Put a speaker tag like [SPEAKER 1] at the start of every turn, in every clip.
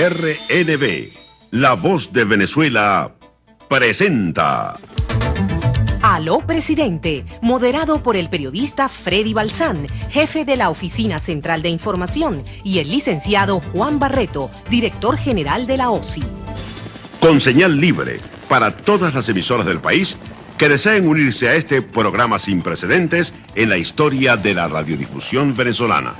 [SPEAKER 1] RNB, La Voz de Venezuela, presenta.
[SPEAKER 2] Aló Presidente, moderado por el periodista Freddy Balsán, jefe de la Oficina Central de Información, y el licenciado Juan Barreto, director general de la OSI.
[SPEAKER 1] Con señal libre para todas las emisoras del país que deseen unirse a este programa sin precedentes en la historia de la radiodifusión venezolana.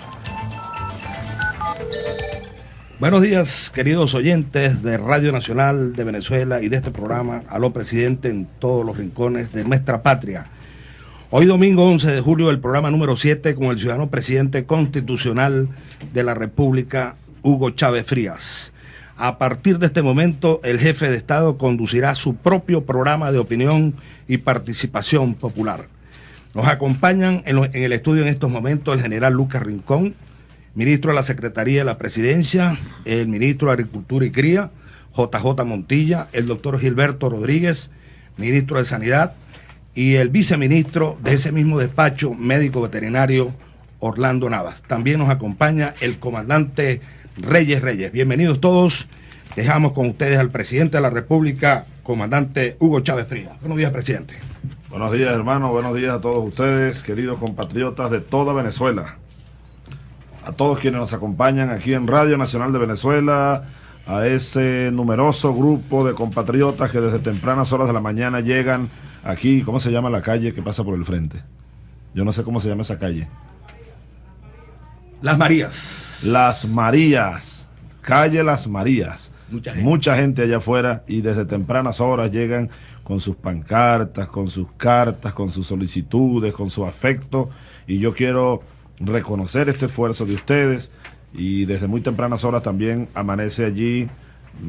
[SPEAKER 3] Buenos días, queridos oyentes de Radio Nacional de Venezuela y de este programa Aló Presidente en todos los rincones de nuestra patria. Hoy domingo 11 de julio el programa número 7 con el ciudadano presidente constitucional de la República, Hugo Chávez Frías. A partir de este momento, el jefe de Estado conducirá su propio programa de opinión y participación popular. Nos acompañan en, en el estudio en estos momentos el general Lucas Rincón, ministro de la Secretaría de la Presidencia, el ministro de Agricultura y Cría, JJ Montilla, el doctor Gilberto Rodríguez, ministro de Sanidad, y el viceministro de ese mismo despacho, médico veterinario Orlando Navas. También nos acompaña el comandante Reyes Reyes. Bienvenidos todos. Dejamos con ustedes al presidente de la República, comandante Hugo Chávez Frías. Buenos días, presidente.
[SPEAKER 4] Buenos días, hermano. Buenos días a todos ustedes, queridos compatriotas de toda Venezuela a todos quienes nos acompañan aquí en Radio Nacional de Venezuela, a ese numeroso grupo de compatriotas que desde tempranas horas de la mañana llegan aquí, ¿cómo se llama la calle que pasa por el frente? Yo no sé cómo se llama esa calle.
[SPEAKER 3] Las Marías.
[SPEAKER 4] Las Marías, calle Las Marías. Mucha gente. Mucha gente allá afuera y desde tempranas horas llegan con sus pancartas, con sus cartas, con sus solicitudes, con su afecto. Y yo quiero reconocer este esfuerzo de ustedes y desde muy tempranas horas también amanece allí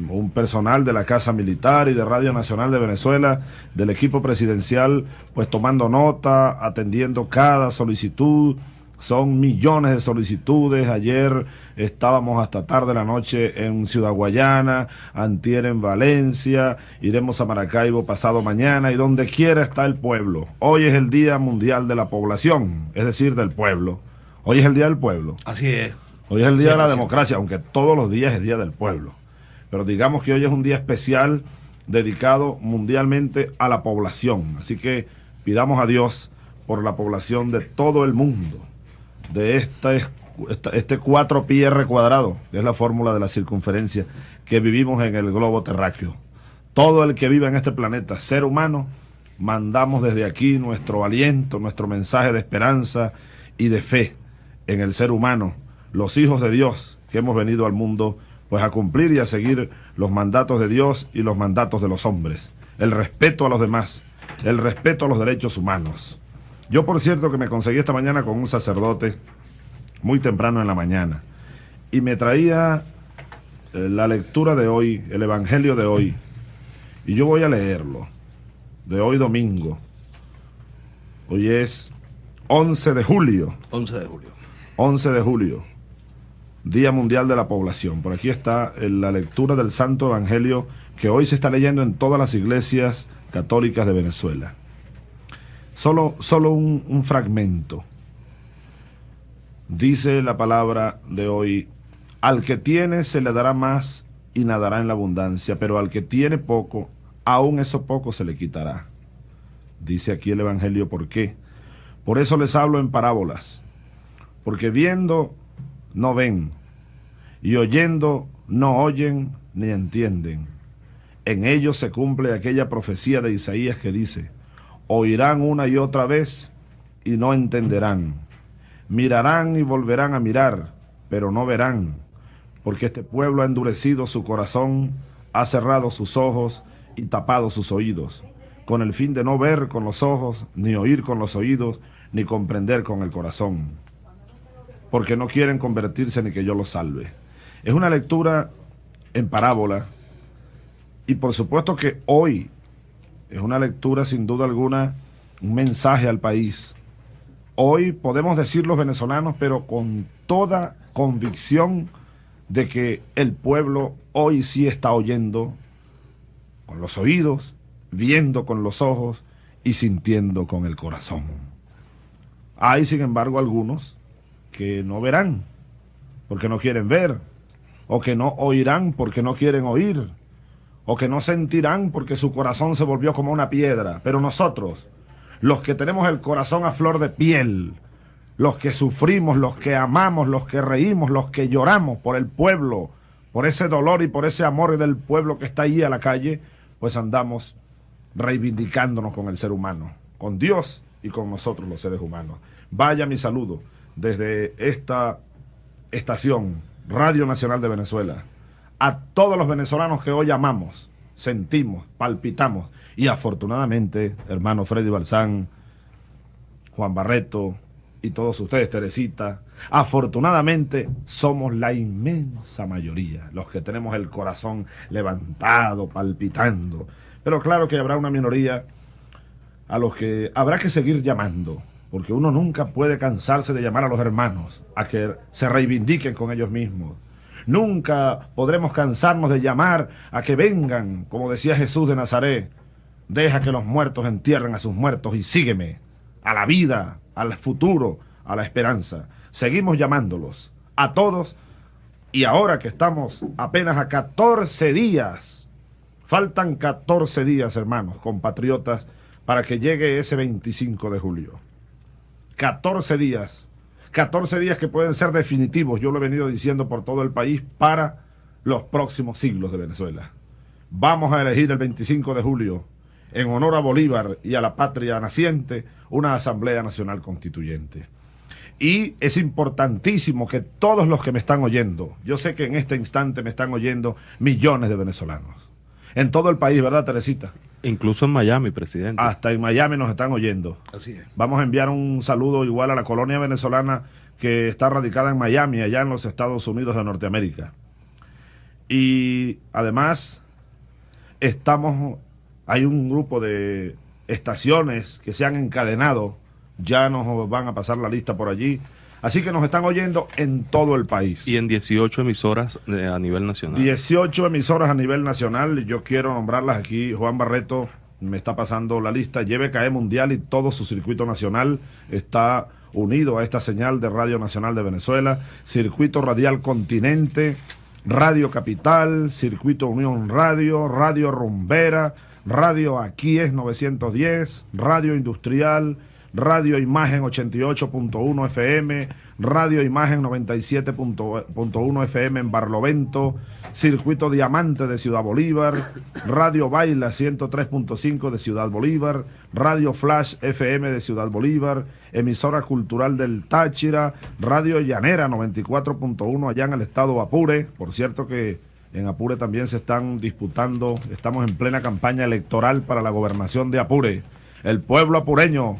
[SPEAKER 4] un personal de la Casa Militar y de Radio Nacional de Venezuela, del equipo presidencial, pues tomando nota, atendiendo cada solicitud. Son millones de solicitudes. Ayer estábamos hasta tarde de la noche en Ciudad Guayana, antier en Valencia, iremos a Maracaibo pasado mañana y donde quiera está el pueblo. Hoy es el Día Mundial de la Población, es decir, del pueblo. Hoy es el Día del Pueblo.
[SPEAKER 3] Así es.
[SPEAKER 4] Hoy es el Día de la Democracia, aunque todos los días es Día del Pueblo. Pero digamos que hoy es un día especial dedicado mundialmente a la población. Así que pidamos a Dios por la población de todo el mundo, de esta, este 4 pi r cuadrado, que es la fórmula de la circunferencia que vivimos en el globo terráqueo. Todo el que vive en este planeta, ser humano, mandamos desde aquí nuestro aliento, nuestro mensaje de esperanza y de fe en el ser humano, los hijos de Dios que hemos venido al mundo, pues a cumplir y a seguir los mandatos de Dios y los mandatos de los hombres, el respeto a los demás, el respeto a los derechos humanos. Yo, por cierto, que me conseguí esta mañana con un sacerdote muy temprano en la mañana y me traía eh, la lectura de hoy, el Evangelio de hoy, y yo voy a leerlo, de hoy domingo. Hoy es 11 de julio.
[SPEAKER 3] 11 de julio.
[SPEAKER 4] 11 de julio, Día Mundial de la Población. Por aquí está la lectura del Santo Evangelio que hoy se está leyendo en todas las iglesias católicas de Venezuela. Solo, solo un, un fragmento. Dice la palabra de hoy, al que tiene se le dará más y nadará en la abundancia, pero al que tiene poco, aún eso poco se le quitará. Dice aquí el Evangelio, ¿por qué? Por eso les hablo en parábolas porque viendo no ven, y oyendo no oyen ni entienden. En ellos se cumple aquella profecía de Isaías que dice, oirán una y otra vez y no entenderán. Mirarán y volverán a mirar, pero no verán, porque este pueblo ha endurecido su corazón, ha cerrado sus ojos y tapado sus oídos, con el fin de no ver con los ojos, ni oír con los oídos, ni comprender con el corazón porque no quieren convertirse ni que yo los salve. Es una lectura en parábola y por supuesto que hoy es una lectura sin duda alguna, un mensaje al país. Hoy podemos decir los venezolanos, pero con toda convicción de que el pueblo hoy sí está oyendo con los oídos, viendo con los ojos y sintiendo con el corazón. Hay, sin embargo, algunos que no verán, porque no quieren ver, o que no oirán porque no quieren oír, o que no sentirán porque su corazón se volvió como una piedra. Pero nosotros, los que tenemos el corazón a flor de piel, los que sufrimos, los que amamos, los que reímos, los que lloramos por el pueblo, por ese dolor y por ese amor del pueblo que está ahí a la calle, pues andamos reivindicándonos con el ser humano, con Dios y con nosotros los seres humanos. Vaya mi saludo desde esta estación, Radio Nacional de Venezuela, a todos los venezolanos que hoy amamos, sentimos, palpitamos. Y afortunadamente, hermano Freddy Balsán, Juan Barreto y todos ustedes, Teresita, afortunadamente somos la inmensa mayoría, los que tenemos el corazón levantado, palpitando. Pero claro que habrá una minoría a los que habrá que seguir llamando, porque uno nunca puede cansarse de llamar a los hermanos a que se reivindiquen con ellos mismos. Nunca podremos cansarnos de llamar a que vengan, como decía Jesús de Nazaret, deja que los muertos entierren a sus muertos y sígueme a la vida, al futuro, a la esperanza. Seguimos llamándolos a todos y ahora que estamos apenas a 14 días, faltan 14 días, hermanos, compatriotas, para que llegue ese 25 de julio. 14 días 14 días que pueden ser definitivos, yo lo he venido diciendo por todo el país, para los próximos siglos de Venezuela. Vamos a elegir el 25 de julio, en honor a Bolívar y a la patria naciente, una Asamblea Nacional Constituyente. Y es importantísimo que todos los que me están oyendo, yo sé que en este instante me están oyendo millones de venezolanos, en todo el país, ¿verdad, Teresita?
[SPEAKER 5] Incluso en Miami, presidente.
[SPEAKER 4] Hasta en Miami nos están oyendo.
[SPEAKER 3] Así es.
[SPEAKER 4] Vamos a enviar un saludo igual a la colonia venezolana que está radicada en Miami, allá en los Estados Unidos de Norteamérica. Y además, estamos, hay un grupo de estaciones que se han encadenado, ya nos van a pasar la lista por allí, Así que nos están oyendo en todo el país.
[SPEAKER 5] Y en 18 emisoras eh, a nivel nacional.
[SPEAKER 4] 18 emisoras a nivel nacional. Yo quiero nombrarlas aquí. Juan Barreto me está pasando la lista. Lleve CAE Mundial y todo su circuito nacional está unido a esta señal de Radio Nacional de Venezuela. Circuito Radial Continente, Radio Capital, Circuito Unión Radio, Radio Rumbera, Radio Aquí es 910, Radio Industrial, Radio Imagen 88.1 FM, Radio Imagen 97.1 FM en Barlovento, Circuito Diamante de Ciudad Bolívar, Radio Baila 103.5 de Ciudad Bolívar, Radio Flash FM de Ciudad Bolívar, emisora cultural del Táchira, Radio Llanera 94.1 allá en el estado Apure, por cierto que en Apure también se están disputando, estamos en plena campaña electoral para la gobernación de Apure. El pueblo apureño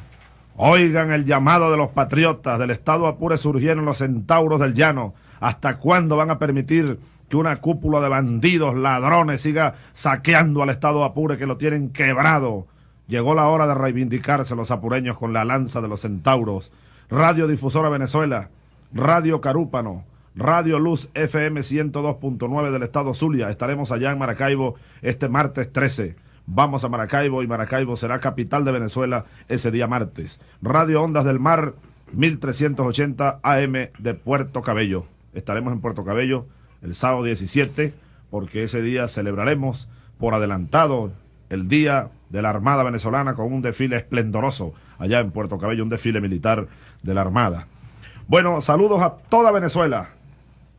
[SPEAKER 4] Oigan el llamado de los patriotas del Estado Apure surgieron los centauros del llano. ¿Hasta cuándo van a permitir que una cúpula de bandidos, ladrones, siga saqueando al Estado Apure que lo tienen quebrado? Llegó la hora de reivindicarse los apureños con la lanza de los centauros. Radio Difusora Venezuela, Radio Carúpano, Radio Luz FM 102.9 del Estado Zulia. Estaremos allá en Maracaibo este martes 13. Vamos a Maracaibo y Maracaibo será capital de Venezuela ese día martes. Radio Ondas del Mar 1380 AM de Puerto Cabello. Estaremos en Puerto Cabello el sábado 17 porque ese día celebraremos por adelantado el Día de la Armada Venezolana con un desfile esplendoroso allá en Puerto Cabello, un desfile militar de la Armada. Bueno, saludos a toda Venezuela.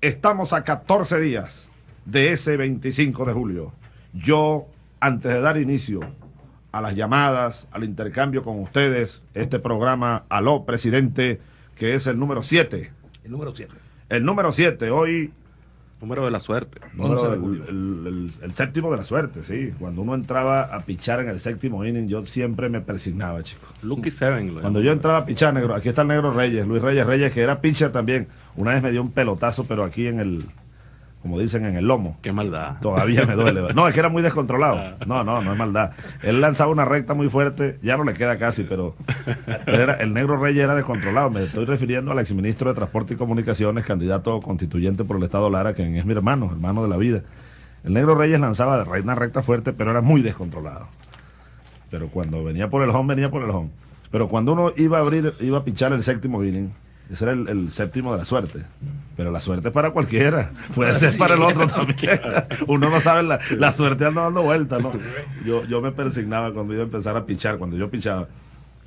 [SPEAKER 4] Estamos a 14 días de ese 25 de julio. Yo antes de dar inicio a las llamadas, al intercambio con ustedes, este programa Aló Presidente, que es el número 7.
[SPEAKER 3] El número 7.
[SPEAKER 4] El número 7, hoy...
[SPEAKER 5] Número de la suerte.
[SPEAKER 4] el, séptimo de la suerte, sí. Cuando uno entraba a pichar en el séptimo inning, yo siempre me persignaba, chicos.
[SPEAKER 5] Lucky Seven.
[SPEAKER 4] Cuando yo entraba a pichar, negro, aquí está el negro Reyes, Luis Reyes Reyes, que era pitcher también. Una vez me dio un pelotazo, pero aquí en el, como dicen en el lomo.
[SPEAKER 5] Qué maldad.
[SPEAKER 4] Todavía me duele. No, es que era muy descontrolado. Ah. No, no, no es maldad. Él lanzaba una recta muy fuerte, ya no le queda casi, pero, era, el negro rey era descontrolado. Me estoy refiriendo al exministro de Transporte y Comunicaciones, candidato constituyente por el Estado Lara, quien es mi hermano, hermano de la vida. El negro Reyes lanzaba una recta fuerte, pero era muy descontrolado. Pero cuando venía por el home, venía por el home. Pero cuando uno iba a abrir, iba a pichar el séptimo inning, Ese era el, el séptimo de la suerte. Pero la suerte es para cualquiera. Puede ser para el otro también. Uno no sabe, la, la suerte anda dando vueltas, ¿no? Yo, yo me persignaba cuando iba a empezar a pichar, cuando yo pichaba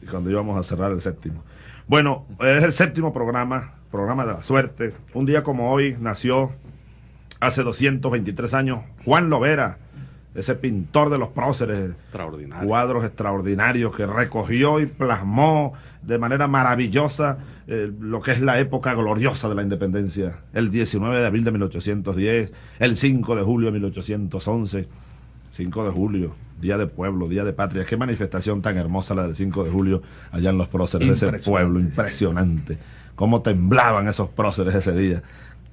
[SPEAKER 4] y cuando íbamos a cerrar el séptimo. Bueno, es el séptimo programa, programa de la suerte. Un día como hoy nació, hace 223 años, Juan Lovera, ese pintor de los próceres,
[SPEAKER 5] Extraordinario.
[SPEAKER 4] cuadros extraordinarios que recogió y plasmó de manera maravillosa eh, lo que es la época gloriosa de la independencia. El 19 de abril de 1810, el 5 de julio de 1811, 5 de julio, Día de Pueblo, Día de Patria. Qué manifestación tan hermosa la del 5 de julio allá en los próceres de ese pueblo, impresionante. Cómo temblaban esos próceres ese día.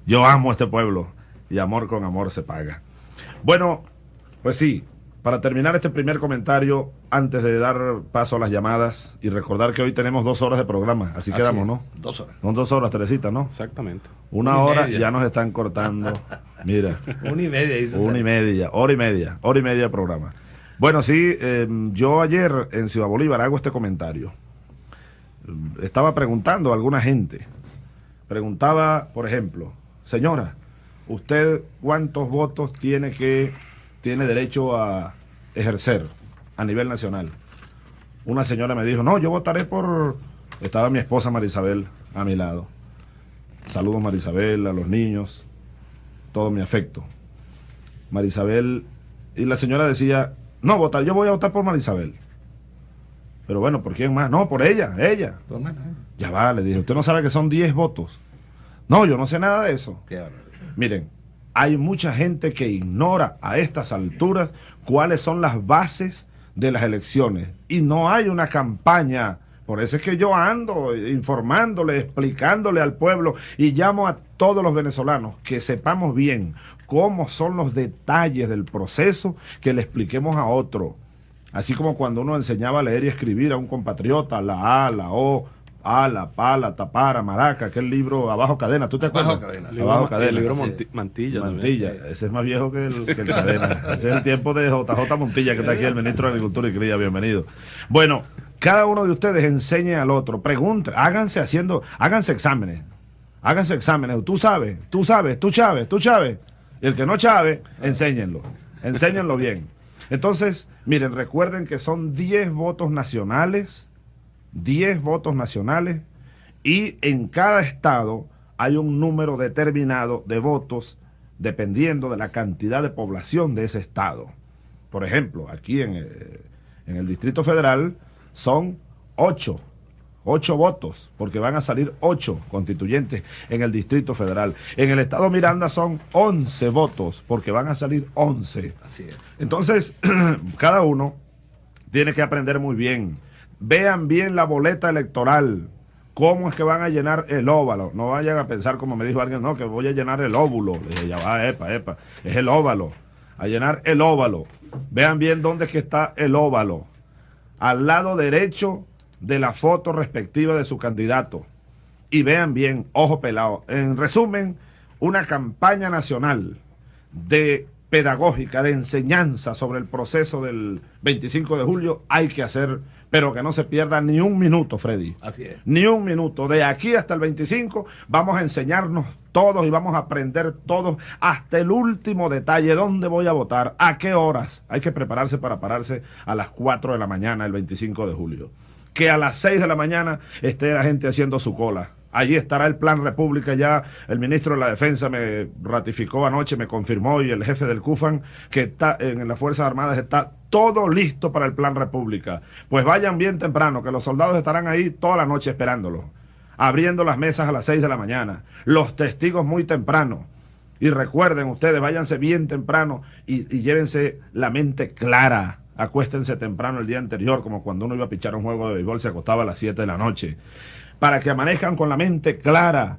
[SPEAKER 4] Yo amo este pueblo y amor con amor se paga. Bueno, pues sí, para terminar este primer comentario, antes de dar paso a las llamadas y recordar que hoy tenemos dos horas de programa, así,
[SPEAKER 3] Así
[SPEAKER 4] quedamos, ¿no?
[SPEAKER 3] Dos horas.
[SPEAKER 4] Son dos horas, Teresita, ¿no?
[SPEAKER 5] Exactamente.
[SPEAKER 4] Una hora ya nos están cortando. Mira,
[SPEAKER 3] Una y media, dice.
[SPEAKER 4] una y media, hora y media, hora y media de programa. Bueno, sí, eh, yo ayer en Ciudad Bolívar hago este comentario. Eh, Estaba preguntando a alguna gente. Preguntaba, por ejemplo, señora, ¿usted cuántos votos tiene que tiene derecho a ejercer a nivel nacional? Una señora me dijo, no, yo votaré por... Estaba mi esposa Marisabel a mi lado. Saludos Marisabel, a los niños, todo mi afecto. Marisabel, y la señora decía, no, votar, yo voy a votar por Marisabel. Pero bueno, ¿por quién más? No, por ella, ella.
[SPEAKER 3] Más, ¿eh?
[SPEAKER 4] Ya va, le dije, usted no sabe que son 10 votos. No, yo no sé nada de eso. Miren, hay mucha gente que ignora a estas alturas cuáles son las bases de las elecciones y no hay una campaña. Por eso es que yo ando informándole, explicándole al pueblo y llamo a todos los venezolanos que sepamos bien cómo son los detalles del proceso, que le expliquemos a otro. Así como cuando uno enseñaba a leer y escribir a un compatriota, la A, la O, A, la Pa, la Tapara, Maraca, aquel libro Abajo Cadena, ¿tú te
[SPEAKER 3] Abajo
[SPEAKER 4] acuerdas?
[SPEAKER 3] Cadena.
[SPEAKER 5] Libro,
[SPEAKER 4] Abajo
[SPEAKER 5] Ma-
[SPEAKER 4] Cadena.
[SPEAKER 5] el libro. Monti- Mantilla. también.
[SPEAKER 4] Montilla, ese es más viejo que el, que el cadena. Ese es el tiempo de JJ Montilla, que está aquí, el ministro de Agricultura y Cría. Bienvenido. Bueno, cada uno de ustedes enseñe al otro, pregunte, háganse haciendo, háganse exámenes. Háganse exámenes. Tú sabes, tú sabes, tú sabes, tú sabes. Y el que no sabe, enséñenlo. Enséñenlo bien. Entonces, miren, recuerden que son 10 votos nacionales, 10 votos nacionales, y en cada estado hay un número determinado de votos dependiendo de la cantidad de población de ese estado. Por ejemplo, aquí en, eh, en el Distrito Federal son 8, 8 votos, porque van a salir 8 constituyentes en el Distrito Federal. En el estado Miranda son 11 votos, porque van a salir 11.
[SPEAKER 3] Así es.
[SPEAKER 4] Entonces, cada uno tiene que aprender muy bien. Vean bien la boleta electoral. ¿Cómo es que van a llenar el óvalo? No vayan a pensar, como me dijo alguien, no, que voy a llenar el óvulo. Le dije, ya va, epa, epa. Es el óvalo. A llenar el óvalo. Vean bien dónde es que está el óvalo. Al lado derecho de la foto respectiva de su candidato. Y vean bien, ojo pelado. En resumen, una campaña nacional de pedagógica, de enseñanza sobre el proceso del 25 de julio hay que hacer, pero que no se pierda ni un minuto, Freddy.
[SPEAKER 3] Así es.
[SPEAKER 4] Ni un minuto. De aquí hasta el 25 vamos a enseñarnos todos y vamos a aprender todos hasta el último detalle, dónde voy a votar, a qué horas. Hay que prepararse para pararse a las 4 de la mañana el 25 de julio. Que a las 6 de la mañana esté la gente haciendo su cola. Allí estará el Plan República ya. El ministro de la Defensa me ratificó anoche, me confirmó y el jefe del CUFAN que está en las Fuerzas Armadas está todo listo para el Plan República. Pues vayan bien temprano, que los soldados estarán ahí toda la noche esperándolo. Abriendo las mesas a las 6 de la mañana. Los testigos muy temprano. Y recuerden ustedes, váyanse bien temprano y, y llévense la mente clara. Acuéstense temprano el día anterior, como cuando uno iba a pichar un juego de béisbol, se acostaba a las 7 de la noche. Para que amanezcan con la mente clara.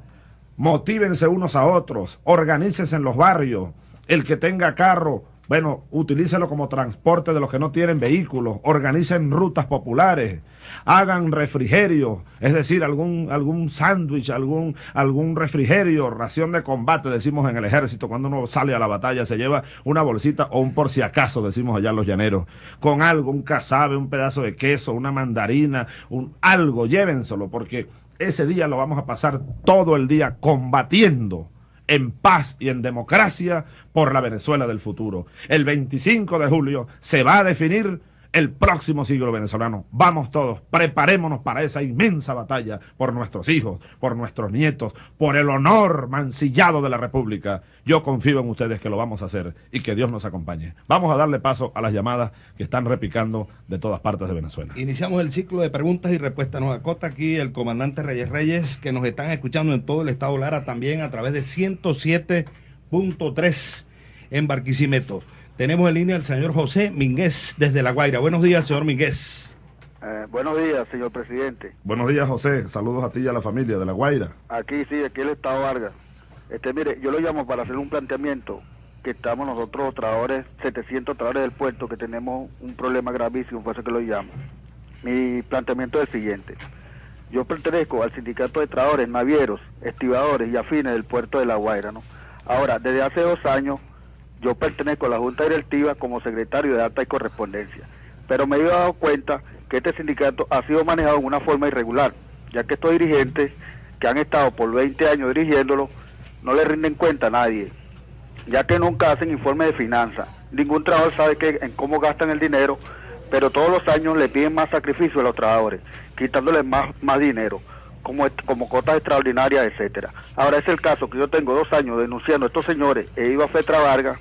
[SPEAKER 4] Motívense unos a otros. Organícense en los barrios. El que tenga carro, bueno, utilícelo como transporte de los que no tienen vehículos, organicen rutas populares, hagan refrigerio, es decir, algún, algún sándwich, algún, algún refrigerio, ración de combate, decimos en el ejército, cuando uno sale a la batalla se lleva una bolsita o un por si acaso, decimos allá los llaneros, con algo, un casabe, un pedazo de queso, una mandarina, un, algo, llévenselo, porque ese día lo vamos a pasar todo el día combatiendo en paz y en democracia por la Venezuela del futuro. El 25 de julio se va a definir el próximo siglo venezolano. Vamos todos, preparémonos para esa inmensa batalla por nuestros hijos, por nuestros nietos, por el honor mancillado de la República. Yo confío en ustedes que lo vamos a hacer y que Dios nos acompañe. Vamos a darle paso a las llamadas que están repicando de todas partes de Venezuela.
[SPEAKER 3] Iniciamos el ciclo de preguntas y respuestas. Nos acota aquí el comandante Reyes Reyes, que nos están escuchando en todo el estado Lara, también a través de 107.3 en Barquisimeto. Tenemos en línea al señor José Minguez desde La Guaira. Buenos días, señor Minguez.
[SPEAKER 6] Eh, buenos días, señor presidente.
[SPEAKER 4] Buenos días, José. Saludos a ti y a la familia de La Guaira.
[SPEAKER 6] Aquí sí, aquí el Estado Vargas. Este, mire, yo lo llamo para hacer un planteamiento que estamos nosotros, trabajadores, 700 trabajadores del puerto, que tenemos un problema gravísimo, por eso que lo llamo. Mi planteamiento es el siguiente. Yo pertenezco al sindicato de trabajadores, navieros, estibadores y afines del puerto de La Guaira, ¿no? Ahora, desde hace dos años yo pertenezco a la Junta Directiva como secretario de Alta y Correspondencia, pero me he dado cuenta que este sindicato ha sido manejado de una forma irregular, ya que estos dirigentes que han estado por 20 años dirigiéndolo no le rinden cuenta a nadie, ya que nunca hacen informe de finanzas. Ningún trabajador sabe que, en cómo gastan el dinero, pero todos los años le piden más sacrificio a los trabajadores, quitándoles más, más dinero, como, como cotas extraordinarias, etcétera. Ahora es el caso que yo tengo dos años denunciando a estos señores, he ido a Fetra Vargas,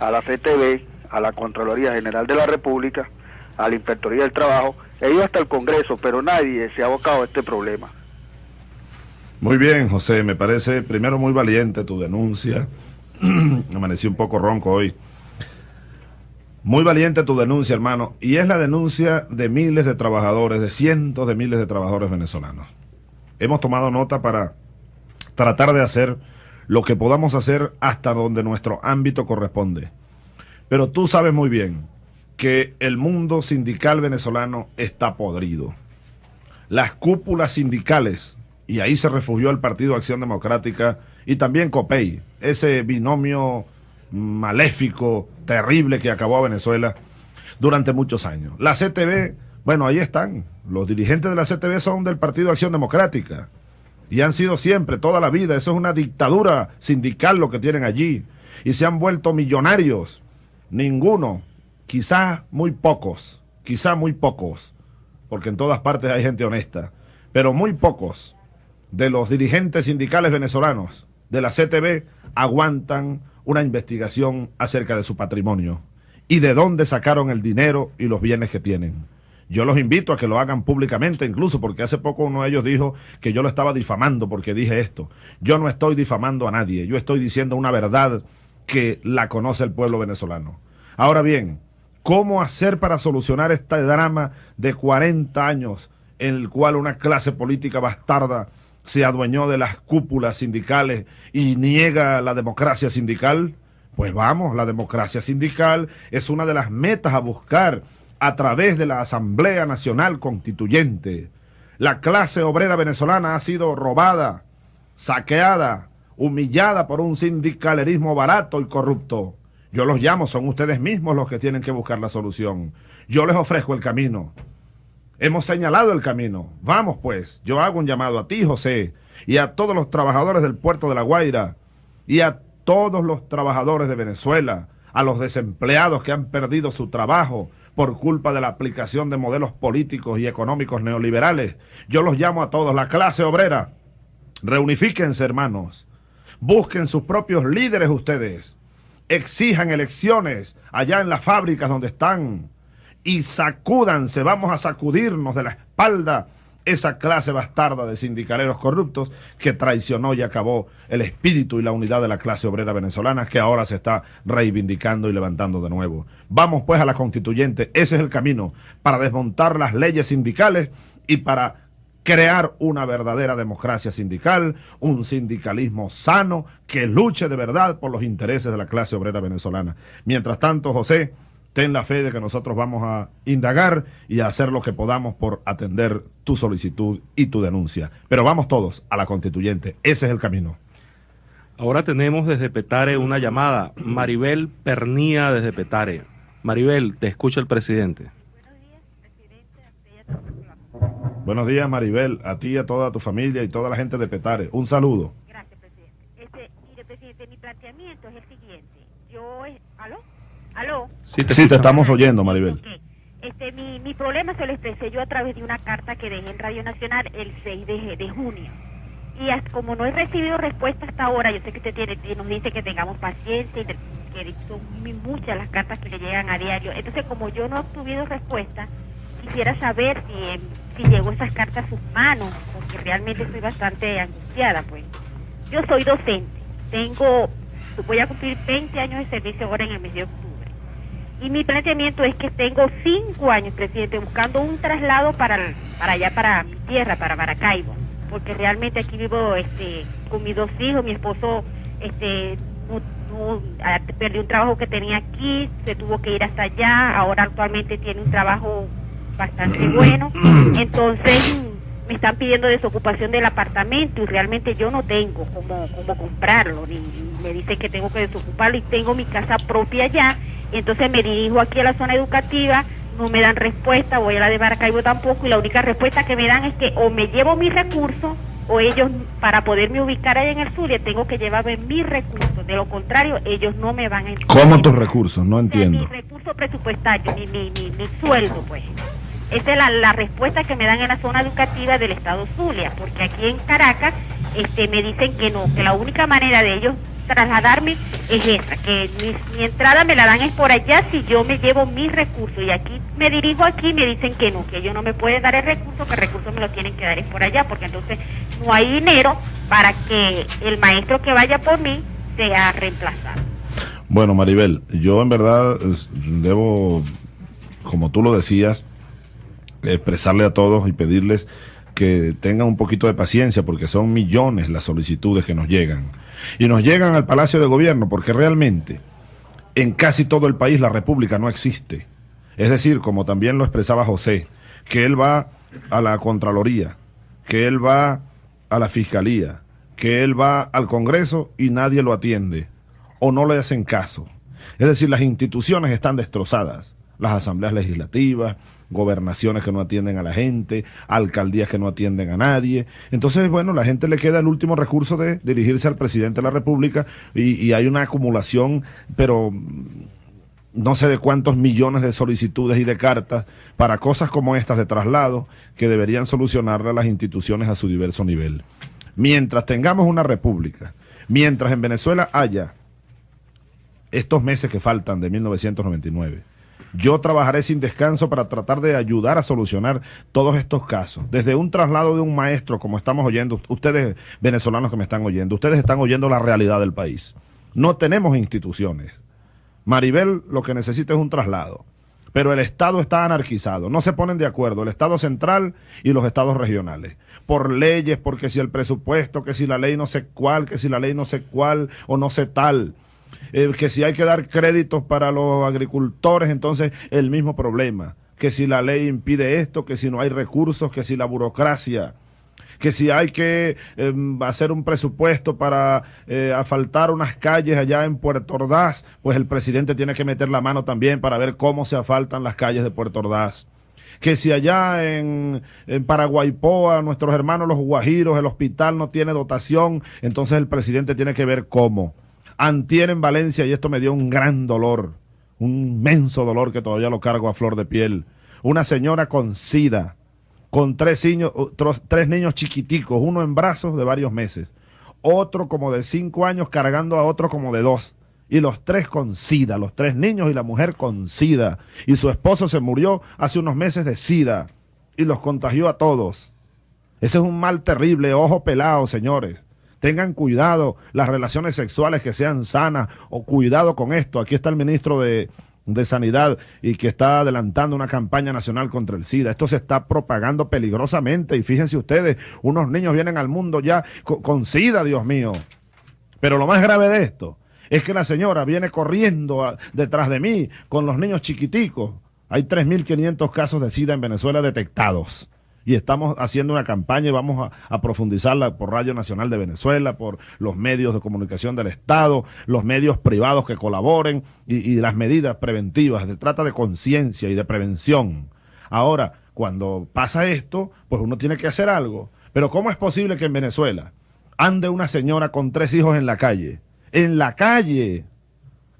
[SPEAKER 6] a la CTV, a la Contraloría General de la República, a la Inspectoría del Trabajo, he ido hasta el Congreso, pero nadie se ha abocado a este problema.
[SPEAKER 4] Muy bien, José, me parece primero muy valiente tu denuncia. Amanecí un poco ronco hoy. Muy valiente tu denuncia, hermano, y es la denuncia de miles de trabajadores, de cientos de miles de trabajadores venezolanos. Hemos tomado nota para tratar de hacer lo que podamos hacer hasta donde nuestro ámbito corresponde. Pero tú sabes muy bien que el mundo sindical venezolano está podrido. Las cúpulas sindicales, y ahí se refugió el Partido Acción Democrática y también COPEI, ese binomio maléfico, terrible que acabó a Venezuela durante muchos años. La CTV, bueno, ahí están. Los dirigentes de la CTV son del Partido Acción Democrática y han sido siempre, toda la vida. Eso es una dictadura sindical lo que tienen allí. Y se han vuelto millonarios. Ninguno, quizá muy pocos, quizá muy pocos, porque en todas partes hay gente honesta, pero muy pocos de los dirigentes sindicales venezolanos de la CTV aguantan una investigación acerca de su patrimonio y de dónde sacaron el dinero y los bienes que tienen. Yo los invito a que lo hagan públicamente, incluso porque hace poco uno de ellos dijo que yo lo estaba difamando porque dije esto. Yo no estoy difamando a nadie, yo estoy diciendo una verdad que la conoce el pueblo venezolano. Ahora bien, ¿cómo hacer para solucionar este drama de 40 años en el cual una clase política bastarda se adueñó de las cúpulas sindicales y niega la democracia sindical? Pues vamos, la democracia sindical es una de las metas a buscar a través de la Asamblea Nacional Constituyente. La clase obrera venezolana ha sido robada, saqueada, humillada por un sindicalerismo barato y corrupto. Yo los llamo, son ustedes mismos los que tienen que buscar la solución. Yo les ofrezco el camino. Hemos señalado el camino. Vamos pues, yo hago un llamado a ti, José, y a todos los trabajadores del puerto de La Guaira, y a todos los trabajadores de Venezuela, a los desempleados que han perdido su trabajo, por culpa de la aplicación de modelos políticos y económicos neoliberales. Yo los llamo a todos, la clase obrera. Reunifíquense, hermanos. Busquen sus propios líderes ustedes. Exijan elecciones allá en las fábricas donde están. Y sacúdanse, vamos a sacudirnos de la espalda esa clase bastarda de sindicaleros corruptos que traicionó y acabó el espíritu y la unidad de la clase obrera venezolana que ahora se está reivindicando y levantando de nuevo. Vamos pues a la constituyente, ese es el camino para desmontar las leyes sindicales y para crear una verdadera democracia sindical, un sindicalismo sano que luche de verdad por los intereses de la clase obrera venezolana. Mientras tanto, José, ten la fe de que nosotros vamos a indagar y a hacer lo que podamos por atender tu solicitud y tu denuncia. Pero vamos todos a la constituyente, ese es el camino.
[SPEAKER 5] Ahora tenemos desde Petare una llamada. Maribel Pernía desde Petare. Maribel, te escucha el presidente.
[SPEAKER 4] Buenos días, Maribel, a ti, a toda tu familia y toda la gente de Petare. Un saludo.
[SPEAKER 7] Gracias, presidente. Este, mire, presidente, mi planteamiento es el siguiente. Yo, es- ¿aló? ¿Aló?
[SPEAKER 5] Sí, te,
[SPEAKER 4] Sí, te
[SPEAKER 5] escucho.
[SPEAKER 4] estamos oyendo, Maribel.
[SPEAKER 7] Este, mi, mi problema se lo expresé yo a través de una carta que dejé en Radio Nacional el 6 de, de junio. Y como no he recibido respuesta hasta ahora, yo sé que usted tiene, nos dice que tengamos paciencia y que son muy muchas las cartas que le llegan a diario. Entonces, como yo no he obtenido respuesta, quisiera saber si, em, si llegó esas cartas a sus manos, porque realmente estoy bastante angustiada, pues. Yo soy docente, tengo, voy a cumplir 20 años de servicio ahora en el mes de octubre. Y mi planteamiento es que tengo cinco años, presidente, buscando un traslado para, para allá, para mi tierra, para Maracaibo. Porque realmente aquí vivo este, con mis dos hijos, mi esposo este, no, no- ah, perdió un trabajo que tenía aquí, se tuvo que ir hasta allá, ahora actualmente tiene un trabajo bastante bueno. Entonces me están pidiendo desocupación del apartamento y realmente yo no tengo cómo, cómo comprarlo, ni, ni me dicen que tengo que desocuparlo y tengo mi casa propia allá, entonces me dirijo aquí a la zona educativa, no me dan respuesta, voy a la de Maracaibo tampoco y la única respuesta que me dan es que o me llevo mis recursos o ellos para poderme ubicar allá en el sur tengo que llevarme mis recursos, de lo contrario ellos no me van a
[SPEAKER 4] ¿Cómo tus recursos? No entiendo.
[SPEAKER 7] mi recurso presupuestario, mi, mi, mi, mi sueldo, pues. Esa es la, la respuesta que me dan en la zona educativa del estado Zulia, porque aquí en Caracas este, me dicen que no, que la única manera de ellos trasladarme es esa, que mi, entrada me la dan es por allá si yo me llevo mis recursos y aquí me dirijo aquí me dicen que no, que ellos no me pueden dar el recurso, que el recurso me lo tienen que dar es por allá, porque entonces no hay dinero para que el maestro que vaya por mí sea reemplazado.
[SPEAKER 4] Bueno, Maribel, yo en verdad debo, como tú lo decías, expresarle a todos y pedirles que tengan un poquito de paciencia porque son millones las solicitudes que nos llegan. Y nos llegan al Palacio de Gobierno porque realmente en casi todo el país la República no existe. Es decir, como también lo expresaba José, que él va a la Contraloría, que él va a la Fiscalía, que él va al Congreso y nadie lo atiende o no le hacen caso. Es decir, las instituciones están destrozadas, las asambleas legislativas, gobernaciones que no atienden a la gente, alcaldías que no atienden a nadie. Entonces, bueno, la gente le queda el último recurso de dirigirse al presidente de la República y, hay una acumulación, pero no sé de cuántos millones de solicitudes y de cartas para cosas como estas de traslado que deberían solucionarlas las instituciones a su diverso nivel. Mientras tengamos una república, mientras en Venezuela haya estos meses que faltan de 1999, yo trabajaré sin descanso para tratar de ayudar a solucionar todos estos casos. Desde un traslado de un maestro, como estamos oyendo, ustedes venezolanos que me están oyendo, ustedes están oyendo la realidad del país. No tenemos instituciones. Maribel lo que necesita es un traslado. Pero el Estado está anarquizado, no se ponen de acuerdo, el Estado central y los estados regionales, por leyes, porque si el presupuesto, que si la ley no sé cuál, que si la ley no sé cuál o no sé tal, eh, que si hay que dar créditos para los agricultores, entonces el mismo problema, que si la ley impide esto, que si no hay recursos, que si la burocracia, que si hay que eh, hacer un presupuesto para eh, asfaltar unas calles allá en Puerto Ordaz, pues el presidente tiene que meter la mano también para ver cómo se asfaltan las calles de Puerto Ordaz. Que si allá en, en Paraguaypoa, nuestros hermanos los guajiros, el hospital no tiene dotación, entonces el presidente tiene que ver cómo. Antier en Valencia, y esto me dio un gran dolor, un inmenso dolor que todavía lo cargo a flor de piel. Una señora con sida, con tres niños, tres niños chiquiticos, uno en brazos de varios meses, otro como de cinco años cargando a otro como de dos, y los tres con sida, los tres niños y la mujer con sida, y su esposo se murió hace unos meses de sida, y los contagió a todos. Ese es un mal terrible, ojo pelado, señores. Tengan cuidado las relaciones sexuales que sean sanas o cuidado con esto. Aquí está el ministro de, de sanidad y que está adelantando una campaña nacional contra el SIDA. Esto se está propagando peligrosamente y fíjense ustedes, unos niños vienen al mundo ya con, SIDA, Dios mío. Pero lo más grave de esto es que la señora viene corriendo detrás de mí con los niños chiquiticos. Hay 3.500 casos de SIDA en Venezuela detectados y estamos haciendo una campaña y vamos a, profundizarla por Radio Nacional de Venezuela, por los medios de comunicación del Estado, los medios privados que colaboren y, las medidas preventivas. Se trata de conciencia y de prevención. Ahora, cuando pasa esto, pues uno tiene que hacer algo. Pero ¿cómo es posible que en Venezuela ande una señora con tres hijos en la calle? En la calle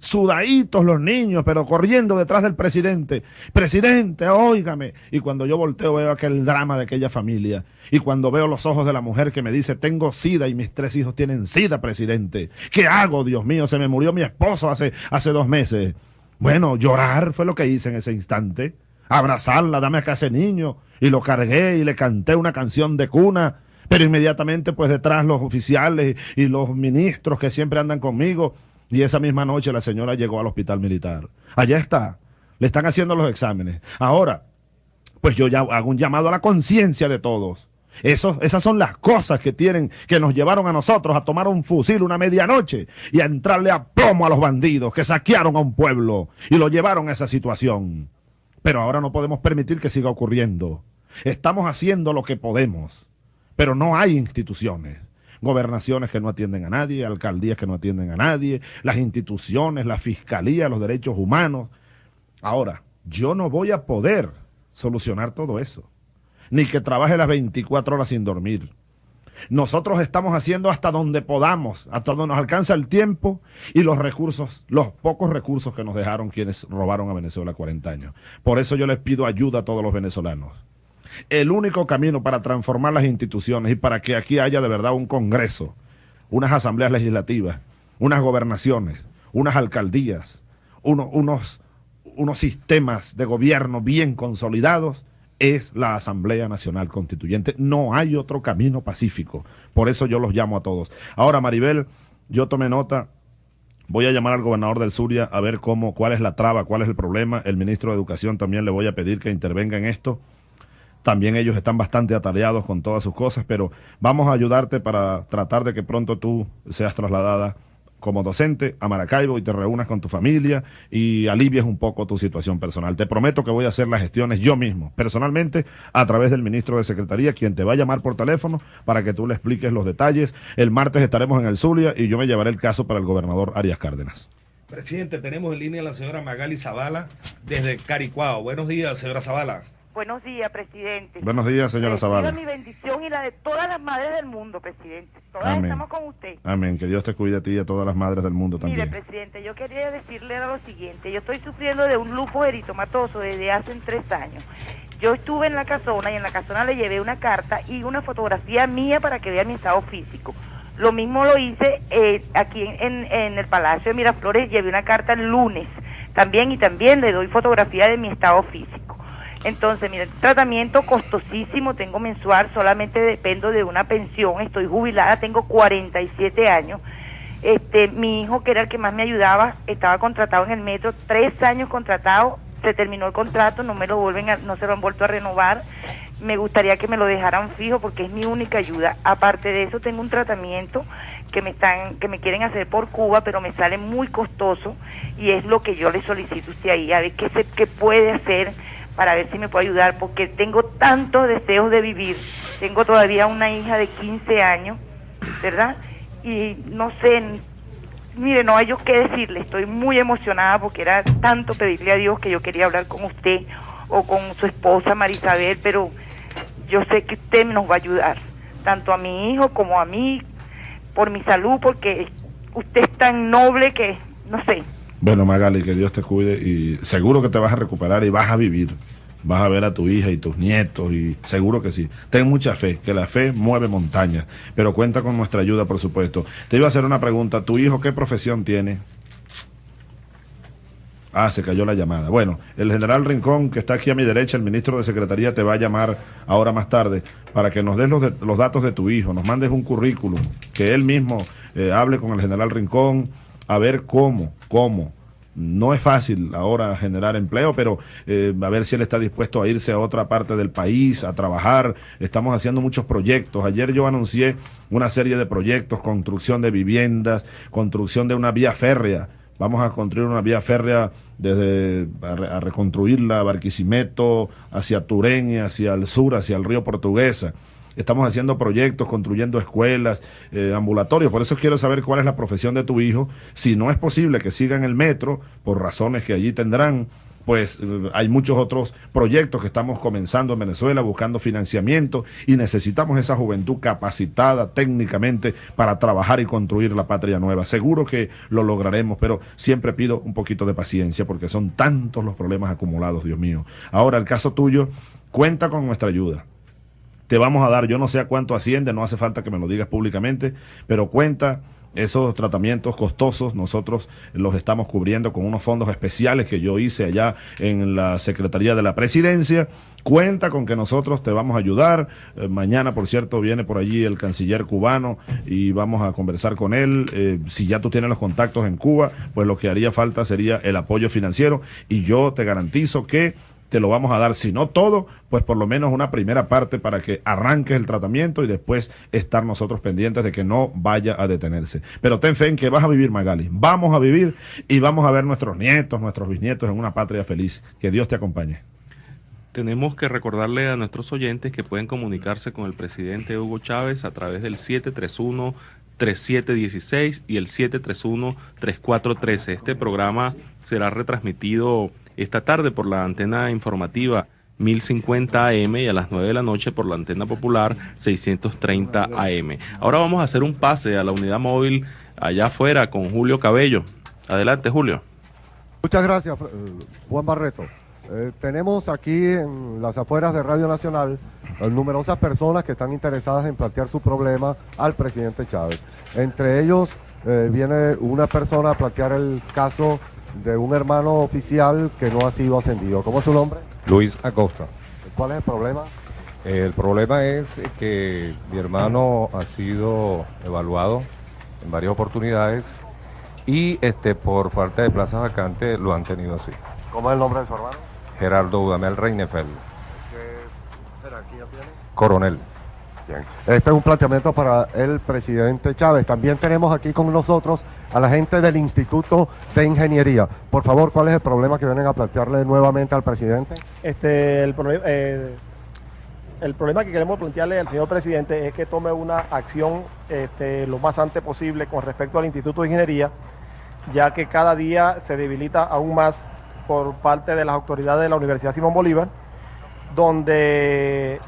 [SPEAKER 4] sudaditos los niños, pero corriendo detrás del presidente. Presidente, óigame. Y cuando yo volteo veo aquel drama de aquella familia. Y cuando veo los ojos de la mujer que me dice, tengo sida y mis tres hijos tienen sida, presidente. ¿Qué hago, Dios mío? Se me murió mi esposo hace, hace dos meses. Bueno, llorar fue lo que hice en ese instante. Abrazarla, dame acá ese niño. Y lo cargué y le canté una canción de cuna. Pero inmediatamente, pues detrás los oficiales y los ministros que siempre andan conmigo, y esa misma noche la señora llegó al hospital militar. Allá está. Le están haciendo los exámenes. Ahora, pues yo ya hago un llamado a la conciencia de todos. Esas son las cosas que tienen, que nos llevaron a nosotros a tomar un fusil una medianoche y a entrarle a plomo a los bandidos que saquearon a un pueblo y lo llevaron a esa situación. Pero ahora no podemos permitir que siga ocurriendo. Estamos haciendo lo que podemos, pero no hay instituciones gobernaciones que no atienden a nadie, alcaldías que no atienden a nadie, las instituciones, la fiscalía, los derechos humanos. Ahora, yo no voy a poder solucionar todo eso, ni que trabaje las 24 horas sin dormir. Nosotros estamos haciendo hasta donde podamos, hasta donde nos alcanza el tiempo y los recursos, los pocos recursos que nos dejaron quienes robaron a Venezuela 40 años. Por eso yo les pido ayuda a todos los venezolanos el único camino para transformar las instituciones y para que aquí haya de verdad un Congreso, unas asambleas legislativas, unas gobernaciones, unas alcaldías, unos, unos sistemas de gobierno bien consolidados, es la Asamblea Nacional Constituyente. No hay otro camino pacífico. Por eso yo los llamo a todos. Ahora, Maribel, yo tomé nota. Voy a llamar al gobernador del Zulia a ver cómo, cuál es la traba, cuál es el problema. El ministro de Educación también le voy a pedir que intervenga en esto. También ellos están bastante atareados con todas sus cosas, pero vamos a ayudarte para tratar de que pronto tú seas trasladada como docente a Maracaibo y te reúnas con tu familia y alivies un poco tu situación personal. Te prometo que voy a hacer las gestiones yo mismo, personalmente, a través del ministro de Secretaría, quien te va a llamar por teléfono para que tú le expliques los detalles. El martes estaremos en el Zulia y yo me llevaré el caso para el gobernador Arias Cárdenas.
[SPEAKER 3] Presidente, tenemos en línea a la señora Magali Zavala desde Caricuao. Buenos días, señora Zavala.
[SPEAKER 8] Buenos días, presidente.
[SPEAKER 4] Buenos días, señora Zavala.
[SPEAKER 8] mi bendición y la de todas las madres del mundo, presidente. Todas estamos con usted.
[SPEAKER 4] Amén. Que Dios te cuide a ti y a todas las madres del mundo también.
[SPEAKER 8] Mire, presidente, yo quería decirle lo siguiente. Yo estoy sufriendo de un lupus eritomatoso desde hace tres años. Yo estuve en la casona y en la casona le llevé una carta y una fotografía mía para que vea mi estado físico. Lo mismo lo hice eh, aquí en, en el Palacio de Miraflores, llevé una carta el lunes también y también le doy fotografía de mi estado físico. Entonces, mira, tratamiento costosísimo, tengo mensual, solamente dependo de una pensión, estoy jubilada, tengo 47 años. Este, mi hijo, que era el que más me ayudaba, estaba contratado en el metro, tres años contratado, se terminó el contrato, no me lo vuelven a, no se lo han vuelto a renovar. Me gustaría que me lo dejaran fijo porque es mi única ayuda. Aparte de eso, tengo un tratamiento que me están, que me quieren hacer por Cuba, pero me sale muy costoso y es lo que yo le solicito a usted ahí, a ver qué se, qué puede hacer para ver si me puede ayudar, porque tengo tantos deseos de vivir. Tengo todavía una hija de 15 años, ¿verdad? Y no sé, mire, no hay yo qué decirle, estoy muy emocionada porque era tanto pedirle a Dios que yo quería hablar con usted o con su esposa Marisabel, pero yo sé que usted nos va a ayudar, tanto a mi hijo como a mí, por mi salud, porque usted es tan noble que, no sé,
[SPEAKER 4] bueno, Magali, que Dios te cuide y seguro que te vas a recuperar y vas a vivir. Vas a ver a tu hija y tus nietos y seguro que sí. Ten mucha fe, que la fe mueve montañas, pero cuenta con nuestra ayuda, por supuesto. Te iba a hacer una pregunta. ¿Tu hijo qué profesión tiene? Ah, se cayó la llamada. Bueno, el general Rincón, que está aquí a mi derecha, el ministro de Secretaría, te va a llamar ahora más tarde para que nos des los, datos de tu hijo, nos mandes un currículum, que él mismo eh, hable con el general Rincón a ver cómo, cómo No es fácil ahora generar empleo, pero eh, a ver si él está dispuesto a irse a otra parte del país, a trabajar. Estamos haciendo muchos proyectos. Ayer yo anuncié una serie de proyectos, construcción de viviendas, construcción de una vía férrea. Vamos a construir una vía férrea desde a, reconstruirla Barquisimeto, hacia Turén hacia el sur, hacia el río Portuguesa estamos haciendo proyectos, construyendo escuelas, eh, ambulatorios. Por eso quiero saber cuál es la profesión de tu hijo. Si no es posible que siga en el metro, por razones que allí tendrán, pues eh, hay muchos otros proyectos que estamos comenzando en Venezuela buscando financiamiento y necesitamos esa juventud capacitada técnicamente para trabajar y construir la patria nueva. Seguro que lo lograremos, pero siempre pido un poquito de paciencia porque son tantos los problemas acumulados, Dios mío. Ahora, el caso tuyo, cuenta con nuestra ayuda te vamos a dar, yo no sé a cuánto asciende, no hace falta que me lo digas públicamente, pero cuenta esos tratamientos costosos, nosotros los estamos cubriendo con unos fondos especiales que yo hice allá en la Secretaría de la Presidencia. Cuenta con que nosotros te vamos a ayudar. Eh, mañana, por cierto, viene por allí el canciller cubano y vamos a conversar con él. Eh, si ya tú tienes los contactos en Cuba, pues lo que haría falta sería el apoyo financiero y yo te garantizo que te lo vamos a dar, si no todo, pues por lo menos una primera parte para que arranques el tratamiento y después estar nosotros pendientes de que no vaya a detenerse. Pero ten fe en que vas a vivir, Magali. Vamos a vivir y vamos a ver nuestros nietos, nuestros bisnietos en una patria feliz. Que Dios te acompañe.
[SPEAKER 5] Tenemos que recordarle a nuestros oyentes que pueden comunicarse con el presidente Hugo Chávez a través del 731 3716 y el 731 3413. Este programa será retransmitido esta tarde por la antena informativa 1050 AM y a las 9 de la noche por la antena popular 630 AM. Ahora vamos a hacer un pase a la unidad móvil allá afuera con Julio Cabello. Adelante, Julio.
[SPEAKER 9] Muchas gracias, eh, Juan Barreto. Eh, tenemos aquí en las afueras de Radio Nacional eh, numerosas personas que están interesadas en plantear su problema al presidente Chávez. Entre ellos viene una persona a plantear el caso de un hermano oficial que no ha sido ascendido. ¿Cómo es su nombre?
[SPEAKER 10] Luis Acosta.
[SPEAKER 9] ¿Cuál es el problema?
[SPEAKER 10] El problema es que mi hermano ha sido evaluado en varias oportunidades y este por falta de plazas vacantes lo han tenido así.
[SPEAKER 9] ¿Cómo es el nombre de su hermano?
[SPEAKER 10] Gerardo Udamel Reinefeld.
[SPEAKER 9] ¿Qué jerarquía tiene?
[SPEAKER 10] Coronel.
[SPEAKER 9] Este es un planteamiento para el presidente Chávez. También tenemos aquí con nosotros a la gente del Instituto de Ingeniería. Por favor, ¿cuál es el problema que vienen a plantearle nuevamente al presidente?
[SPEAKER 11] Este, el, eh, el problema que queremos plantearle al señor presidente es que tome una acción este, lo más antes posible con respecto al Instituto de Ingeniería, ya que cada día se debilita aún más por parte de las autoridades de la Universidad Simón Bolívar, donde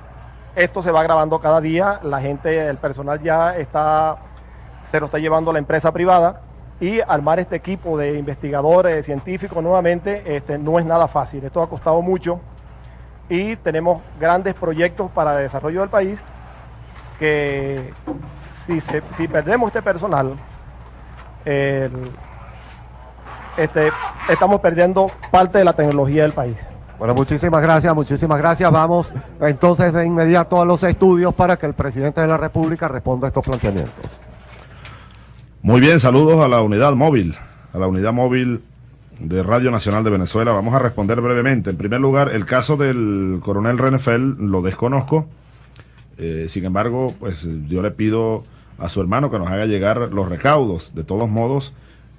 [SPEAKER 11] esto se va grabando cada día, la gente, el personal ya está, se lo está llevando la empresa privada y armar este equipo de investigadores, científicos nuevamente, este, no es nada fácil. Esto ha costado mucho y tenemos grandes proyectos para el desarrollo del país que si, si perdemos este personal, este, estamos perdiendo parte de la tecnología del país.
[SPEAKER 9] Bueno, muchísimas gracias, muchísimas gracias. Vamos entonces de inmediato a los estudios para que el presidente de la República responda a estos planteamientos.
[SPEAKER 4] Muy bien, saludos a la unidad móvil, a la unidad móvil de Radio Nacional de Venezuela. Vamos a responder brevemente. En primer lugar, el caso del coronel Renefel lo desconozco. Eh, sin embargo, pues yo le pido a su hermano que nos haga llegar los recaudos. De todos modos,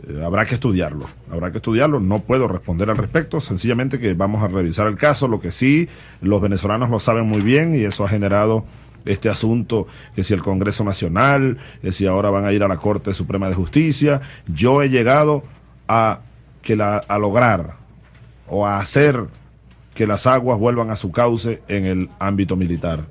[SPEAKER 4] eh, habrá que estudiarlo, habrá que estudiarlo, no puedo responder al respecto, sencillamente que vamos a revisar el caso, lo que sí, los venezolanos lo saben muy bien y eso ha generado este asunto, que si el Congreso Nacional, que si ahora van a ir a la Corte Suprema de Justicia, yo he llegado a, que la, a lograr o a hacer que las aguas vuelvan a su cauce en el ámbito militar,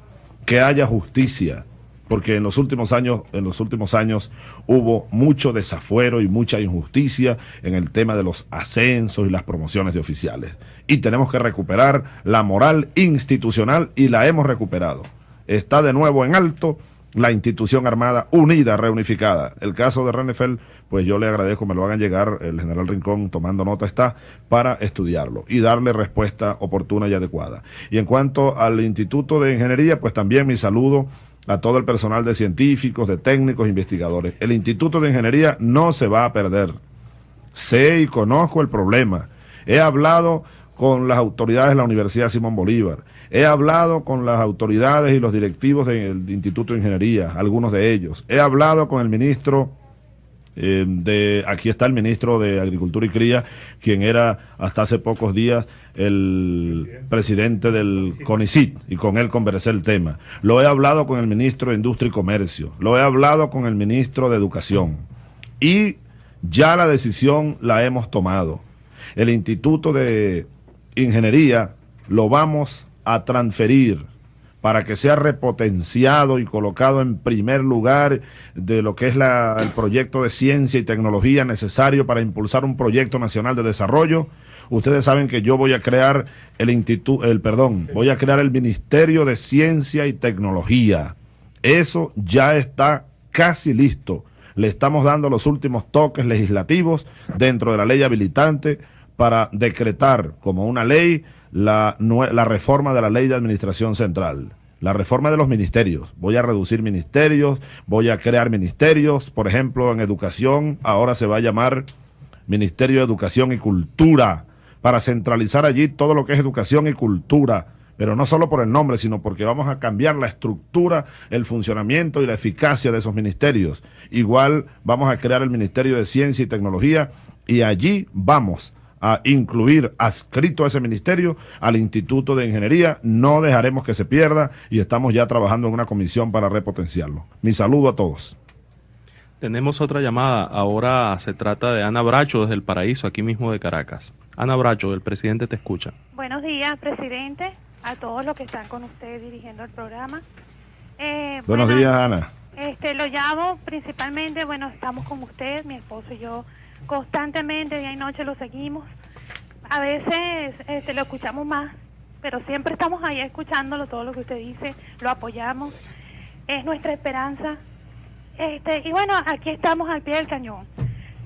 [SPEAKER 4] que haya justicia, porque en los últimos años, en los últimos años hubo mucho desafuero y mucha injusticia en el tema de los ascensos y las promociones de oficiales. Y tenemos que recuperar la moral institucional y la hemos recuperado. Está de nuevo en alto la institución armada unida, reunificada. El caso de Renefeld, pues yo le agradezco, me lo hagan llegar, el general Rincón tomando nota está, para estudiarlo y darle respuesta oportuna y adecuada. Y en cuanto al Instituto de Ingeniería, pues también mi saludo a todo el personal de científicos, de técnicos, investigadores. El Instituto de Ingeniería no se va a perder. sé y conozco el problema. He hablado con las autoridades de la Universidad Simón Bolívar. He hablado con las autoridades y los directivos del Instituto de Ingeniería, algunos de ellos. He hablado con el ministro eh, de, aquí está el ministro de Agricultura y Cría, quien era hasta hace pocos días el presidente del CONICIT, y con él conversé el tema. Lo he hablado con el ministro de Industria y Comercio, lo he hablado con el ministro de Educación, y ya la decisión la hemos tomado. El Instituto de Ingeniería lo vamos a transferir para que sea repotenciado y colocado en primer lugar de lo que es la, el proyecto de ciencia y tecnología necesario para impulsar un proyecto nacional de desarrollo. Ustedes saben que yo voy a crear el instituto, el perdón, voy a crear el Ministerio de Ciencia y Tecnología. Eso ya está casi listo. Le estamos dando los últimos toques legislativos dentro de la ley habilitante para decretar como una ley la, la reforma de la ley de administración central la reforma de los ministerios. Voy a reducir ministerios, voy a crear ministerios, por ejemplo, en educación, ahora se va a llamar Ministerio de Educación y Cultura, para centralizar allí todo lo que es educación y cultura, pero no solo por el nombre, sino porque vamos a cambiar la estructura, el funcionamiento y la eficacia de esos ministerios. Igual vamos a crear el Ministerio de Ciencia y Tecnología y allí vamos a incluir adscrito a ese ministerio al Instituto de Ingeniería. No dejaremos que se pierda y estamos ya trabajando en una comisión para repotenciarlo. Mi saludo a todos.
[SPEAKER 5] Tenemos otra llamada. Ahora se trata de Ana Bracho desde el Paraíso, aquí mismo de Caracas. Ana Bracho, el presidente te escucha.
[SPEAKER 12] Buenos días, presidente, a todos los que están con usted dirigiendo el programa.
[SPEAKER 4] Eh, Buenos días, Ana.
[SPEAKER 12] Este, lo llamo principalmente, bueno, estamos con usted, mi esposo y yo constantemente, día y noche lo seguimos. A veces este, lo escuchamos más, pero siempre estamos ahí escuchándolo, todo lo que usted dice, lo apoyamos. Es nuestra esperanza. Este, y bueno, aquí estamos al pie del cañón.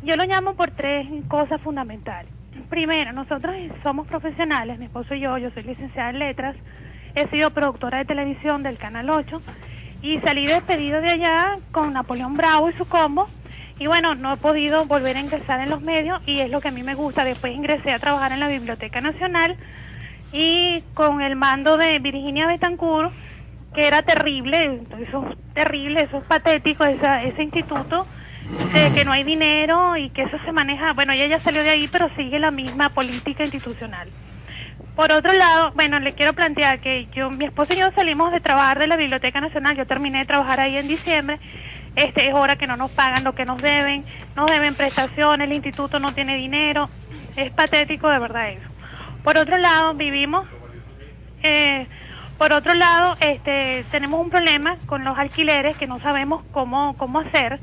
[SPEAKER 12] Yo lo llamo por tres cosas fundamentales. Primero, nosotros somos profesionales, mi esposo y yo, yo soy licenciada en letras, he sido productora de televisión del Canal 8 y salí despedido de allá con Napoleón Bravo y su combo y bueno, no he podido volver a ingresar en los medios y es lo que a mí me gusta. Después ingresé a trabajar en la Biblioteca Nacional y con el mando de Virginia Betancourt, que era terrible, eso es terrible, eso es patético, ese instituto, que no hay dinero y que eso se maneja, bueno, ella ya salió de ahí, pero sigue la misma política institucional. Por otro lado, bueno, le quiero plantear que yo, mi esposo y yo salimos de trabajar de la Biblioteca Nacional, yo terminé de trabajar ahí en diciembre. Este es hora que no nos pagan lo que nos deben, nos deben prestaciones, el instituto no tiene dinero, es patético de verdad eso. Por otro lado, vivimos, eh, por otro lado, este, tenemos un problema con los alquileres que no sabemos cómo, cómo hacer,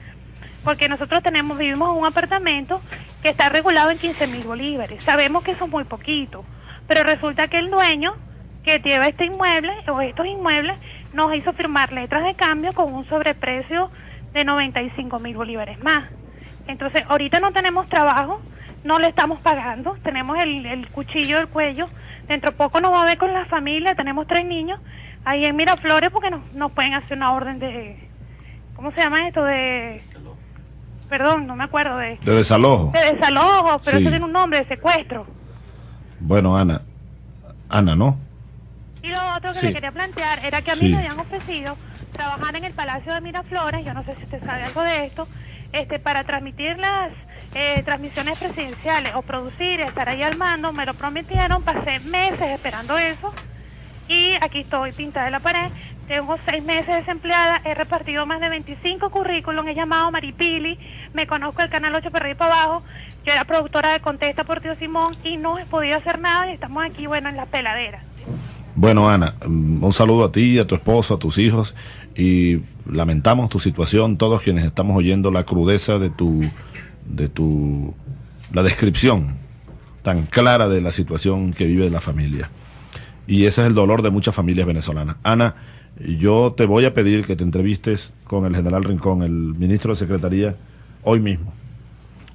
[SPEAKER 12] porque nosotros tenemos, vivimos en un apartamento que está regulado en 15 mil bolívares, sabemos que eso es muy poquito, pero resulta que el dueño que lleva este inmueble o estos inmuebles nos hizo firmar letras de cambio con un sobreprecio de 95 mil bolívares más. Entonces, ahorita no tenemos trabajo, no le estamos pagando, tenemos el, cuchillo del cuello, dentro poco nos va a ver con la familia, tenemos tres niños ahí en Miraflores porque nos, nos pueden hacer una orden de, ¿cómo se llama esto? De, perdón, no me acuerdo de...
[SPEAKER 4] De desalojo.
[SPEAKER 12] De desalojo, pero eso tiene un nombre, de secuestro.
[SPEAKER 4] Bueno, Ana, Ana, ¿no?
[SPEAKER 12] Y lo otro que le quería plantear era que a mí me habían ofrecido trabajar en el Palacio de Miraflores, yo no sé si usted sabe algo de esto, este, para transmitir las eh, transmisiones presidenciales o producir, estar ahí al mando, me lo prometieron, pasé meses esperando eso y aquí estoy pintada en la pared, tengo seis meses desempleada, he repartido más de 25 currículums, he llamado Maripili, me conozco el Canal 8 para para abajo, yo era productora de Contesta por Tío Simón y no he podido hacer nada y estamos aquí, bueno, en la peladera.
[SPEAKER 4] Bueno, Ana, mm, un saludo a ti, a tu esposo, a tus hijos y lamentamos tu situación, todos quienes estamos oyendo la crudeza de tu, de tu, la descripción tan clara de la situación que vive la familia. Y ese es el dolor de muchas familias venezolanas. Ana, yo te voy a pedir que te entrevistes con el general Rincón, el ministro de Secretaría, hoy mismo.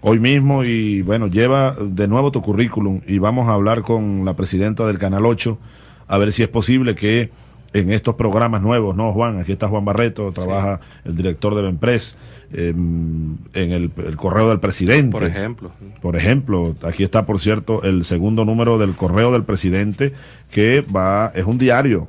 [SPEAKER 4] Hoy mismo y bueno, lleva de nuevo tu currículum y vamos a hablar con la presidenta del Canal 8 a ver si es posible que en estos programas nuevos, ¿no, Juan? Aquí está Juan Barreto, trabaja el director de Benpres, eh, en el, el, correo del presidente.
[SPEAKER 5] Por ejemplo.
[SPEAKER 4] Por ejemplo, aquí está, por cierto, el segundo número del correo del presidente, que va, es un diario.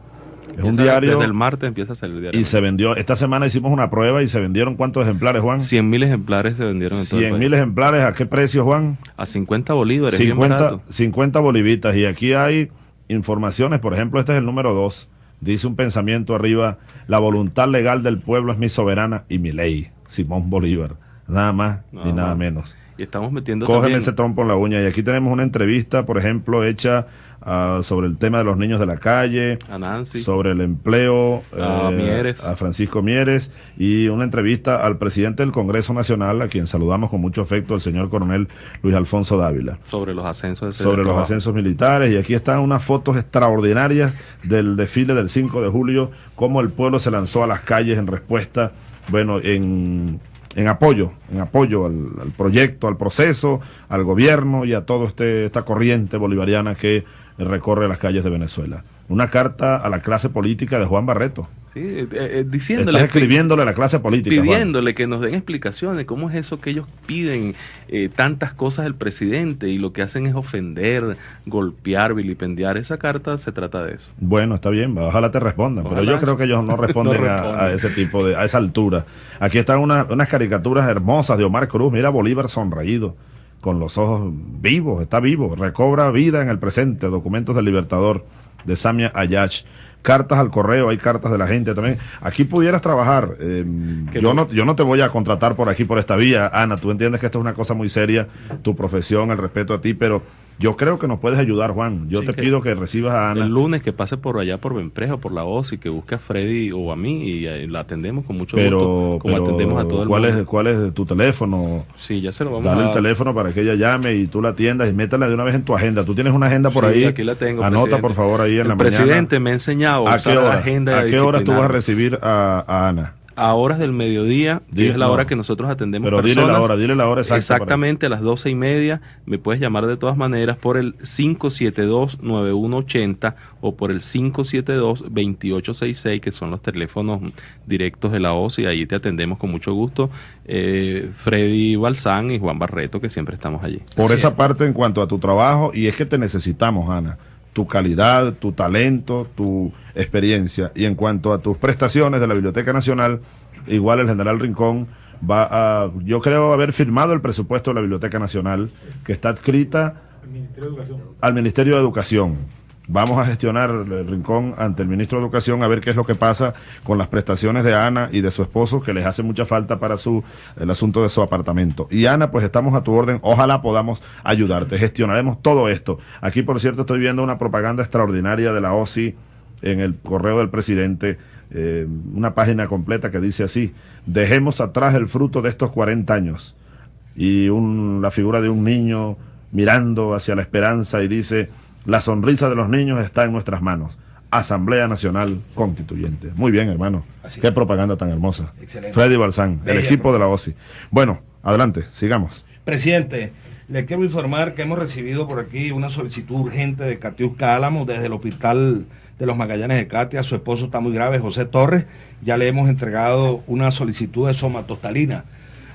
[SPEAKER 4] Es un diario.
[SPEAKER 5] Desde el martes empieza a salir el diario.
[SPEAKER 4] Y se vendió, esta semana hicimos una prueba y se vendieron cuántos ejemplares, Juan?
[SPEAKER 5] 100 mil ejemplares se vendieron en
[SPEAKER 4] 100 mil ejemplares, ¿a qué precio, Juan?
[SPEAKER 5] A 50 bolívares.
[SPEAKER 4] 50, 50 bolivitas. Y aquí hay informaciones, por ejemplo, este es el número 2 Dice un pensamiento arriba, la voluntad legal del pueblo es mi soberana y mi ley. Simón Bolívar. Nada más ni nada menos.
[SPEAKER 5] Y estamos metiendo
[SPEAKER 4] Cógeme ese trompo en la uña. Y aquí tenemos una entrevista, por ejemplo, hecha uh, sobre el tema de los niños de la calle,
[SPEAKER 5] a Nancy,
[SPEAKER 4] sobre el empleo,
[SPEAKER 5] a,
[SPEAKER 4] eh,
[SPEAKER 5] Mieres.
[SPEAKER 4] a Francisco Mieres, y una entrevista al presidente del Congreso Nacional, a quien saludamos con mucho afecto, el señor coronel Luis Alfonso Dávila.
[SPEAKER 5] Sobre los ascensos. De
[SPEAKER 4] sobre los ascensos militares, y aquí están unas fotos extraordinarias del desfile del 5 de julio, cómo el pueblo se lanzó a las calles en respuesta, bueno, en en apoyo, en apoyo al, proyecto, al proceso, al gobierno y a toda este, esta corriente bolivariana que recorre las calles de Venezuela. Una carta a la clase política de Juan Barreto.
[SPEAKER 5] Sí, eh, eh, diciéndole.
[SPEAKER 4] Estás escribiéndole a la clase política.
[SPEAKER 5] Pidiéndole Juan. que nos den explicaciones, cómo es eso que ellos piden eh, tantas cosas del presidente y lo que hacen es ofender, golpear, vilipendiar. Esa carta se trata de eso.
[SPEAKER 4] Bueno, está bien, ojalá te respondan, ojalá. pero yo creo que ellos no responden, no responden. A, a, ese tipo de, a esa altura. Aquí están una, unas caricaturas hermosas de Omar Cruz, mira Bolívar sonreído con los ojos vivos, está vivo, recobra vida en el presente, documentos del Libertador de Samia Ayach, cartas al correo, hay cartas de la gente también. Aquí pudieras trabajar. Eh, yo no, yo no te voy a contratar por aquí, por esta vía, Ana. Tú entiendes que esto es una cosa muy seria, tu profesión, el respeto a ti, pero yo creo que nos puedes ayudar, Juan. Yo sí, te que pido que recibas a Ana.
[SPEAKER 5] El lunes que pase por allá por Benpreja o por la OS y que busque a Freddy o a mí y eh, la atendemos con mucho
[SPEAKER 4] pero,
[SPEAKER 5] gusto, como
[SPEAKER 4] pero,
[SPEAKER 5] atendemos a todo el
[SPEAKER 4] ¿cuál
[SPEAKER 5] mundo.
[SPEAKER 4] Es, ¿Cuál es tu teléfono?
[SPEAKER 5] Sí, ya se lo vamos
[SPEAKER 4] Dale
[SPEAKER 5] a
[SPEAKER 4] el teléfono para que ella llame y tú la atiendas y métala de una vez en tu agenda. Tú tienes una agenda por
[SPEAKER 5] sí,
[SPEAKER 4] ahí.
[SPEAKER 5] aquí la tengo.
[SPEAKER 4] Anota,
[SPEAKER 5] presidente.
[SPEAKER 4] por favor, ahí en
[SPEAKER 5] el
[SPEAKER 4] la
[SPEAKER 5] presidente
[SPEAKER 4] mañana.
[SPEAKER 5] me ha enseñado a,
[SPEAKER 4] ¿A
[SPEAKER 5] usar
[SPEAKER 4] qué hora?
[SPEAKER 5] la agenda
[SPEAKER 4] ¿A qué hora tú vas a recibir a, a Ana?
[SPEAKER 5] A horas del mediodía, que
[SPEAKER 4] Dile-
[SPEAKER 5] es la
[SPEAKER 4] no.
[SPEAKER 5] hora que nosotros atendemos
[SPEAKER 4] Pero dile la hora, dile la hora exacta
[SPEAKER 5] Exactamente a las doce y media. Me puedes llamar de todas maneras por el 572-9180 o por el 572-2866, que son los teléfonos directos de la OCI. Ahí te atendemos con mucho gusto. Eh, Freddy Balsán y Juan Barreto, que siempre estamos allí.
[SPEAKER 4] Por esa parte en cuanto a tu trabajo, y es que te necesitamos, Ana, tu calidad, tu talento, tu experiencia. Y en cuanto a tus prestaciones de la Biblioteca Nacional, igual el general Rincón va a, yo creo haber firmado el presupuesto de la Biblioteca Nacional, que está adscrita al Ministerio de Educación. Vamos a gestionar el rincón ante el ministro de Educación a ver qué es lo que pasa con las prestaciones de Ana y de su esposo, que les hace mucha falta para su el asunto de su apartamento. Y Ana, pues estamos a tu orden, ojalá podamos ayudarte. Gestionaremos todo esto. Aquí, por cierto, estoy viendo una propaganda extraordinaria de la OSI en el correo del presidente, eh, una página completa que dice así, dejemos atrás el fruto de estos 40 años. Y un, la figura de un niño mirando hacia la esperanza y dice, la sonrisa de los niños está en nuestras manos. Asamblea Nacional Constituyente. Muy bien, hermano.
[SPEAKER 3] Así
[SPEAKER 4] Qué
[SPEAKER 3] es.
[SPEAKER 4] propaganda tan hermosa.
[SPEAKER 3] Excelente.
[SPEAKER 4] Freddy Balsán, el equipo de la OSI. Bueno, adelante, sigamos.
[SPEAKER 3] Presidente, le quiero informar que hemos recibido por aquí una solicitud urgente de Catiusca Álamo desde el hospital de los Magallanes de Catia. Su esposo está muy grave, José Torres. Ya le hemos entregado una solicitud de somatostalina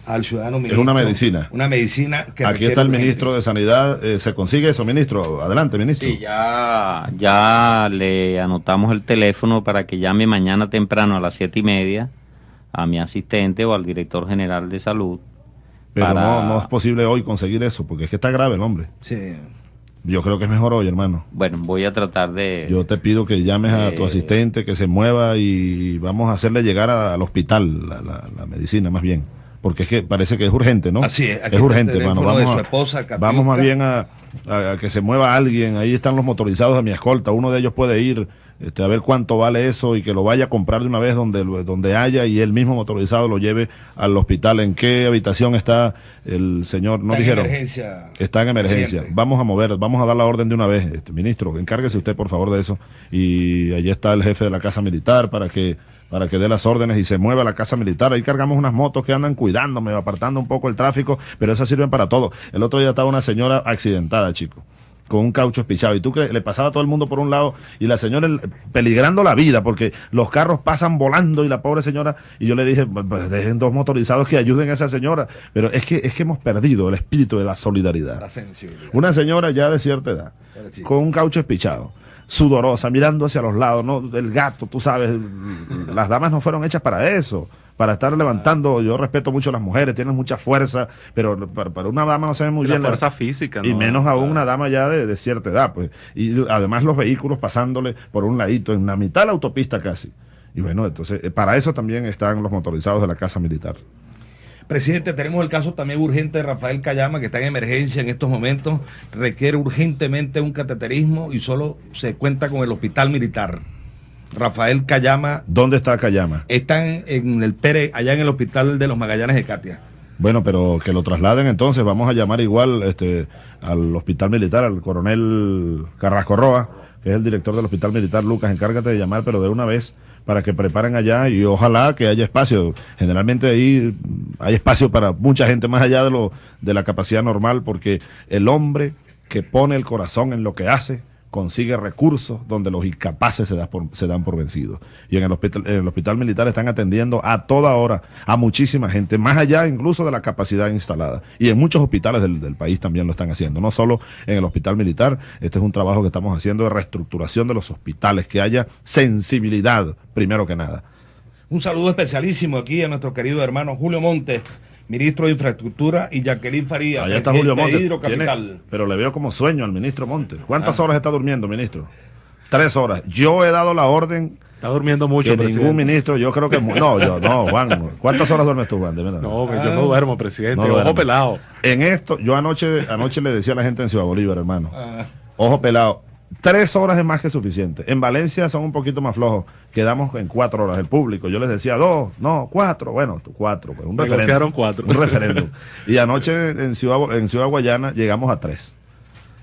[SPEAKER 3] al ciudadano
[SPEAKER 4] Es
[SPEAKER 3] ministro.
[SPEAKER 4] una medicina.
[SPEAKER 3] Una medicina que
[SPEAKER 4] Aquí está el
[SPEAKER 3] urgente.
[SPEAKER 4] ministro de Sanidad. eh, ¿Se consigue eso, ministro? Adelante, ministro.
[SPEAKER 13] Sí, ya, ya le anotamos el teléfono para que llame mañana temprano a las siete y media a mi asistente o al director general de salud.
[SPEAKER 4] Pero
[SPEAKER 13] para-
[SPEAKER 4] no, no es posible hoy conseguir eso, porque es que está grave el hombre.
[SPEAKER 3] Sí.
[SPEAKER 4] Yo creo que es mejor hoy, hermano.
[SPEAKER 13] Bueno, voy a tratar de...
[SPEAKER 4] Yo te pido que llames a tu asistente, que se mueva y vamos a hacerle llegar a- al hospital la, la- la medicina más bien. Porque es que parece que es urgente, ¿no?
[SPEAKER 3] Así es, aquí
[SPEAKER 4] es urgente, hermano.
[SPEAKER 3] teléfono de
[SPEAKER 4] Vamos,
[SPEAKER 3] su
[SPEAKER 4] a-
[SPEAKER 3] esposa,
[SPEAKER 4] vamos más bien a, a- a que se mueva alguien. Ahí están los motorizados de mi escolta. Uno de ellos puede ir este, a ver cuánto vale eso y que lo vaya a comprar de una vez donde, donde haya y el mismo motorizado lo lleve al hospital. ¿En qué habitación está el señor? No
[SPEAKER 3] Está en
[SPEAKER 4] dijeron.
[SPEAKER 3] emergencia.
[SPEAKER 4] Está en emergencia. Vamos a mover, vamos a dar la orden de una vez. Este, ministro, encárguese usted por favor de eso. Y allí está el jefe de la Casa Militar para que para que dé las órdenes y se mueva la Casa Militar. Ahí cargamos unas motos que andan cuidándome, apartando un poco el tráfico, pero esas sirven para todo. El otro día estaba una señora accidentada, chico. Con un caucho espichado. Y tú que le pasaba a todo el mundo por un lado y la señora el- peligrando la vida porque los carros pasan volando y la pobre señora, y yo le dije, "Pues, pues, dejen dos motorizados que ayuden a esa señora. Pero es que, es que hemos perdido el espíritu de la solidaridad.
[SPEAKER 3] La sensibilidad.
[SPEAKER 4] Una señora ya de cierta edad, con un caucho espichado, sudorosa, mirando hacia los lados, ¿no? El gato, tú sabes, las damas no fueron hechas para eso, para estar levantando. Yo respeto mucho a las mujeres, tienen mucha fuerza, pero para, para una dama no se ve muy
[SPEAKER 5] La
[SPEAKER 4] bien.
[SPEAKER 5] fuerza física,
[SPEAKER 4] Y
[SPEAKER 5] ¿no?
[SPEAKER 4] menos aún una dama ya de, de cierta edad, pues. Y además los vehículos pasándole por un ladito, en la mitad de la autopista casi. Y bueno, entonces, eh, para eso también están los motorizados de la Casa Militar.
[SPEAKER 3] Presidente, tenemos el caso también urgente de Rafael Cayama, que está en emergencia en estos momentos, requiere urgentemente un cateterismo y solo se cuenta con el hospital militar. Rafael Cayama
[SPEAKER 4] ¿Dónde está Cayama?
[SPEAKER 3] está en, en el Pérez, allá en el hospital de los Magallanes de Katia.
[SPEAKER 4] Bueno, pero que lo trasladen entonces, vamos a llamar igual este, al hospital militar, al coronel Carrasco Roa, que es el director del hospital militar, Lucas, encárgate de llamar, pero de una vez, para que preparen allá y ojalá que haya espacio. Generalmente ahí hay espacio para mucha gente más allá de, lo, de la capacidad normal, porque el hombre que pone el corazón en lo que hace, consigue recursos donde los incapaces se, se dan por vencidos. Y en el, hospital, en el hospital militar están atendiendo a toda hora a muchísima gente, más allá incluso de la capacidad instalada. Y en muchos hospitales del, del país también lo están haciendo, no solo en el hospital militar. Este es un trabajo que estamos haciendo de reestructuración de los hospitales, que haya sensibilidad, primero que nada.
[SPEAKER 3] Un saludo especialísimo aquí a nuestro querido hermano Julio Montes, ministro de Infraestructura, y Jacqueline Faría,
[SPEAKER 4] Allá está Julio
[SPEAKER 3] de
[SPEAKER 4] Montes.
[SPEAKER 3] Hidrocapital.
[SPEAKER 4] Tiene- pero le veo como sueño al ministro Montes. ¿Cuántas
[SPEAKER 3] Ah.
[SPEAKER 4] horas está durmiendo, ministro? Tres horas. Yo he dado la orden
[SPEAKER 5] Está durmiendo mucho,
[SPEAKER 4] que
[SPEAKER 5] presidente.
[SPEAKER 4] ningún ministro, yo creo que no, yo no, Juan. ¿Cuántas horas duermes tú, Juan? De.
[SPEAKER 5] No, que yo no duermo, presidente.
[SPEAKER 4] No
[SPEAKER 5] Ojo
[SPEAKER 4] duermes.
[SPEAKER 5] pelado.
[SPEAKER 4] En esto, yo anoche, anoche le decía a la gente en Ciudad Bolívar, hermano, ojo pelado, tres horas es más que suficiente. En Valencia son un poquito más flojos, quedamos en cuatro horas. El público, yo les decía dos, no, cuatro, bueno, cuatro, pues, un referéndum.
[SPEAKER 5] cuatro.
[SPEAKER 4] Un referéndum. Y anoche en Ciudad, en Ciudad Guayana llegamos a tres.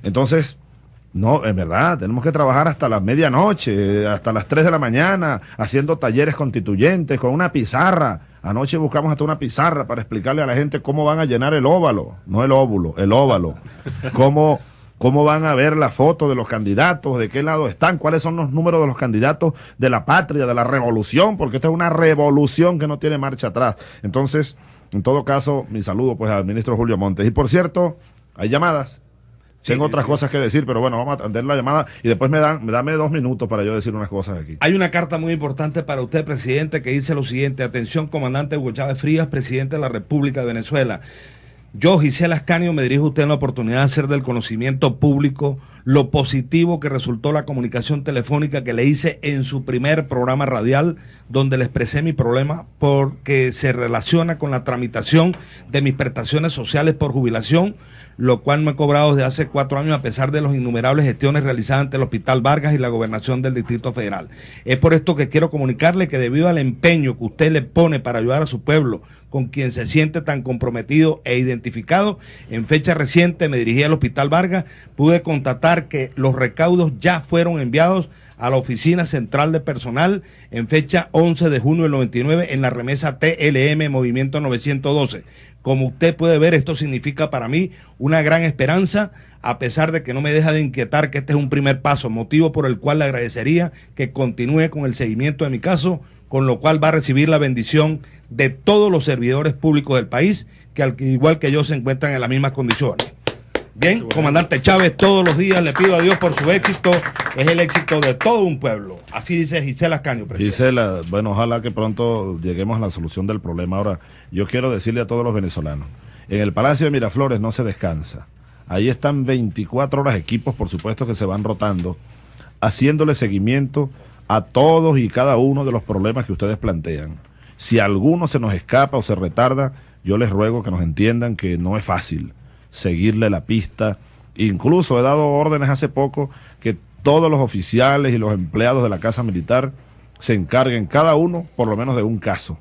[SPEAKER 4] Entonces, no, en verdad, tenemos que trabajar hasta la medianoche, hasta las 3 de la mañana, haciendo talleres constituyentes con una pizarra. Anoche buscamos hasta una pizarra para explicarle a la gente cómo van a llenar el óvalo, no el óvulo, el óvalo. Cómo, cómo van a ver la foto de los candidatos, de qué lado están, cuáles son los números de los candidatos de la patria, de la revolución, porque esta es una revolución que no tiene marcha atrás. Entonces, en todo caso, mi saludo pues al ministro Julio Montes. Y por cierto, hay llamadas. Tengo otras cosas que decir, pero bueno, vamos a atender la llamada y después me dan, me dame dos minutos para yo decir unas cosas aquí.
[SPEAKER 3] Hay una carta muy importante para usted, presidente, que dice lo siguiente. Atención, comandante Hugo Chávez Frías, presidente de la República de Venezuela. Yo, Gisela Ascanio, me dirijo a usted en la oportunidad de hacer del conocimiento público lo positivo que resultó la comunicación telefónica que le hice en su primer programa radial, donde le expresé mi problema porque se relaciona con la tramitación de mis prestaciones sociales por jubilación, lo cual me he cobrado desde hace cuatro años a pesar de las innumerables gestiones realizadas ante el Hospital Vargas y la Gobernación del Distrito Federal. Es por esto que quiero comunicarle que debido al empeño que usted le pone para ayudar a su pueblo, con quien se siente tan comprometido e identificado, en fecha reciente me dirigí al Hospital Vargas, pude constatar que los recaudos ya fueron enviados a la Oficina Central de Personal en fecha 11 de junio del 99 en la remesa TLM Movimiento 912. Como usted puede ver, esto significa para mí una gran esperanza, a pesar de que no me deja de inquietar que este es un primer paso, motivo por el cual le agradecería que continúe con el seguimiento de mi caso, con lo cual va a recibir la bendición de todos los servidores públicos del país, que al igual que yo se encuentran en las mismas condiciones. Bien, comandante Chávez, todos los días le pido a Dios por su éxito, es el éxito de todo un pueblo. Así dice Gisela Ascanio, presidente.
[SPEAKER 4] Gisela, bueno, ojalá que pronto lleguemos a la solución del problema. Ahora, yo quiero decirle a todos los venezolanos, en el Palacio de Miraflores no se descansa. Ahí están 24 horas equipos, por supuesto, que se van rotando, haciéndole seguimiento a todos y cada uno de los problemas que ustedes plantean. Si alguno se nos escapa o se retarda, yo les ruego que nos entiendan que no es fácil seguirle la pista. Incluso he dado órdenes hace poco que todos los oficiales y los empleados de la Casa Militar se encarguen cada uno por lo menos de un caso.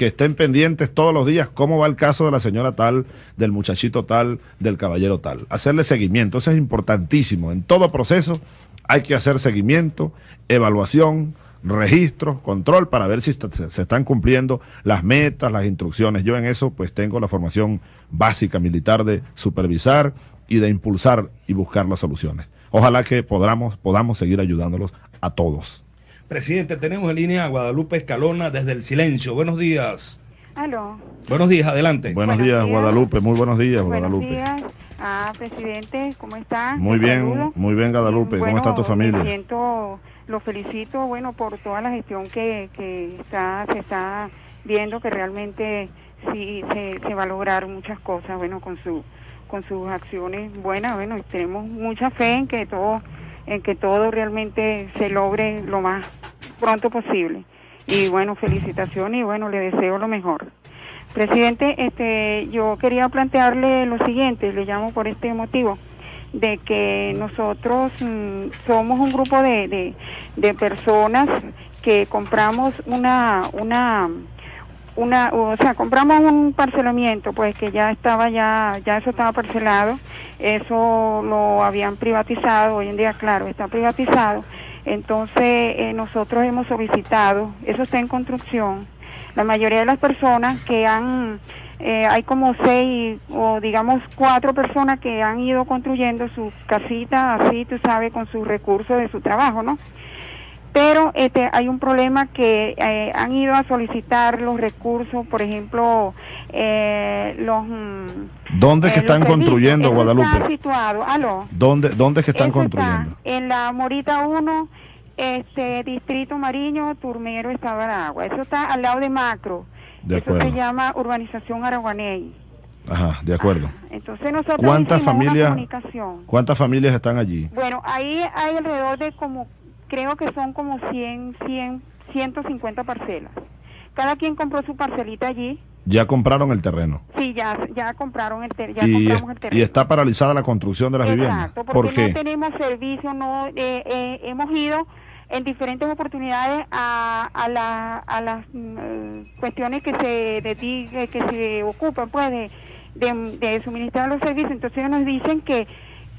[SPEAKER 4] Que estén pendientes todos los días cómo va el caso de la señora tal, del muchachito tal, del caballero tal. Hacerle seguimiento, eso es importantísimo. En todo proceso hay que hacer seguimiento, evaluación, registros, control para ver si se están cumpliendo las metas, las instrucciones. Yo en eso pues tengo la formación básica militar de supervisar y de impulsar y buscar las soluciones. Ojalá que podamos, podamos seguir ayudándolos a todos.
[SPEAKER 3] Presidente, tenemos en línea a Guadalupe Escalona desde el silencio. Buenos días.
[SPEAKER 14] Aló.
[SPEAKER 3] Buenos días, adelante.
[SPEAKER 4] Buenos, días, Guadalupe. Muy buenos días, Guadalupe.
[SPEAKER 14] Buenos días. Ah, presidente, ¿cómo está?
[SPEAKER 4] Muy bien, muy bien, Guadalupe. ¿Cómo está tu familia?
[SPEAKER 14] Siento, lo felicito, bueno, por toda la gestión que, que está, se está viendo, que realmente sí se, se va a lograr muchas cosas, bueno, con su con sus acciones buenas, bueno, y tenemos mucha fe en que todo en que todo realmente se logre lo más pronto posible. Y bueno, felicitaciones y bueno, le deseo lo mejor. Presidente, este, yo quería plantearle lo siguiente, le llamo por este motivo, de que nosotros mm, somos un grupo de, de, de personas que compramos una, una, una, o sea, compramos un parcelamiento, pues que ya estaba ya, ya eso estaba parcelado, eso lo habían privatizado, hoy en día, claro, está privatizado. Entonces, eh, nosotros hemos solicitado, eso está en construcción, la mayoría de las personas que han, eh, hay como seis o digamos cuatro personas que han ido construyendo su casita así, tú sabes, con sus recursos de su trabajo, ¿no? Pero este hay un problema que eh, han ido a solicitar los recursos, por ejemplo, eh, los mm,
[SPEAKER 4] ¿Dónde es que
[SPEAKER 14] eh,
[SPEAKER 4] están construyendo.
[SPEAKER 14] Eso
[SPEAKER 4] Guadalupe?
[SPEAKER 14] Está situado, aló.
[SPEAKER 4] ¿Dónde, dónde es que están
[SPEAKER 14] Eso
[SPEAKER 4] construyendo?
[SPEAKER 14] Está en la Morita 1, este Distrito Mariño, Turmero, Estado Aragua. Eso está al lado de Macro.
[SPEAKER 4] De
[SPEAKER 14] Eso se llama Urbanización Araguaney.
[SPEAKER 4] Ajá, de acuerdo.
[SPEAKER 14] Entonces nosotros
[SPEAKER 4] ¿Cuántas familias,
[SPEAKER 14] comunicación.
[SPEAKER 4] cuántas familias están allí?
[SPEAKER 14] Bueno, ahí hay alrededor de como, creo que son como 100, 100, 150 parcelas. Cada quien compró su parcelita allí.
[SPEAKER 4] Ya compraron el terreno.
[SPEAKER 14] Sí, ya, ya compraron el, ter- ya
[SPEAKER 4] Y,
[SPEAKER 14] compramos el
[SPEAKER 4] es-
[SPEAKER 14] terreno.
[SPEAKER 4] y está paralizada la construcción de las viviendas.
[SPEAKER 14] Exacto,
[SPEAKER 4] ¿Por
[SPEAKER 14] porque
[SPEAKER 4] qué?
[SPEAKER 14] no tenemos servicio, no eh, eh, hemos ido en diferentes oportunidades a, a, la- a las mm, eh, cuestiones que se dedique- que se ocupan pues de, de, de suministrar los servicios, entonces ellos nos dicen que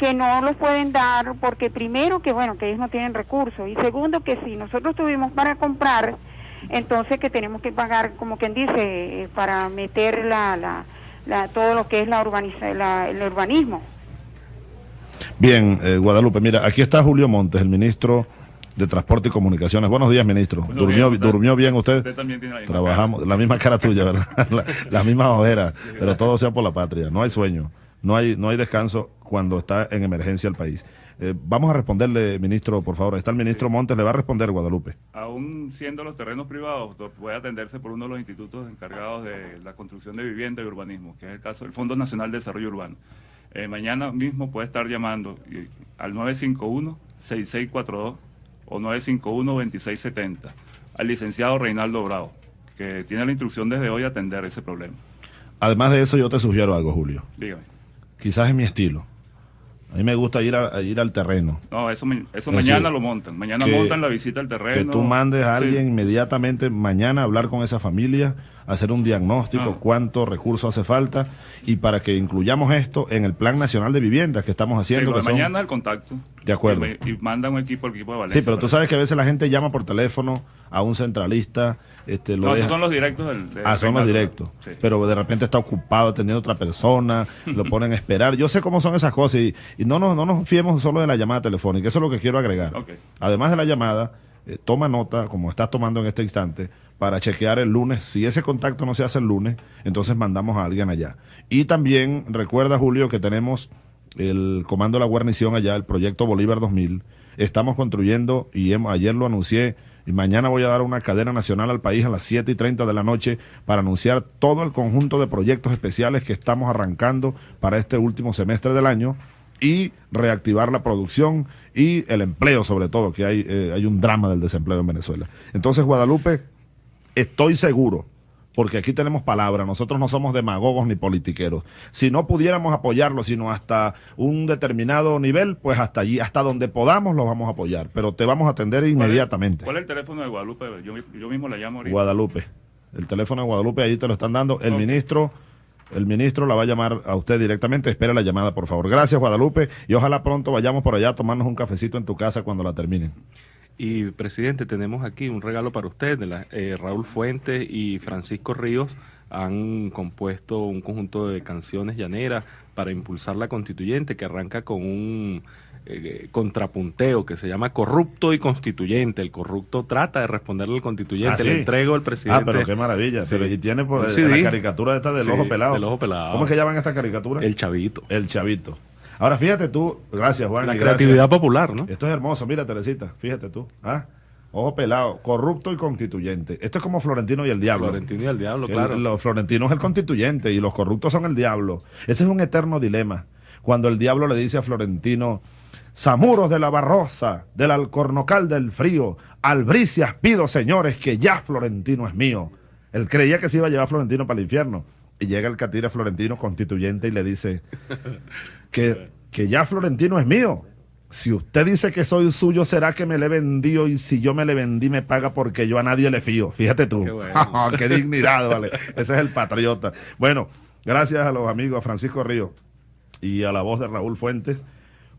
[SPEAKER 14] que no los pueden dar porque primero que bueno que ellos no tienen recursos y segundo que si nosotros tuvimos para comprar entonces que tenemos que pagar como quien dice eh, para meter la, la, la- todo lo que es la urbaniza, la- el urbanismo
[SPEAKER 4] Bien, eh, Guadalupe, mira, aquí está Julio Montes, el ministro de Transporte y Comunicaciones. Buenos días, ministro. ¿Durmió,
[SPEAKER 15] días, ¿qué tal?
[SPEAKER 4] ¿Durmió bien usted?
[SPEAKER 15] Usted también tiene la misma
[SPEAKER 4] Trabajamos, la misma cara tuya, ¿verdad? la, la misma ojera, pero todo sea por la patria. No hay sueño, no hay, no hay descanso cuando está en emergencia el país. Eh, vamos a responderle, ministro, por favor. Está el ministro Montes, le va a responder Guadalupe.
[SPEAKER 15] Aún siendo los terrenos privados, do- puede atenderse por uno de los institutos encargados de la construcción de vivienda y urbanismo, que es el caso del Fondo Nacional de Desarrollo Urbano. Eh, mañana mismo puede estar llamando al 951-6642 o 951-2670 al licenciado Reinaldo Bravo, que tiene la instrucción desde hoy a atender ese problema.
[SPEAKER 4] Además de eso, yo te sugiero algo, Julio.
[SPEAKER 15] Dígame.
[SPEAKER 4] Quizás es mi estilo. A mí me gusta ir, a, a ir al terreno.
[SPEAKER 15] No, eso, eso
[SPEAKER 4] Es
[SPEAKER 15] mañana
[SPEAKER 4] decir,
[SPEAKER 15] lo montan. Mañana
[SPEAKER 4] que-
[SPEAKER 15] montan la visita al terreno.
[SPEAKER 4] Que tú mandes a
[SPEAKER 15] Sí.
[SPEAKER 4] alguien inmediatamente mañana a hablar con esa familia, hacer un diagnóstico,
[SPEAKER 15] Ah.
[SPEAKER 4] cuánto recursos hace falta y para que incluyamos esto en el Plan Nacional de Viviendas que estamos
[SPEAKER 15] Sí,
[SPEAKER 4] haciendo. que son-
[SPEAKER 15] mañana el contacto.
[SPEAKER 4] De acuerdo.
[SPEAKER 15] Y, y manda un equipo, el equipo de Valencia.
[SPEAKER 4] Sí, pero tú sabes que a veces la gente llama por teléfono a un centralista. Este, lo
[SPEAKER 15] No,
[SPEAKER 4] deja-
[SPEAKER 15] esos son los directos del. del
[SPEAKER 4] Ah, son los directos.
[SPEAKER 15] Sí.
[SPEAKER 4] Pero de repente está ocupado atendiendo a otra persona, lo ponen a esperar. Yo sé cómo son esas cosas y, y no, nos, no nos fiemos solo de la llamada telefónica. Eso es lo que quiero agregar. Además de la llamada, eh, toma nota, como estás tomando en este instante, para chequear el lunes. Si ese contacto no se hace el lunes, entonces mandamos a alguien allá. Y también recuerda, Julio, que tenemos el Comando de la Guarnición allá, el proyecto Bolívar 2000. Estamos construyendo, y ayer lo anuncié, y mañana voy a dar una cadena nacional al país a las 7 y 30 de la noche para anunciar todo el conjunto de proyectos especiales que estamos arrancando para este último semestre del año y reactivar la producción y el empleo sobre todo, que hay, eh, hay un drama del desempleo en Venezuela. Entonces, Guadalupe, estoy seguro, porque aquí tenemos palabra, nosotros no somos demagogos ni politiqueros. Si no pudiéramos apoyarlo, sino hasta un determinado nivel, pues hasta allí, hasta donde podamos, lo vamos a apoyar, pero te vamos a atender inmediatamente.
[SPEAKER 15] ¿Cuál es el teléfono de Guadalupe? Yo, yo mismo la llamo ahorita.
[SPEAKER 4] Guadalupe. El teléfono de Guadalupe, ahí te lo están dando. El ministro, el ministro la va a llamar a usted directamente. Espera la llamada, por favor. Gracias, Guadalupe. Y ojalá pronto vayamos por allá a tomarnos un cafecito en tu casa cuando la terminen.
[SPEAKER 5] Y presidente, tenemos aquí un regalo para usted. De la, eh, Raúl Fuentes y Francisco Ríos han compuesto un conjunto de canciones llaneras para impulsar la constituyente que arranca con un eh, contrapunteo que se llama corrupto y constituyente. El corrupto trata de responderle al constituyente,
[SPEAKER 4] Ah,
[SPEAKER 5] le entrego al presidente.
[SPEAKER 4] Ah, pero qué maravilla.
[SPEAKER 5] Sí.
[SPEAKER 4] Pero, y tiene por la caricatura esta del ojo pelado.
[SPEAKER 5] del ojo pelado.
[SPEAKER 4] ¿Cómo es que llaman esta caricatura?
[SPEAKER 5] El chavito.
[SPEAKER 4] El chavito. Ahora fíjate tú, gracias Juan.
[SPEAKER 5] La
[SPEAKER 4] gracias.
[SPEAKER 5] creatividad popular, ¿no?
[SPEAKER 4] Esto es hermoso, mira Teresita, fíjate tú. ¿ah? Ojo pelado, corrupto y constituyente. Esto es como Florentino y el diablo.
[SPEAKER 5] Florentino y el diablo,
[SPEAKER 4] El-
[SPEAKER 5] claro.
[SPEAKER 4] Los florentinos es el constituyente y los corruptos son el diablo. Ese es un eterno dilema. Cuando el diablo le dice a Florentino, Samuros de la Barrosa, del Alcornocal del Frío, albricias pido, señores, que ya Florentino es mío. Él creía que se iba a llevar a Florentino para el infierno. Y llega el catira Florentino constituyente y le dice que, que ya Florentino es mío. Si usted dice que soy suyo, será que me le vendió y si yo me le vendí me paga porque yo a nadie le fío. Fíjate tú.
[SPEAKER 5] Qué bueno.
[SPEAKER 4] Qué dignidad, vale. Ese es el patriota. Bueno, gracias a los amigos, a Francisco Río y a la voz de Raúl Fuentes,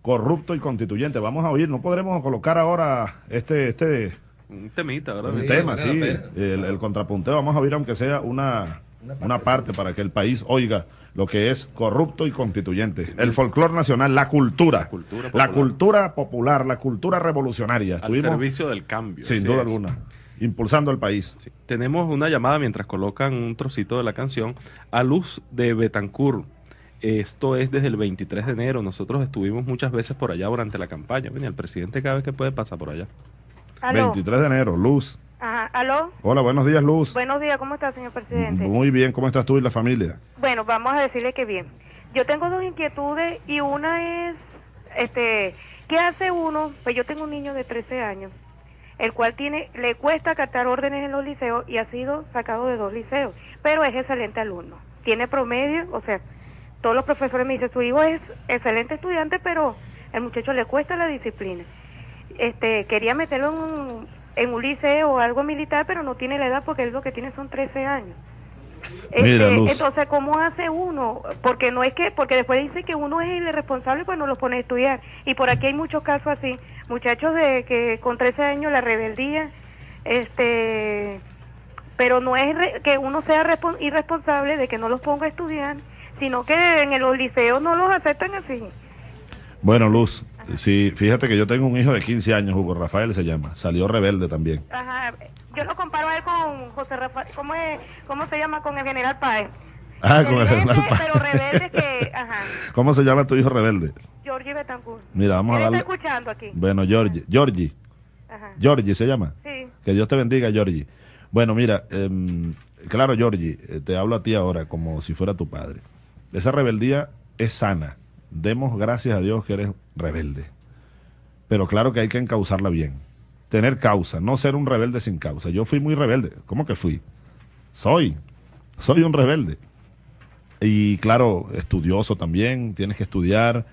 [SPEAKER 4] corrupto y constituyente. Vamos a oír, no podremos colocar ahora este, este
[SPEAKER 5] Un temita, ¿verdad?
[SPEAKER 4] un tema, sí, el, el contrapunteo. Vamos a oír, aunque sea una, una parte para que el país oiga lo que es corrupto y constituyente. el folclore nacional, la cultura.
[SPEAKER 5] cultura
[SPEAKER 4] la cultura popular, la cultura revolucionaria.
[SPEAKER 5] Al
[SPEAKER 4] Estuvimos,
[SPEAKER 5] servicio del cambio.
[SPEAKER 4] sin duda
[SPEAKER 5] es.
[SPEAKER 4] alguna, impulsando al país.
[SPEAKER 5] Tenemos una llamada mientras colocan un trocito de la canción a Luz de Betancourt. Esto es desde el 23 de enero. Nosotros estuvimos muchas veces por allá durante la campaña. Venía el presidente cada vez que puede pasa por allá.
[SPEAKER 16] Aló.
[SPEAKER 4] 23 de enero, Luz.
[SPEAKER 16] Ajá, ¿Aló?
[SPEAKER 4] Hola, buenos días, Luz.
[SPEAKER 16] Buenos días, ¿cómo está, señor presidente?
[SPEAKER 4] Muy bien, ¿cómo estás tú y la familia?
[SPEAKER 16] Bueno, vamos a decirle que bien. Yo tengo dos inquietudes y una es, este, ¿qué hace uno? Pues yo tengo un niño de 13 años, el cual tiene, le cuesta captar órdenes en los liceos y ha sido sacado de dos liceos, pero es excelente alumno. Tiene promedio, o sea, todos los profesores me dicen, su hijo es excelente estudiante, pero el muchacho le cuesta la disciplina. Este, quería meterlo en un, en un liceo o algo militar, pero no tiene la edad porque él lo que tiene son 13 años.
[SPEAKER 4] Mira,
[SPEAKER 16] Este, entonces, ¿cómo hace uno? Porque no es que, porque después dice que uno es el responsable, pues no lo pone a estudiar. Y por aquí hay muchos casos así, muchachos de que con 13 años la rebeldía, este, pero no es re- que uno sea respon- irresponsable de que no los ponga a estudiar, sino que en los liceos no los aceptan así.
[SPEAKER 4] Bueno, Luz, sí, fíjate que yo tengo un hijo de 15 años, Hugo Rafael se llama, salió rebelde también.
[SPEAKER 16] Ajá, yo lo comparo a él con José Rafael, ¿cómo, es, cómo se llama? Con el general Páez.
[SPEAKER 4] Ah, con el general Páez.
[SPEAKER 16] pero rebelde que, ajá,
[SPEAKER 4] ¿Cómo se llama tu hijo rebelde?
[SPEAKER 16] Georgie Betancourt.
[SPEAKER 4] Mira, vamos a darle...
[SPEAKER 16] está escuchando aquí.
[SPEAKER 4] Bueno, Georgie, Georgie,
[SPEAKER 16] Ajá.
[SPEAKER 4] Georgie se llama.
[SPEAKER 16] Sí.
[SPEAKER 4] Que Dios te bendiga, Georgie. Bueno, mira, em, claro, Georgie, eh, te hablo a ti ahora como si fuera tu padre. Esa rebeldía es sana. Demos gracias a Dios que eres rebelde. Pero claro que hay que encauzarla bien. Tener causa, no ser un rebelde sin causa. Yo fui muy rebelde. ¿Cómo que fui? Soy. Soy un rebelde. Y claro, estudioso también, tienes que estudiar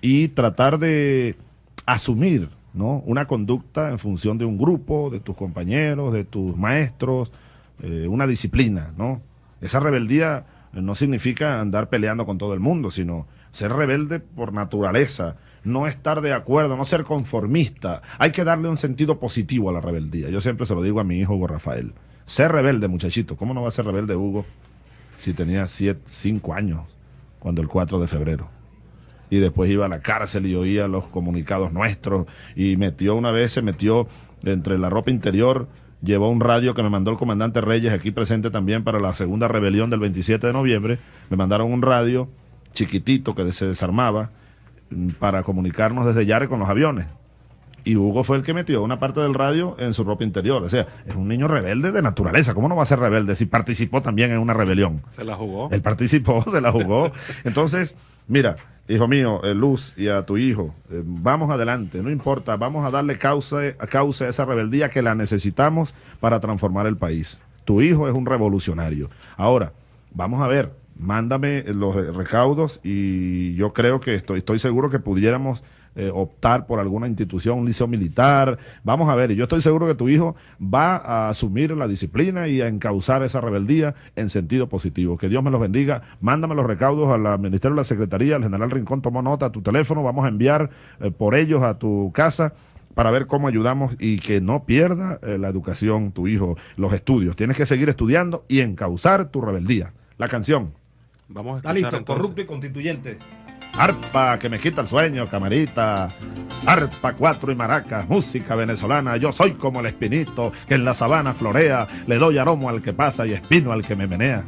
[SPEAKER 4] y tratar de asumir ¿no? una conducta en función de un grupo, de tus compañeros, de tus maestros, eh, una disciplina. ¿no? Esa rebeldía no significa andar peleando con todo el mundo, sino ser rebelde por naturaleza, no estar de acuerdo, no ser conformista. Hay que darle un sentido positivo a la rebeldía. Yo siempre se lo digo a mi hijo Hugo Rafael. Ser rebelde, muchachito. ¿Cómo no va a ser rebelde Hugo si tenía siete, cinco años cuando el 4 de febrero? y después iba a la cárcel y oía los comunicados nuestros y metió una vez, se metió entre la ropa interior, llevó un radio que me mandó el comandante Reyes aquí presente también para la segunda rebelión del 27 de noviembre, me mandaron un radio chiquitito que se desarmaba mm, para comunicarnos desde Yare con los aviones. Y Hugo fue el que metió una parte del radio en su ropa interior. O sea, es un niño rebelde de naturaleza. ¿Cómo no va a ser rebelde si participó también en una rebelión?
[SPEAKER 5] Se la jugó.
[SPEAKER 4] Él participó, se la jugó. Entonces, mira, hijo mío, eh, Luz, y a tu hijo, eh, vamos adelante, no importa, vamos a darle causa, a causa a esa rebeldía que la necesitamos para transformar el país. Tu hijo es un revolucionario. Ahora, vamos a ver, mándame los eh, recaudos y yo creo que estoy, estoy seguro que pudiéramos eh, optar por alguna institución, un liceo militar. Vamos a ver, y yo estoy seguro que tu hijo va a asumir la disciplina y a encauzar esa rebeldía en sentido positivo. Que Dios me los bendiga. Mándame los recaudos al Ministerio de la Secretaría, el general Rincón tomó nota a tu teléfono, vamos a enviar eh, por ellos a tu casa para ver cómo ayudamos y que no pierda la educación tu hijo, los estudios. Tienes que seguir estudiando y encauzar tu rebeldía. La canción.
[SPEAKER 5] Vamos a
[SPEAKER 3] Está listo,
[SPEAKER 5] entonces.
[SPEAKER 3] corrupto y constituyente.
[SPEAKER 4] Arpa que me quita el sueño, camarita. Arpa, cuatro y maracas, música venezolana. Yo soy como el espinito que en la sabana florea. Le doy aromo al que pasa y espino al que me menea.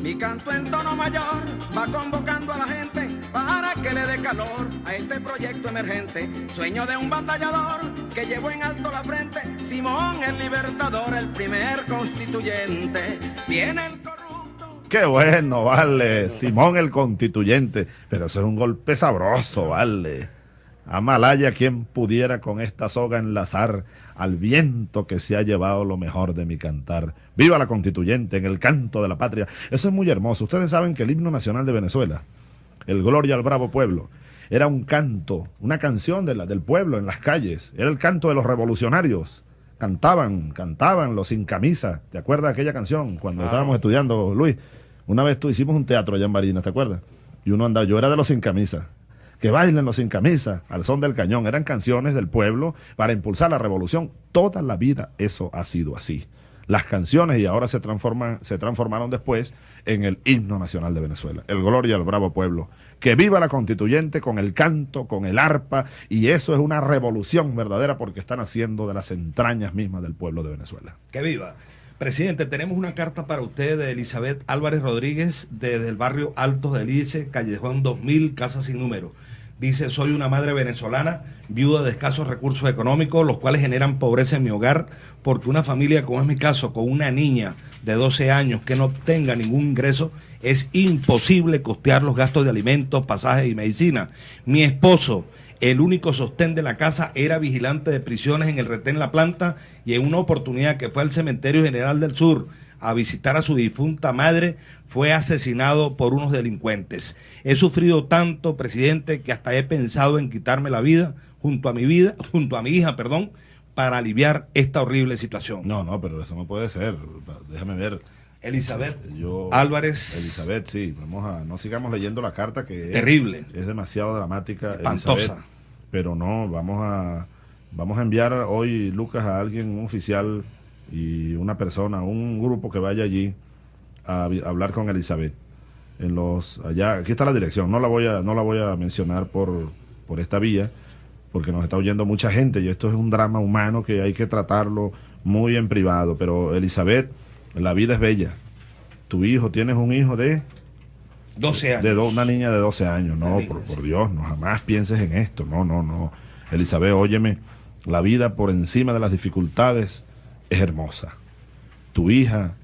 [SPEAKER 17] Mi canto en tono mayor va convocando a la gente para que le dé calor a este proyecto emergente. Sueño de un batallador que llevó en alto la frente. Simón el libertador, el primer constituyente. Viene el
[SPEAKER 4] Qué bueno, vale. Simón el constituyente. Pero eso es un golpe sabroso, vale. Amalaya quien pudiera con esta soga enlazar al viento que se ha llevado lo mejor de mi cantar. Viva la constituyente en el canto de la patria. Eso es muy hermoso. Ustedes saben que el himno nacional de Venezuela, el Gloria al Bravo Pueblo, era un canto, una canción de la, del pueblo en las calles. Era el canto de los revolucionarios. Cantaban, cantaban los sin camisa. ¿Te acuerdas de aquella canción cuando estábamos estudiando, Luis? Una vez tú hicimos un teatro allá en Barinas, ¿te acuerdas? Y uno andaba, yo era de los sin camisa. Que bailen los sin camisa, al son del cañón. Eran canciones del pueblo para impulsar la revolución. Toda la vida eso ha sido así. Las canciones y ahora se transforman, se transformaron después en el himno nacional de Venezuela. El Gloria al Bravo Pueblo. Que viva la constituyente con el canto, con el arpa, y eso es una revolución verdadera porque están haciendo de las entrañas mismas del pueblo de Venezuela.
[SPEAKER 3] Que viva. Presidente, tenemos una carta para usted de Elizabeth Álvarez Rodríguez desde el barrio Altos de Lice, Callejón 2000, Casa Sin Número. Dice, soy una madre venezolana, viuda de escasos recursos económicos, los cuales generan pobreza en mi hogar, porque una familia, como es mi caso, con una niña de 12 años que no obtenga ningún ingreso, es imposible costear los gastos de alimentos, pasajes y medicina. Mi esposo, el único sostén de la casa, era vigilante de prisiones en el retén La Planta y en una oportunidad que fue al Cementerio General del Sur a visitar a su difunta madre, fue asesinado por unos delincuentes. He sufrido tanto, presidente, que hasta he pensado en quitarme la vida junto a mi vida, junto a mi hija, perdón, para aliviar esta horrible situación.
[SPEAKER 4] No, no, pero eso no puede ser. Déjame ver.
[SPEAKER 3] Elizabeth
[SPEAKER 4] Yo,
[SPEAKER 3] Álvarez.
[SPEAKER 4] Elizabeth, sí, vamos a, no sigamos leyendo la carta que es-
[SPEAKER 3] Terrible.
[SPEAKER 4] Es, demasiado dramática.
[SPEAKER 3] Espantosa.
[SPEAKER 4] Elizabeth, pero no, vamos a, vamos a enviar hoy, Lucas, a alguien, un oficial y una persona, un grupo que vaya allí a, hablar con Elizabeth. En los, allá, aquí está la dirección, no la voy a, no la voy a mencionar por, por esta vía, porque nos está oyendo mucha gente y esto es un drama humano que hay que tratarlo muy en privado. Pero Elizabeth, la vida es bella. Tu hijo, tienes un hijo de
[SPEAKER 3] 12 años.
[SPEAKER 4] de do- una niña de 12 años. No, por, por Dios, no jamás pienses en esto. No, no, no. Elizabeth, óyeme, la vida por encima de las dificultades es hermosa. Tu hija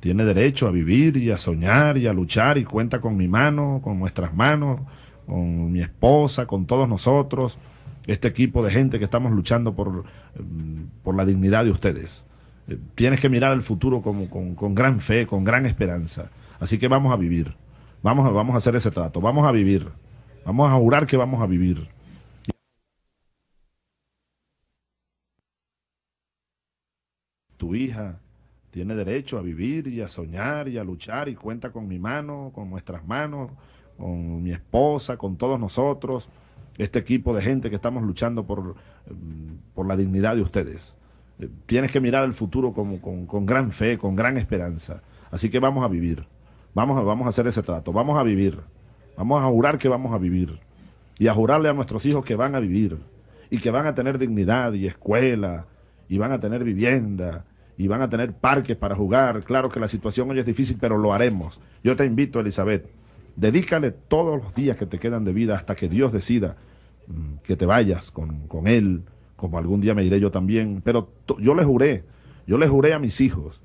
[SPEAKER 4] tiene derecho a vivir y a soñar y a luchar y cuenta con mi mano, con nuestras manos, con mi esposa, con todos nosotros, este equipo de gente que estamos luchando por, mm, por la dignidad de ustedes. Eh, Tienes que mirar el futuro como, con, con gran fe, con gran esperanza. Así que vamos a vivir. Vamos a, vamos a hacer ese trato. Vamos a vivir. Vamos a jurar que vamos a vivir. Tu hija tiene derecho a vivir y a soñar y a luchar y cuenta con mi mano, con nuestras manos, con mi esposa, con todos nosotros, este equipo de gente que estamos luchando por, mm, por la dignidad de ustedes. Eh, Tienes que mirar el futuro como, con, con gran fe, con gran esperanza. Así que vamos a vivir. Vamos a, vamos a hacer ese trato. Vamos a vivir. Vamos a jurar que vamos a vivir. Y a jurarle a nuestros hijos que van a vivir. Y que van a tener dignidad y escuela. Y van a tener vivienda. Y van a tener parques para jugar. Claro que la situación hoy es difícil, pero lo haremos. Yo te invito, Elizabeth. Dedícale todos los días que te quedan de vida hasta que Dios decida mm, que te vayas con, con Él, como algún día me iré yo también. Pero yo le juré, yo le juré a mis hijos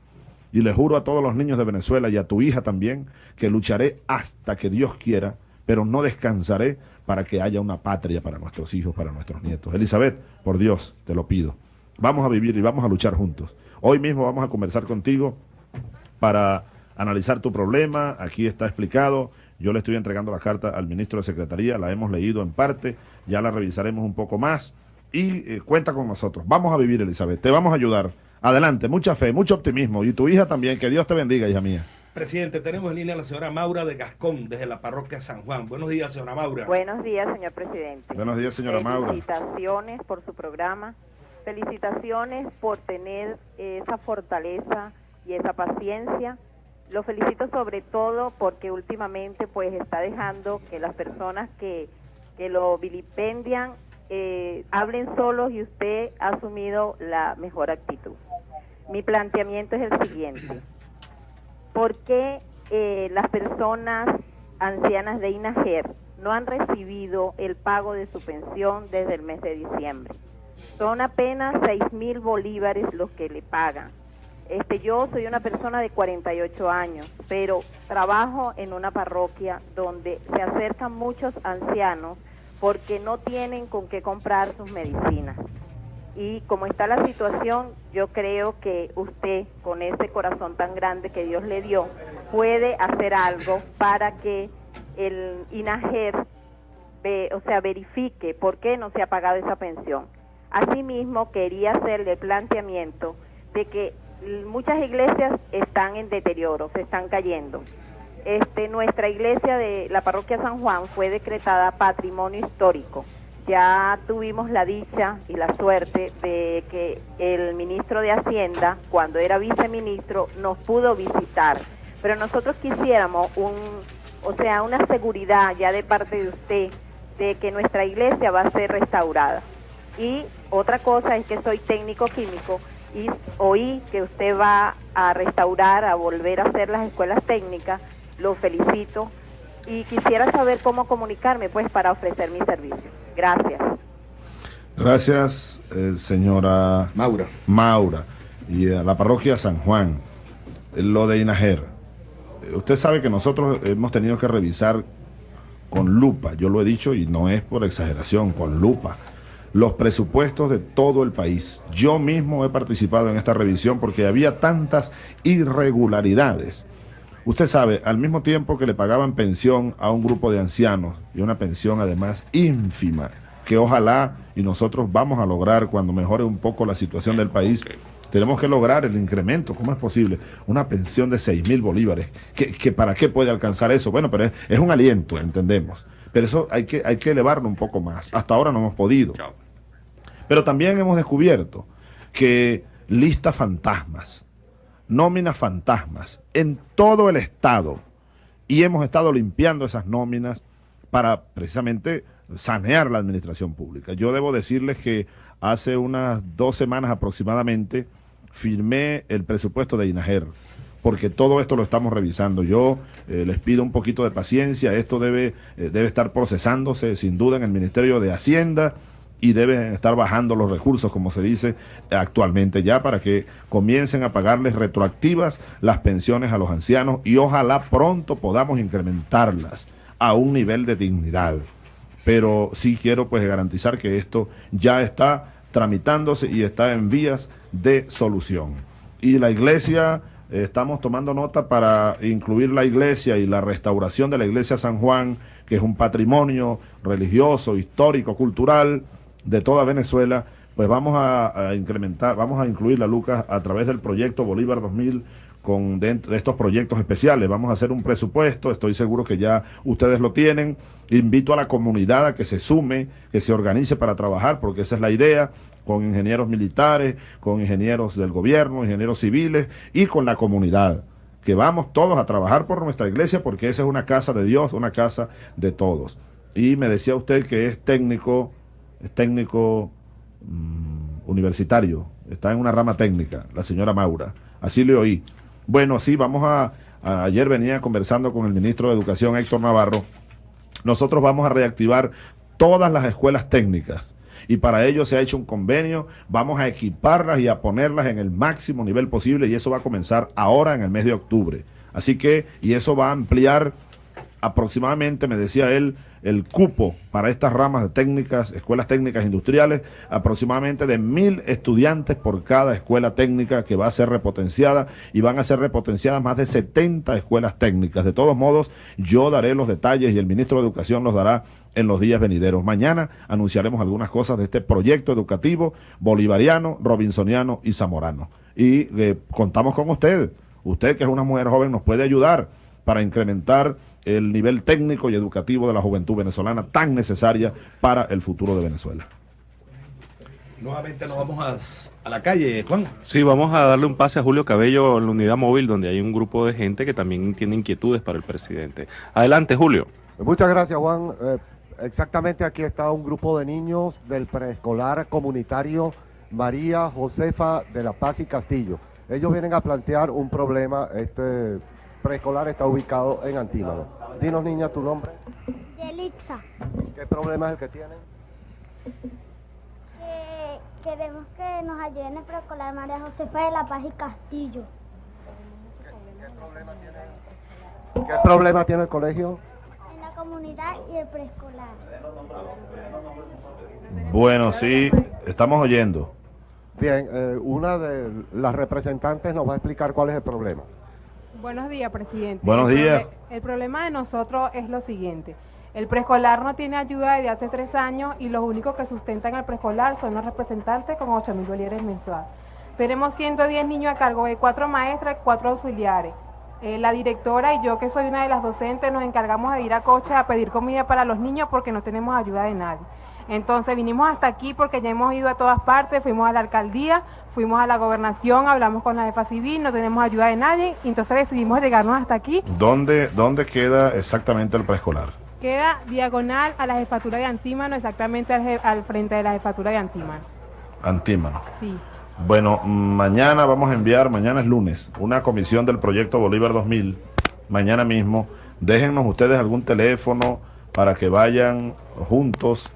[SPEAKER 4] y le juro a todos los niños de Venezuela y a tu hija también que lucharé hasta que Dios quiera, pero no descansaré para que haya una patria para nuestros hijos, para nuestros nietos. Elizabeth, por Dios, te lo pido. Vamos a vivir y vamos a luchar juntos. Hoy mismo vamos a conversar contigo para analizar tu problema. Aquí está explicado. Yo le estoy entregando la carta al ministro de Secretaría, la hemos leído en parte, ya la revisaremos un poco más y eh, cuenta con nosotros. Vamos a vivir, Elizabeth, te vamos a ayudar. Adelante, mucha fe, mucho optimismo y tu hija también, que Dios te bendiga, hija mía.
[SPEAKER 3] Presidente, tenemos en línea a la señora Maura de Gascón, desde la parroquia San Juan. Buenos días, señora Maura.
[SPEAKER 18] Buenos días, señor presidente.
[SPEAKER 4] Buenos días, señora Maura.
[SPEAKER 18] Felicitaciones por su programa. Felicitaciones por tener esa fortaleza y esa paciencia. Lo felicito sobre todo porque últimamente pues está dejando que las personas que, que lo vilipendian eh, hablen solos y usted ha asumido la mejor actitud. Mi planteamiento es el siguiente. ¿Por qué eh, las personas ancianas de INAGER no han recibido el pago de su pensión desde el mes de diciembre? Son apenas seis mil bolívares los que le pagan. Este, yo soy una persona de 48 años, pero trabajo en una parroquia donde se acercan muchos ancianos porque no tienen con qué comprar sus medicinas. Y como está la situación, yo creo que usted, con ese corazón tan grande que Dios le dio, puede hacer algo para que el INAGER, o sea, verifique por qué no se ha pagado esa pensión. Asimismo, quería hacerle el planteamiento de que muchas iglesias están en deterioro, se están cayendo. Este, nuestra iglesia de la parroquia San Juan fue decretada patrimonio histórico. Ya tuvimos la dicha y la suerte de que el ministro de Hacienda, cuando era viceministro, nos pudo visitar. Pero nosotros quisiéramos un, o sea, una seguridad ya de parte de usted de que nuestra iglesia va a ser restaurada. Y otra cosa es que soy técnico químico y oí que usted va a restaurar, a volver a hacer las escuelas técnicas lo felicito y quisiera saber cómo comunicarme pues para ofrecer mi servicio. Gracias.
[SPEAKER 4] Gracias, eh, señora
[SPEAKER 3] Maura.
[SPEAKER 4] Maura. Y a la parroquia San Juan, lo de Inajer. Eh, usted sabe que nosotros hemos tenido que revisar con lupa, yo lo he dicho y no es por exageración, con lupa, los presupuestos de todo el país. Yo mismo he participado en esta revisión porque había tantas irregularidades Usted sabe, al mismo tiempo que le pagaban pensión a un grupo de ancianos, y una pensión además ínfima, que ojalá y nosotros vamos a lograr cuando mejore un poco la situación del país, tenemos que lograr el incremento, ¿cómo es posible? Una pensión de 6 mil bolívares, ¿Que, para qué puede alcanzar eso? Bueno, pero es, un aliento, entendemos. Pero eso hay que, hay que elevarlo un poco más. Hasta ahora no hemos podido. Pero también hemos descubierto que listas fantasmas, nóminas fantasmas en todo el Estado y hemos estado limpiando esas nóminas para precisamente sanear la administración pública. Yo debo decirles que hace unas dos semanas aproximadamente firmé el presupuesto de INAGER, porque todo esto lo estamos revisando. Yo eh, les pido un poquito de paciencia, esto debe, eh, debe estar procesándose sin duda en el Ministerio de Hacienda y deben estar bajando los recursos, como se dice actualmente ya, para que comiencen a pagarles retroactivas las pensiones a los ancianos y ojalá pronto podamos incrementarlas a un nivel de dignidad. Pero sí quiero pues garantizar que esto ya está tramitándose y está en vías de solución. Y la iglesia, estamos tomando nota para incluir la iglesia y la restauración de la iglesia San Juan, que es un patrimonio religioso, histórico, cultural, de toda Venezuela, pues vamos a, incrementar, vamos a incluir la Lucas a través del proyecto Bolívar 2000 con de estos proyectos especiales. Vamos a hacer un presupuesto, estoy seguro que ya ustedes lo tienen. Invito a la comunidad a que se sume, que se organice para trabajar, porque esa es la idea, con ingenieros militares, con ingenieros del gobierno, ingenieros civiles y con la comunidad. Que vamos todos a trabajar por nuestra iglesia, porque esa es una casa de Dios, una casa de todos. Y me decía usted que es técnico es técnico mm, universitario, está en una rama técnica, la señora Maura. Así le oí. Bueno, así vamos a, ayer venía conversando con el ministro de Educación, Héctor Navarro. Nosotros vamos a reactivar todas las escuelas técnicas y para ello se ha hecho un convenio, vamos a equiparlas y a ponerlas en el máximo nivel posible y eso va a comenzar ahora en el mes de octubre. Así que, y eso va a ampliar aproximadamente, me decía él, el cupo para estas ramas de técnicas, escuelas técnicas industriales, aproximadamente de mil estudiantes por cada escuela técnica que va a ser repotenciada y van a ser repotenciadas más de 70 escuelas técnicas. De todos modos, yo daré los detalles y el ministro de Educación los dará en los días venideros. Mañana anunciaremos algunas cosas de este proyecto educativo bolivariano, robinsoniano y zamorano. Y eh, contamos con ustedes Usted que es una mujer joven nos puede ayudar para incrementar el nivel técnico y educativo de la juventud venezolana tan necesaria para el futuro de Venezuela.
[SPEAKER 3] Nuevamente nos vamos a, a, la calle, Juan.
[SPEAKER 5] Sí, vamos a darle un pase a Julio Cabello en la unidad móvil donde hay un grupo de gente que también tiene inquietudes para el presidente. Adelante, Julio.
[SPEAKER 9] Muchas gracias, Juan. Eh, exactamente aquí está un grupo de niños del preescolar comunitario María Josefa de la Paz y Castillo. Ellos vienen a plantear un problema. Este preescolar está ubicado en Antímano. Dinos, niña, tu nombre.
[SPEAKER 19] Yelixa.
[SPEAKER 9] ¿Qué problema es el que tienen?
[SPEAKER 19] Que queremos que nos ayuden el preescolar María Josefa de la Paz y Castillo.
[SPEAKER 9] ¿Qué, problema tiene? ¿Qué problema tiene el colegio?
[SPEAKER 19] En la comunidad y el preescolar.
[SPEAKER 4] Bueno, sí, estamos oyendo.
[SPEAKER 9] Bien, eh, una de las representantes nos va a explicar cuál es el problema.
[SPEAKER 20] Buenos días, presidente.
[SPEAKER 4] Buenos días.
[SPEAKER 20] el problema de nosotros es lo siguiente. El preescolar no tiene ayuda desde hace tres años y los únicos que sustentan el preescolar son los representantes con 8 mil bolívares mensuales. Tenemos 110 niños a cargo de cuatro maestras y cuatro auxiliares. Eh, la directora y yo, que soy una de las docentes, nos encargamos de ir a coche a pedir comida para los niños porque no tenemos ayuda de nadie. Entonces vinimos hasta aquí porque ya hemos ido a todas partes, fuimos a la alcaldía, fuimos a la gobernación, hablamos con la jefa civil, no tenemos ayuda de nadie, entonces decidimos llegarnos hasta aquí.
[SPEAKER 4] ¿Dónde, dónde queda exactamente el preescolar?
[SPEAKER 20] Queda diagonal a la jefatura de Antímano, exactamente al, frente de la jefatura de Antímano.
[SPEAKER 4] Antímano.
[SPEAKER 20] Sí.
[SPEAKER 4] Bueno, mañana vamos a enviar, mañana es lunes, una comisión del proyecto Bolívar 2000, mañana mismo. Déjennos ustedes algún teléfono para que vayan juntos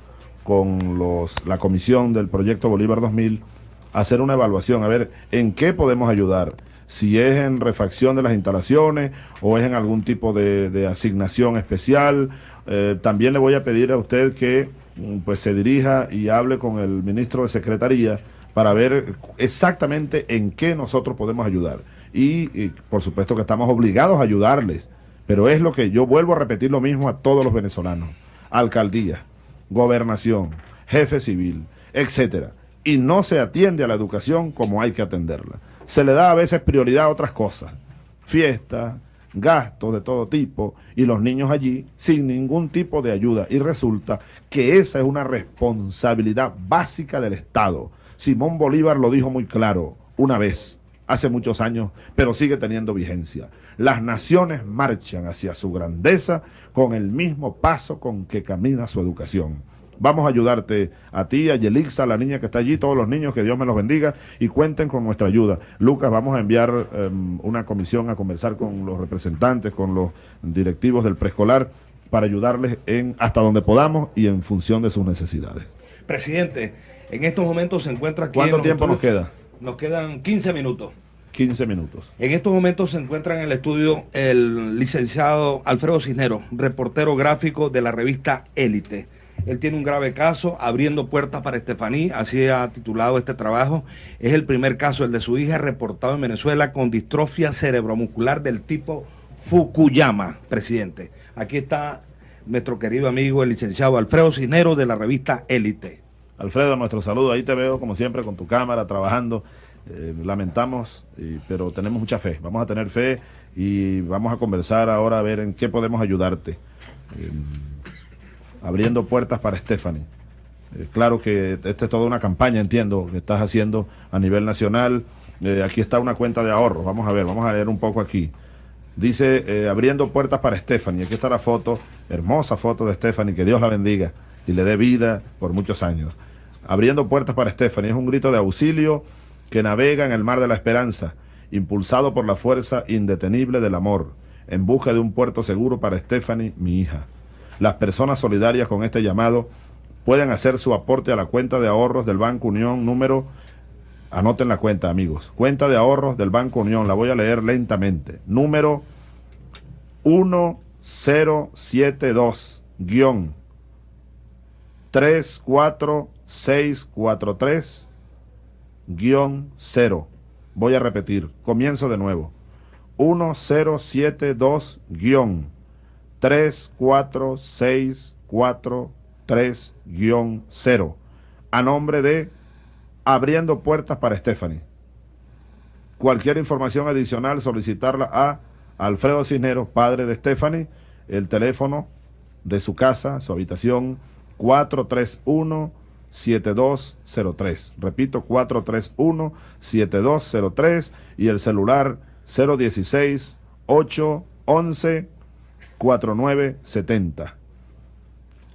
[SPEAKER 4] con los, la comisión del proyecto Bolívar 2000 a hacer una evaluación, a ver en qué podemos ayudar si es en refacción de las instalaciones o es en algún tipo de, asignación especial. Eh, también le voy a pedir a usted que mm, pues se dirija y hable con el ministro de Secretaría para ver exactamente en qué nosotros podemos ayudar. Y, por supuesto que estamos obligados a ayudarles, pero es lo que yo vuelvo a repetir lo mismo a todos los venezolanos. Alcaldía, gobernación, jefe civil, etcétera. Y no se atiende a la educación como hay que atenderla se le da a veces prioridad a otras cosas, fiestas, gastos de todo tipo, y los niños allí sin ningún tipo de ayuda. Y resulta que esa es una responsabilidad básica del Estado. Simón Bolívar lo dijo muy claro una vez, hace muchos años, pero sigue teniendo vigencia. Las naciones marchan hacia su grandeza con el mismo paso con que camina su educación. Vamos a ayudarte a ti, a Yelixa, la niña que está allí, todos los niños, que Dios me los bendiga y cuenten con nuestra ayuda. Lucas, vamos a enviar em, una comisión a conversar con los representantes, con los directivos del preescolar para ayudarles en hasta donde podamos y en función de sus necesidades.
[SPEAKER 3] Presidente, en estos momentos se encuentra aquí.
[SPEAKER 4] ¿Cuánto tiempo nos queda?
[SPEAKER 3] Nos quedan 15 minutos.
[SPEAKER 4] 15 minutos.
[SPEAKER 3] En estos momentos se encuentra en el estudio el licenciado Alfredo Cisneros, reportero gráfico de la revista Élite. Él tiene un grave caso, abriendo puertas para Estefaní, así ha titulado este trabajo. Es el primer caso, el de su hija, reportado en Venezuela con distrofia cerebromuscular del tipo Fukuyama, presidente. Aquí está nuestro querido amigo, el licenciado Alfredo Cisneros de la revista Élite.
[SPEAKER 4] Alfredo, nuestro saludo. Ahí te veo, como siempre, con tu cámara, trabajando. Eh, lamentamos, pero tenemos mucha fe. Vamos a tener fe y vamos a conversar ahora a ver en qué podemos ayudarte. Eh, abriendo puertas para Stephanie. Eh, claro que esta es toda una campaña, entiendo, que estás haciendo a nivel nacional. Eh, aquí está una cuenta de ahorro. Vamos a ver, vamos a leer un poco aquí. Dice, eh, abriendo puertas para Stephanie. Aquí está la foto, hermosa foto de Stephanie, que Dios la bendiga y le dé vida por muchos años. Abriendo puertas para Stephanie. Es un grito de auxilio que navega en el mar de la esperanza, impulsado por la fuerza indetenible del amor, en busca de un puerto seguro para Stephanie, mi hija. Las personas solidarias con este llamado pueden hacer su aporte a la cuenta de ahorros del Banco Unión número, anoten la cuenta amigos, cuenta de ahorros del Banco Unión, la voy a leer lentamente, número 1072 guion 34643 guion 0. Voy a repetir, comienzo de nuevo. 1072 guion 34643-0 a nombre de Abriendo Puertas para Stephanie. Cualquier información adicional, solicitarla a Alfredo Cisneros, padre de Stephanie, el teléfono de su casa, su habitación 431-7203. Repito, 431-7203 y el celular 016-811-4970.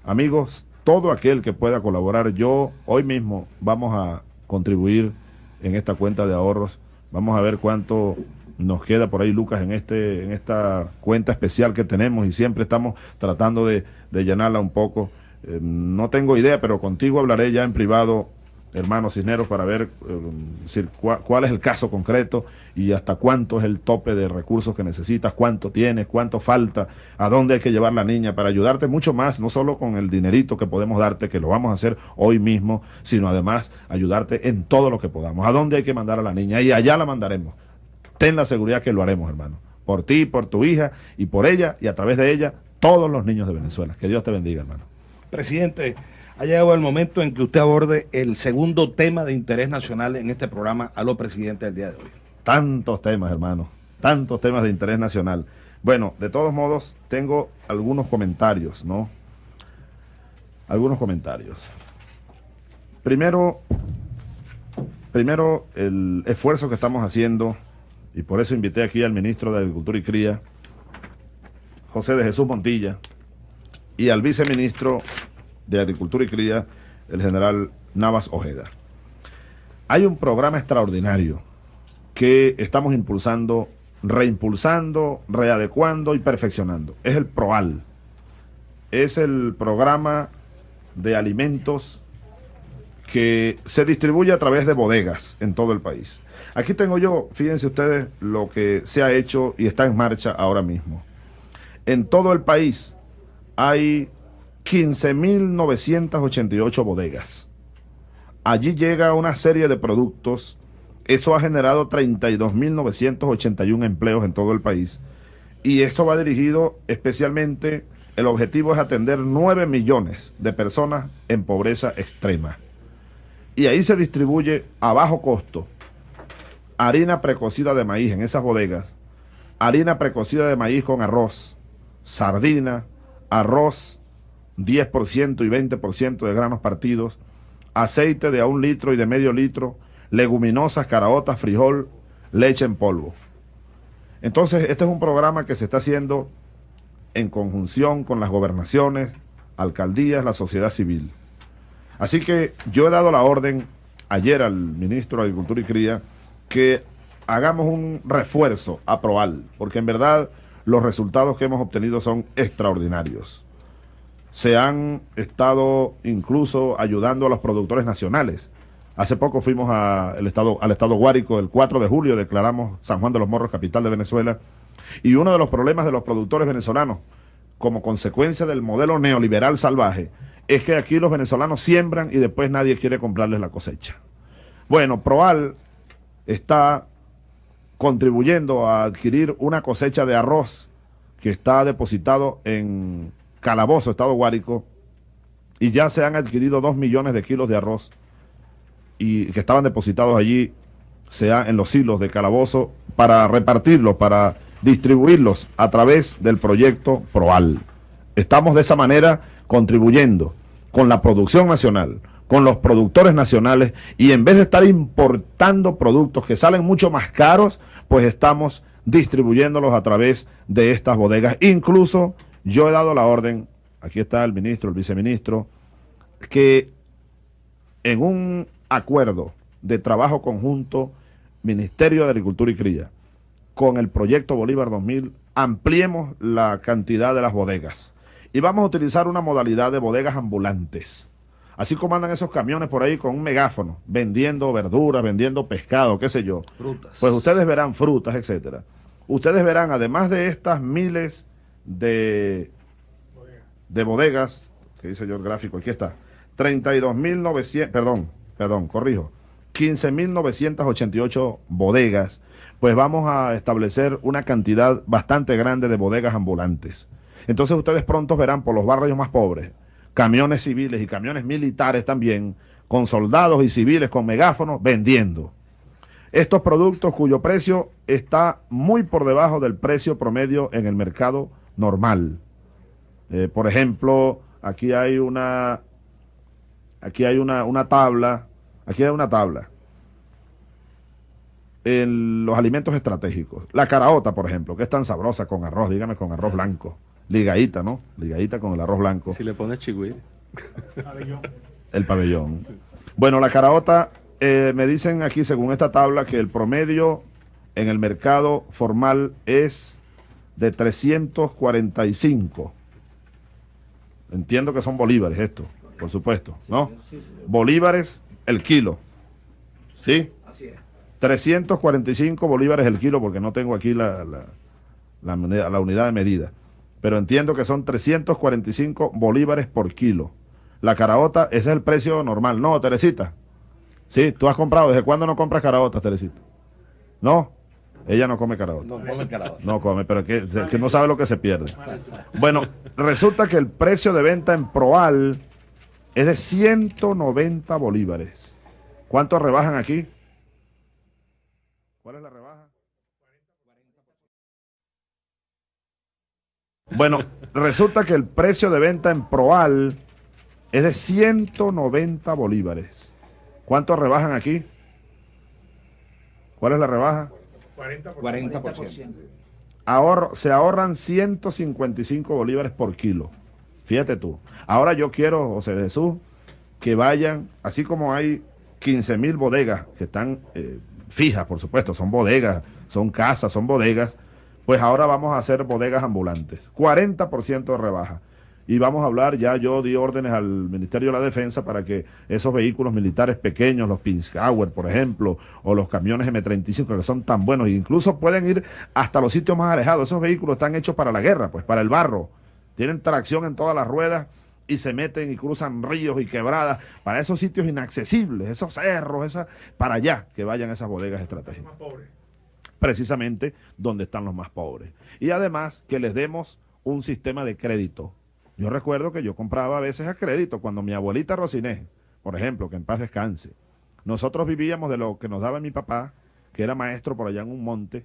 [SPEAKER 4] Amigos, todo aquel que pueda colaborar, yo hoy mismo vamos a contribuir en esta cuenta de ahorros. Vamos a ver cuánto nos queda por ahí, Lucas, en, este, en esta cuenta especial que tenemos y siempre estamos tratando de, de llenarla un poco. Eh, no tengo idea, pero contigo hablaré ya en privado, hermano Cisneros, para ver eh, cuál es el caso concreto y hasta cuánto es el tope de recursos que necesitas, cuánto tienes, cuánto falta, a dónde hay que llevar la niña para ayudarte mucho más, no solo con el dinerito que podemos darte, que lo vamos a hacer hoy mismo, sino además ayudarte en todo lo que podamos. ¿A dónde hay que mandar a la niña? Y allá la mandaremos ten la seguridad que lo haremos, hermano. Por ti, por tu hija y por ella y a través de ella, todos los niños de Venezuela. Que Dios te bendiga, hermano.
[SPEAKER 3] Presidente, ha llegado el momento en que usted aborde el segundo tema de interés nacional en este programa a los presidentes del día de hoy.
[SPEAKER 4] Tantos temas, hermano. Tantos temas de interés nacional. Bueno, de todos modos, tengo algunos comentarios, ¿no? Algunos comentarios. Primero, primero el esfuerzo que estamos haciendo y por eso invité aquí al ministro de Agricultura y Cría, José de Jesús Montilla, y al viceministro de Agricultura y Cría, el general Navas Ojeda. Hay un programa extraordinario que estamos impulsando, reimpulsando, readecuando y perfeccionando. Es el PROAL. Es el programa de alimentos que se distribuye a través de bodegas en todo el país. Aquí tengo yo, fíjense ustedes lo que se ha hecho y está en marcha ahora mismo. En todo el país hay 15.988 bodegas. Allí llega una serie de productos. Eso ha generado 32.981 empleos en todo el país. Y eso va dirigido especialmente, el objetivo es atender 9 millones de personas en pobreza extrema. Y ahí se distribuye a bajo costo harina precocida de maíz en esas bodegas, harina precocida de maíz con arroz, sardina, arroz 10% y 20% de granos partidos, aceite de a un litro y de medio litro, leguminosas, caraotas, frijol, leche en polvo. Entonces, este es un programa que se está haciendo en conjunción con las gobernaciones, alcaldías, la sociedad civil. Así que yo he dado la orden ayer al ministro de Agricultura y Cría que hagamos un refuerzo a Proal, porque en verdad los resultados que hemos obtenido son extraordinarios. Se han estado incluso ayudando a los productores nacionales. Hace poco fuimos estado, al estado Guárico, el 4 de julio declaramos San Juan de los Morros, capital de Venezuela, y uno de los problemas de los productores venezolanos, como consecuencia del modelo neoliberal salvaje, es que aquí los venezolanos siembran y después nadie quiere comprarles la cosecha. Bueno, Proal está contribuyendo a adquirir una cosecha de arroz que está depositado en Calabozo, Estado Guárico, y ya se han adquirido dos millones de kilos de arroz y que estaban depositados allí, sea en los hilos de Calabozo, para repartirlos, para distribuirlos a través del proyecto PROAL. Estamos de esa manera contribuyendo con la producción nacional, con los productores nacionales y en vez de estar importando productos que salen mucho más caros, pues estamos distribuyéndolos a través de estas bodegas. Incluso yo he dado la orden, aquí está el ministro, el viceministro, que en un acuerdo de trabajo conjunto, Ministerio de Agricultura y Cría, con el proyecto Bolívar 2000, ampliemos la cantidad de las bodegas. Y vamos a utilizar una modalidad de bodegas ambulantes Así como andan esos camiones por ahí con un megáfono, vendiendo verduras, vendiendo pescado, qué sé yo. Frutas. Pues ustedes verán frutas, etcétera. Ustedes verán, además de estas miles de, de bodegas, que dice yo el gráfico, aquí está, 32.900, perdón, perdón, corrijo, 15.988 bodegas, pues vamos a establecer una cantidad bastante grande de bodegas ambulantes. Entonces ustedes pronto verán por los barrios más pobres, camiones civiles y camiones militares también, con soldados y civiles con megáfonos vendiendo. estos productos cuyo precio está muy por debajo del precio promedio en el mercado normal. Eh, por ejemplo, aquí hay una aquí hay una, una tabla, aquí hay una tabla en los alimentos estratégicos. La caraota, por ejemplo, que es tan sabrosa con arroz, dígame con arroz blanco. Ligadita, ¿no? Ligadita con el arroz blanco.
[SPEAKER 5] Si le pones chigüí.
[SPEAKER 4] El pabellón. Bueno, la caraota, eh, me dicen aquí, según esta tabla, que el promedio en el mercado formal es de 345. Entiendo que son bolívares esto, por supuesto, ¿no? Bolívares el kilo. ¿Sí?
[SPEAKER 3] Así es.
[SPEAKER 4] 345 bolívares el kilo, porque no tengo aquí la, la, la la unidad de medida. Pero entiendo que son 345 bolívares por kilo. La caraota, ese es el precio normal. No, Teresita. Sí, tú has comprado. ¿Desde cuándo no compras caraotas, Teresita? No, ella no come caraota.
[SPEAKER 3] No come caraota.
[SPEAKER 4] No come, pero que, que no sabe lo que se pierde. Bueno, resulta que el precio de venta en Proal es de 190 bolívares. ¿Cuánto rebajan aquí? ¿Cuál es la rebaja? Bueno, resulta que el precio de venta en Proal es de 190 bolívares. ¿Cuánto rebajan aquí? ¿Cuál es la rebaja?
[SPEAKER 3] 40%.
[SPEAKER 4] Ahorro, se ahorran 155 bolívares por kilo. Fíjate tú. Ahora yo quiero, José Jesús, que vayan, así como hay 15 mil bodegas que están eh, fijas, por supuesto, son bodegas, son casas, son bodegas, pues ahora vamos a hacer bodegas ambulantes. 40% de rebaja. Y vamos a hablar, ya yo di órdenes al Ministerio de la Defensa para que esos vehículos militares pequeños, los Pinzauer, por ejemplo, o los camiones M35, que son tan buenos, incluso pueden ir hasta los sitios más alejados. Esos vehículos están hechos para la guerra, pues para el barro. Tienen tracción en todas las ruedas y se meten y cruzan ríos y quebradas para esos sitios inaccesibles, esos cerros, esa, para allá que vayan esas bodegas estratégicas. Precisamente donde están los más pobres. Y además que les demos un sistema de crédito. Yo recuerdo que yo compraba a veces a crédito cuando mi abuelita Rosiné, por ejemplo, que en paz descanse, nosotros vivíamos de lo que nos daba mi papá, que era maestro por allá en un monte,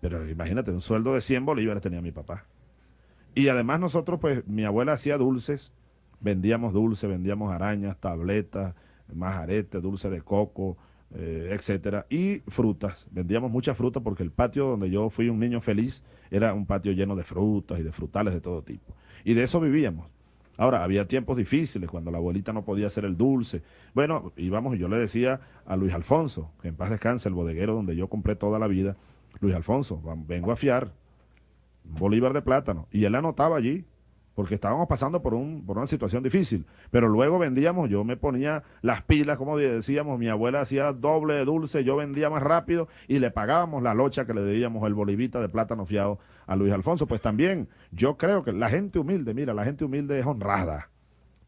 [SPEAKER 4] pero imagínate, un sueldo de 100 bolívares tenía mi papá. Y además nosotros, pues, mi abuela hacía dulces, vendíamos dulces, vendíamos arañas, tabletas, majarete, dulce de coco, eh, etcétera, y frutas. Vendíamos mucha fruta porque el patio donde yo fui un niño feliz era un patio lleno de frutas y de frutales de todo tipo. Y de eso vivíamos. Ahora, había tiempos difíciles cuando la abuelita no podía hacer el dulce. Bueno, íbamos yo le decía a Luis Alfonso, que en paz descanse, el bodeguero donde yo compré toda la vida, Luis Alfonso, vengo a fiar un bolívar de plátano. Y él anotaba allí, porque estábamos pasando por, un, por una situación difícil. Pero luego vendíamos, yo me ponía las pilas, como decíamos, mi abuela hacía doble dulce, yo vendía más rápido y le pagábamos la locha que le debíamos el bolivita de plátano fiado a Luis Alfonso. Pues también yo creo que la gente humilde, mira, la gente humilde es honrada.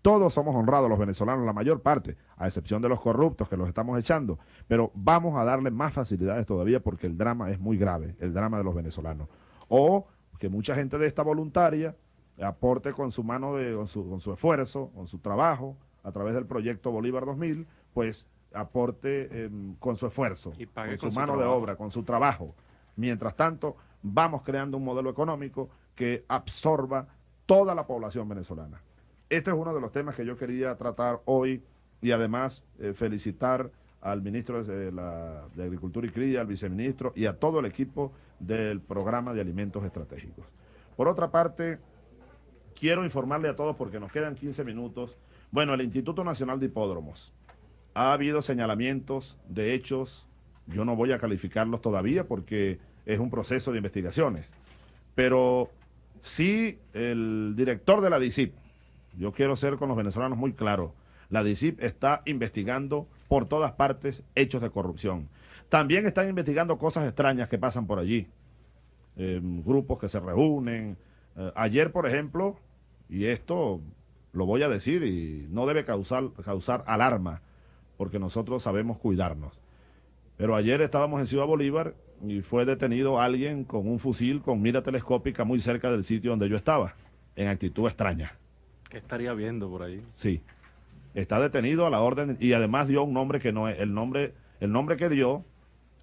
[SPEAKER 4] Todos somos honrados los venezolanos, la mayor parte, a excepción de los corruptos que los estamos echando. Pero vamos a darle más facilidades todavía porque el drama es muy grave, el drama de los venezolanos. O que mucha gente de esta voluntaria aporte con su mano, de, con, su, con su esfuerzo, con su trabajo, a través del proyecto Bolívar 2000, pues aporte em, con su esfuerzo,
[SPEAKER 5] Y
[SPEAKER 4] con su
[SPEAKER 5] con su
[SPEAKER 4] mano de obra, con su trabajo. Mientras tanto, vamos creando un modelo económico que absorba toda la población venezolana. Este es uno de los temas que yo quería tratar hoy y además eh, felicitar al ministro de, la, de Agricultura y Cría, al viceministro y a todo el equipo del programa de alimentos estratégicos. Por otra parte, quiero informarle a todos, porque nos quedan 15 minutos, bueno, el Instituto Nacional de Hipódromos, ha habido señalamientos de hechos, yo no voy a calificarlos todavía porque es un proceso de investigaciones, pero sí el director de la DICIP, yo quiero ser con los venezolanos muy claro, la DICIP está investigando por todas partes hechos de corrupción. También están investigando cosas extrañas que pasan por allí, eh, grupos que se reúnen. Eh, ayer, por ejemplo, y esto lo voy a decir y no debe causar, causar alarma, porque nosotros sabemos cuidarnos. Pero ayer estábamos en Ciudad Bolívar y fue detenido alguien con un fusil con mira telescópica muy cerca del sitio donde yo estaba, en actitud extraña.
[SPEAKER 5] ¿Qué estaría viendo por ahí?
[SPEAKER 4] Sí. Está detenido a la orden y además dio un nombre que no es el nombre, el nombre que dio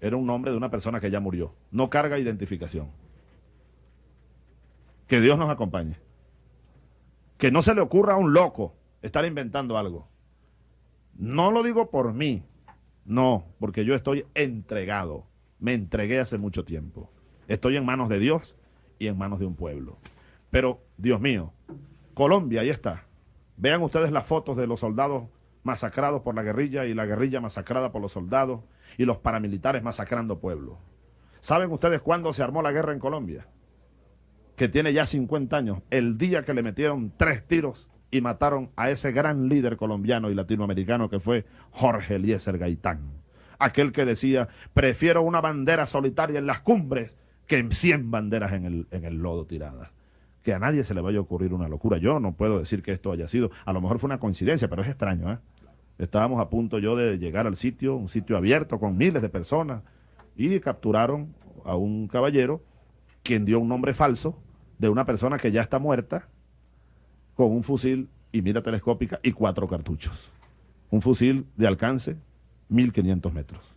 [SPEAKER 4] era un nombre de una persona que ya murió. No carga identificación. Que Dios nos acompañe. Que no se le ocurra a un loco estar inventando algo. No lo digo por mí, no, porque yo estoy entregado. Me entregué hace mucho tiempo. Estoy en manos de Dios y en manos de un pueblo. Pero, Dios mío, Colombia, ahí está. Vean ustedes las fotos de los soldados masacrados por la guerrilla y la guerrilla masacrada por los soldados y los paramilitares masacrando pueblos. ¿Saben ustedes cuándo se armó la guerra en Colombia? Que tiene ya 50 años, el día que le metieron tres tiros y mataron a ese gran líder colombiano y latinoamericano que fue Jorge Eliezer Gaitán. Aquel que decía, prefiero una bandera solitaria en las cumbres que 100 banderas en el, en el lodo tiradas. Que a nadie se le vaya a ocurrir una locura. Yo no puedo decir que esto haya sido, a lo mejor fue una coincidencia, pero es extraño. ¿eh? Estábamos a punto yo de llegar al sitio, un sitio abierto con miles de personas, y capturaron a un caballero quien dio un nombre falso de una persona que ya está muerta con un fusil y mira telescópica y cuatro cartuchos. Un fusil de alcance 1500 metros.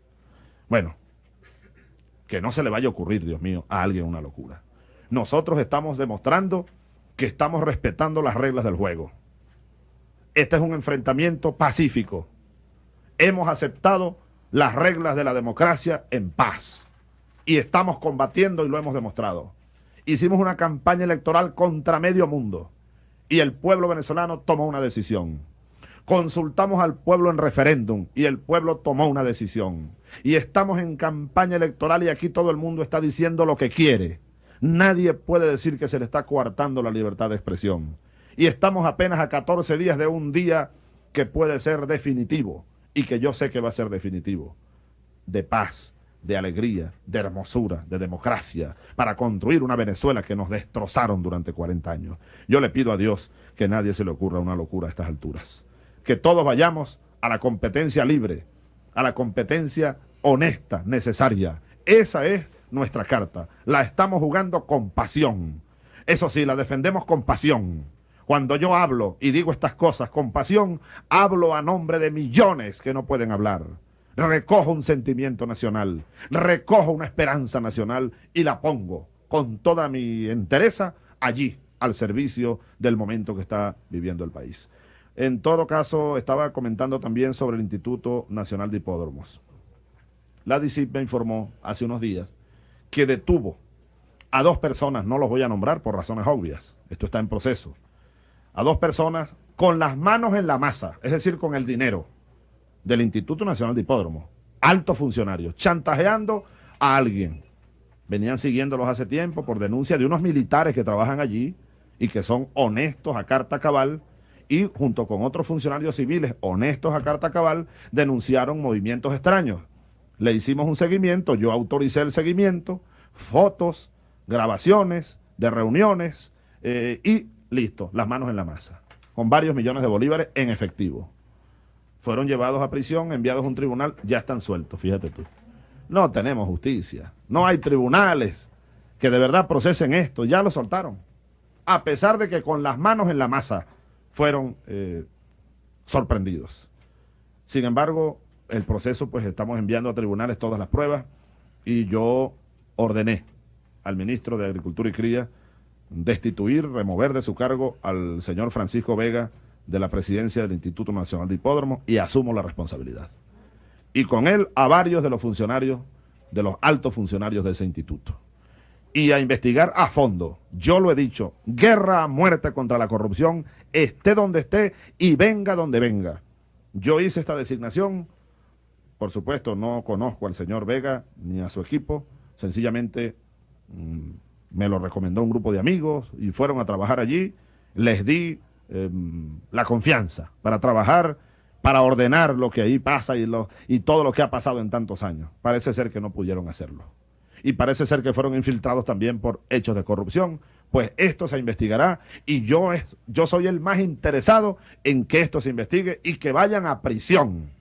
[SPEAKER 4] Bueno, que no se le vaya a ocurrir, Dios mío, a alguien una locura. Nosotros estamos demostrando que estamos respetando las reglas del juego. Este es un enfrentamiento pacífico. Hemos aceptado las reglas de la democracia en paz. Y estamos combatiendo y lo hemos demostrado. Hicimos una campaña electoral contra medio mundo y el pueblo venezolano tomó una decisión. Consultamos al pueblo en referéndum y el pueblo tomó una decisión. Y estamos en campaña electoral y aquí todo el mundo está diciendo lo que quiere. Nadie puede decir que se le está coartando la libertad de expresión. Y estamos apenas a 14 días de un día que puede ser definitivo y que yo sé que va a ser definitivo. De paz, de alegría, de hermosura, de democracia, para construir una Venezuela que nos destrozaron durante 40 años. Yo le pido a Dios que nadie se le ocurra una locura a estas alturas. Que todos vayamos a la competencia libre, a la competencia honesta, necesaria. Esa es nuestra carta. La estamos jugando con pasión. Eso sí, la defendemos con pasión. Cuando yo hablo y digo estas cosas con pasión, hablo a nombre de millones que no pueden hablar recojo un sentimiento nacional, recojo una esperanza nacional y la pongo con toda mi entereza allí, al servicio del momento que está viviendo el país. En todo caso, estaba comentando también sobre el Instituto Nacional de Hipódromos. La DICIP me informó hace unos días que detuvo a dos personas, no los voy a nombrar por razones obvias, esto está en proceso, a dos personas con las manos en la masa, es decir, con el dinero, del Instituto Nacional de Hipódromo, altos funcionarios, chantajeando a alguien. Venían siguiéndolos hace tiempo por denuncia de unos militares que trabajan allí y que son honestos a carta cabal y junto con otros funcionarios civiles honestos a carta cabal denunciaron movimientos extraños. Le hicimos un seguimiento, yo autoricé el seguimiento, fotos, grabaciones de reuniones eh, y listo, las manos en la masa, con varios millones de bolívares en efectivo fueron llevados a prisión, enviados a un tribunal, ya están sueltos, fíjate tú. No tenemos justicia, no hay tribunales que de verdad procesen esto, ya lo soltaron. A pesar de que con las manos en la masa fueron eh, sorprendidos. Sin embargo, el proceso, pues estamos enviando a tribunales todas las pruebas y yo ordené al ministro de Agricultura y Cría destituir, remover de su cargo al señor Francisco Vega, de la presidencia del Instituto Nacional de Hipódromo y asumo la responsabilidad. Y con él a varios de los funcionarios, de los altos funcionarios de ese instituto. Y a investigar a fondo. Yo lo he dicho, guerra a muerte contra la corrupción, esté donde esté y venga donde venga. Yo hice esta designación, por supuesto no conozco al señor Vega ni a su equipo, sencillamente mm, me lo recomendó un grupo de amigos y fueron a trabajar allí, les di Em, la confianza para trabajar, para ordenar lo que ahí pasa y, lo, y todo lo que ha pasado en tantos años. Parece ser que no pudieron hacerlo. Y parece ser que fueron infiltrados también por hechos de corrupción. Pues esto se investigará y yo, es, yo soy el más interesado en que esto se investigue y que vayan a prisión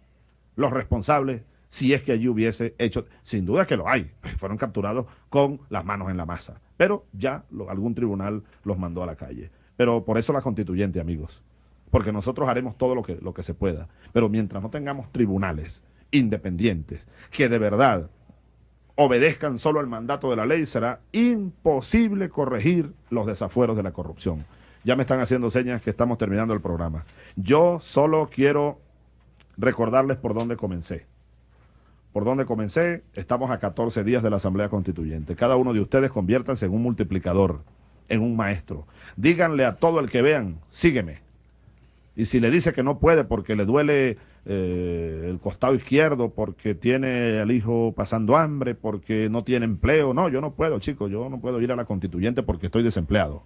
[SPEAKER 4] los responsables si es que allí hubiese hecho, sin duda que lo hay, fueron capturados con las manos en la masa, pero ya algún tribunal los mandó a la calle. Pero por eso la constituyente, amigos. Porque nosotros haremos todo lo que, lo que se pueda. Pero mientras no tengamos tribunales independientes que de verdad obedezcan solo el mandato de la ley, será imposible corregir los desafueros de la corrupción. Ya me están haciendo señas que estamos terminando el programa. Yo solo quiero recordarles por dónde comencé. Por dónde comencé, estamos a 14 días de la Asamblea Constituyente. Cada uno de ustedes conviértanse en un multiplicador, en un maestro. Díganle a todo el que vean, sígueme. Y si le dice que no puede porque le duele eh, el costado izquierdo, porque tiene al hijo pasando hambre, porque no tiene empleo, no, yo no puedo, chicos, yo no puedo ir a la constituyente porque estoy desempleado.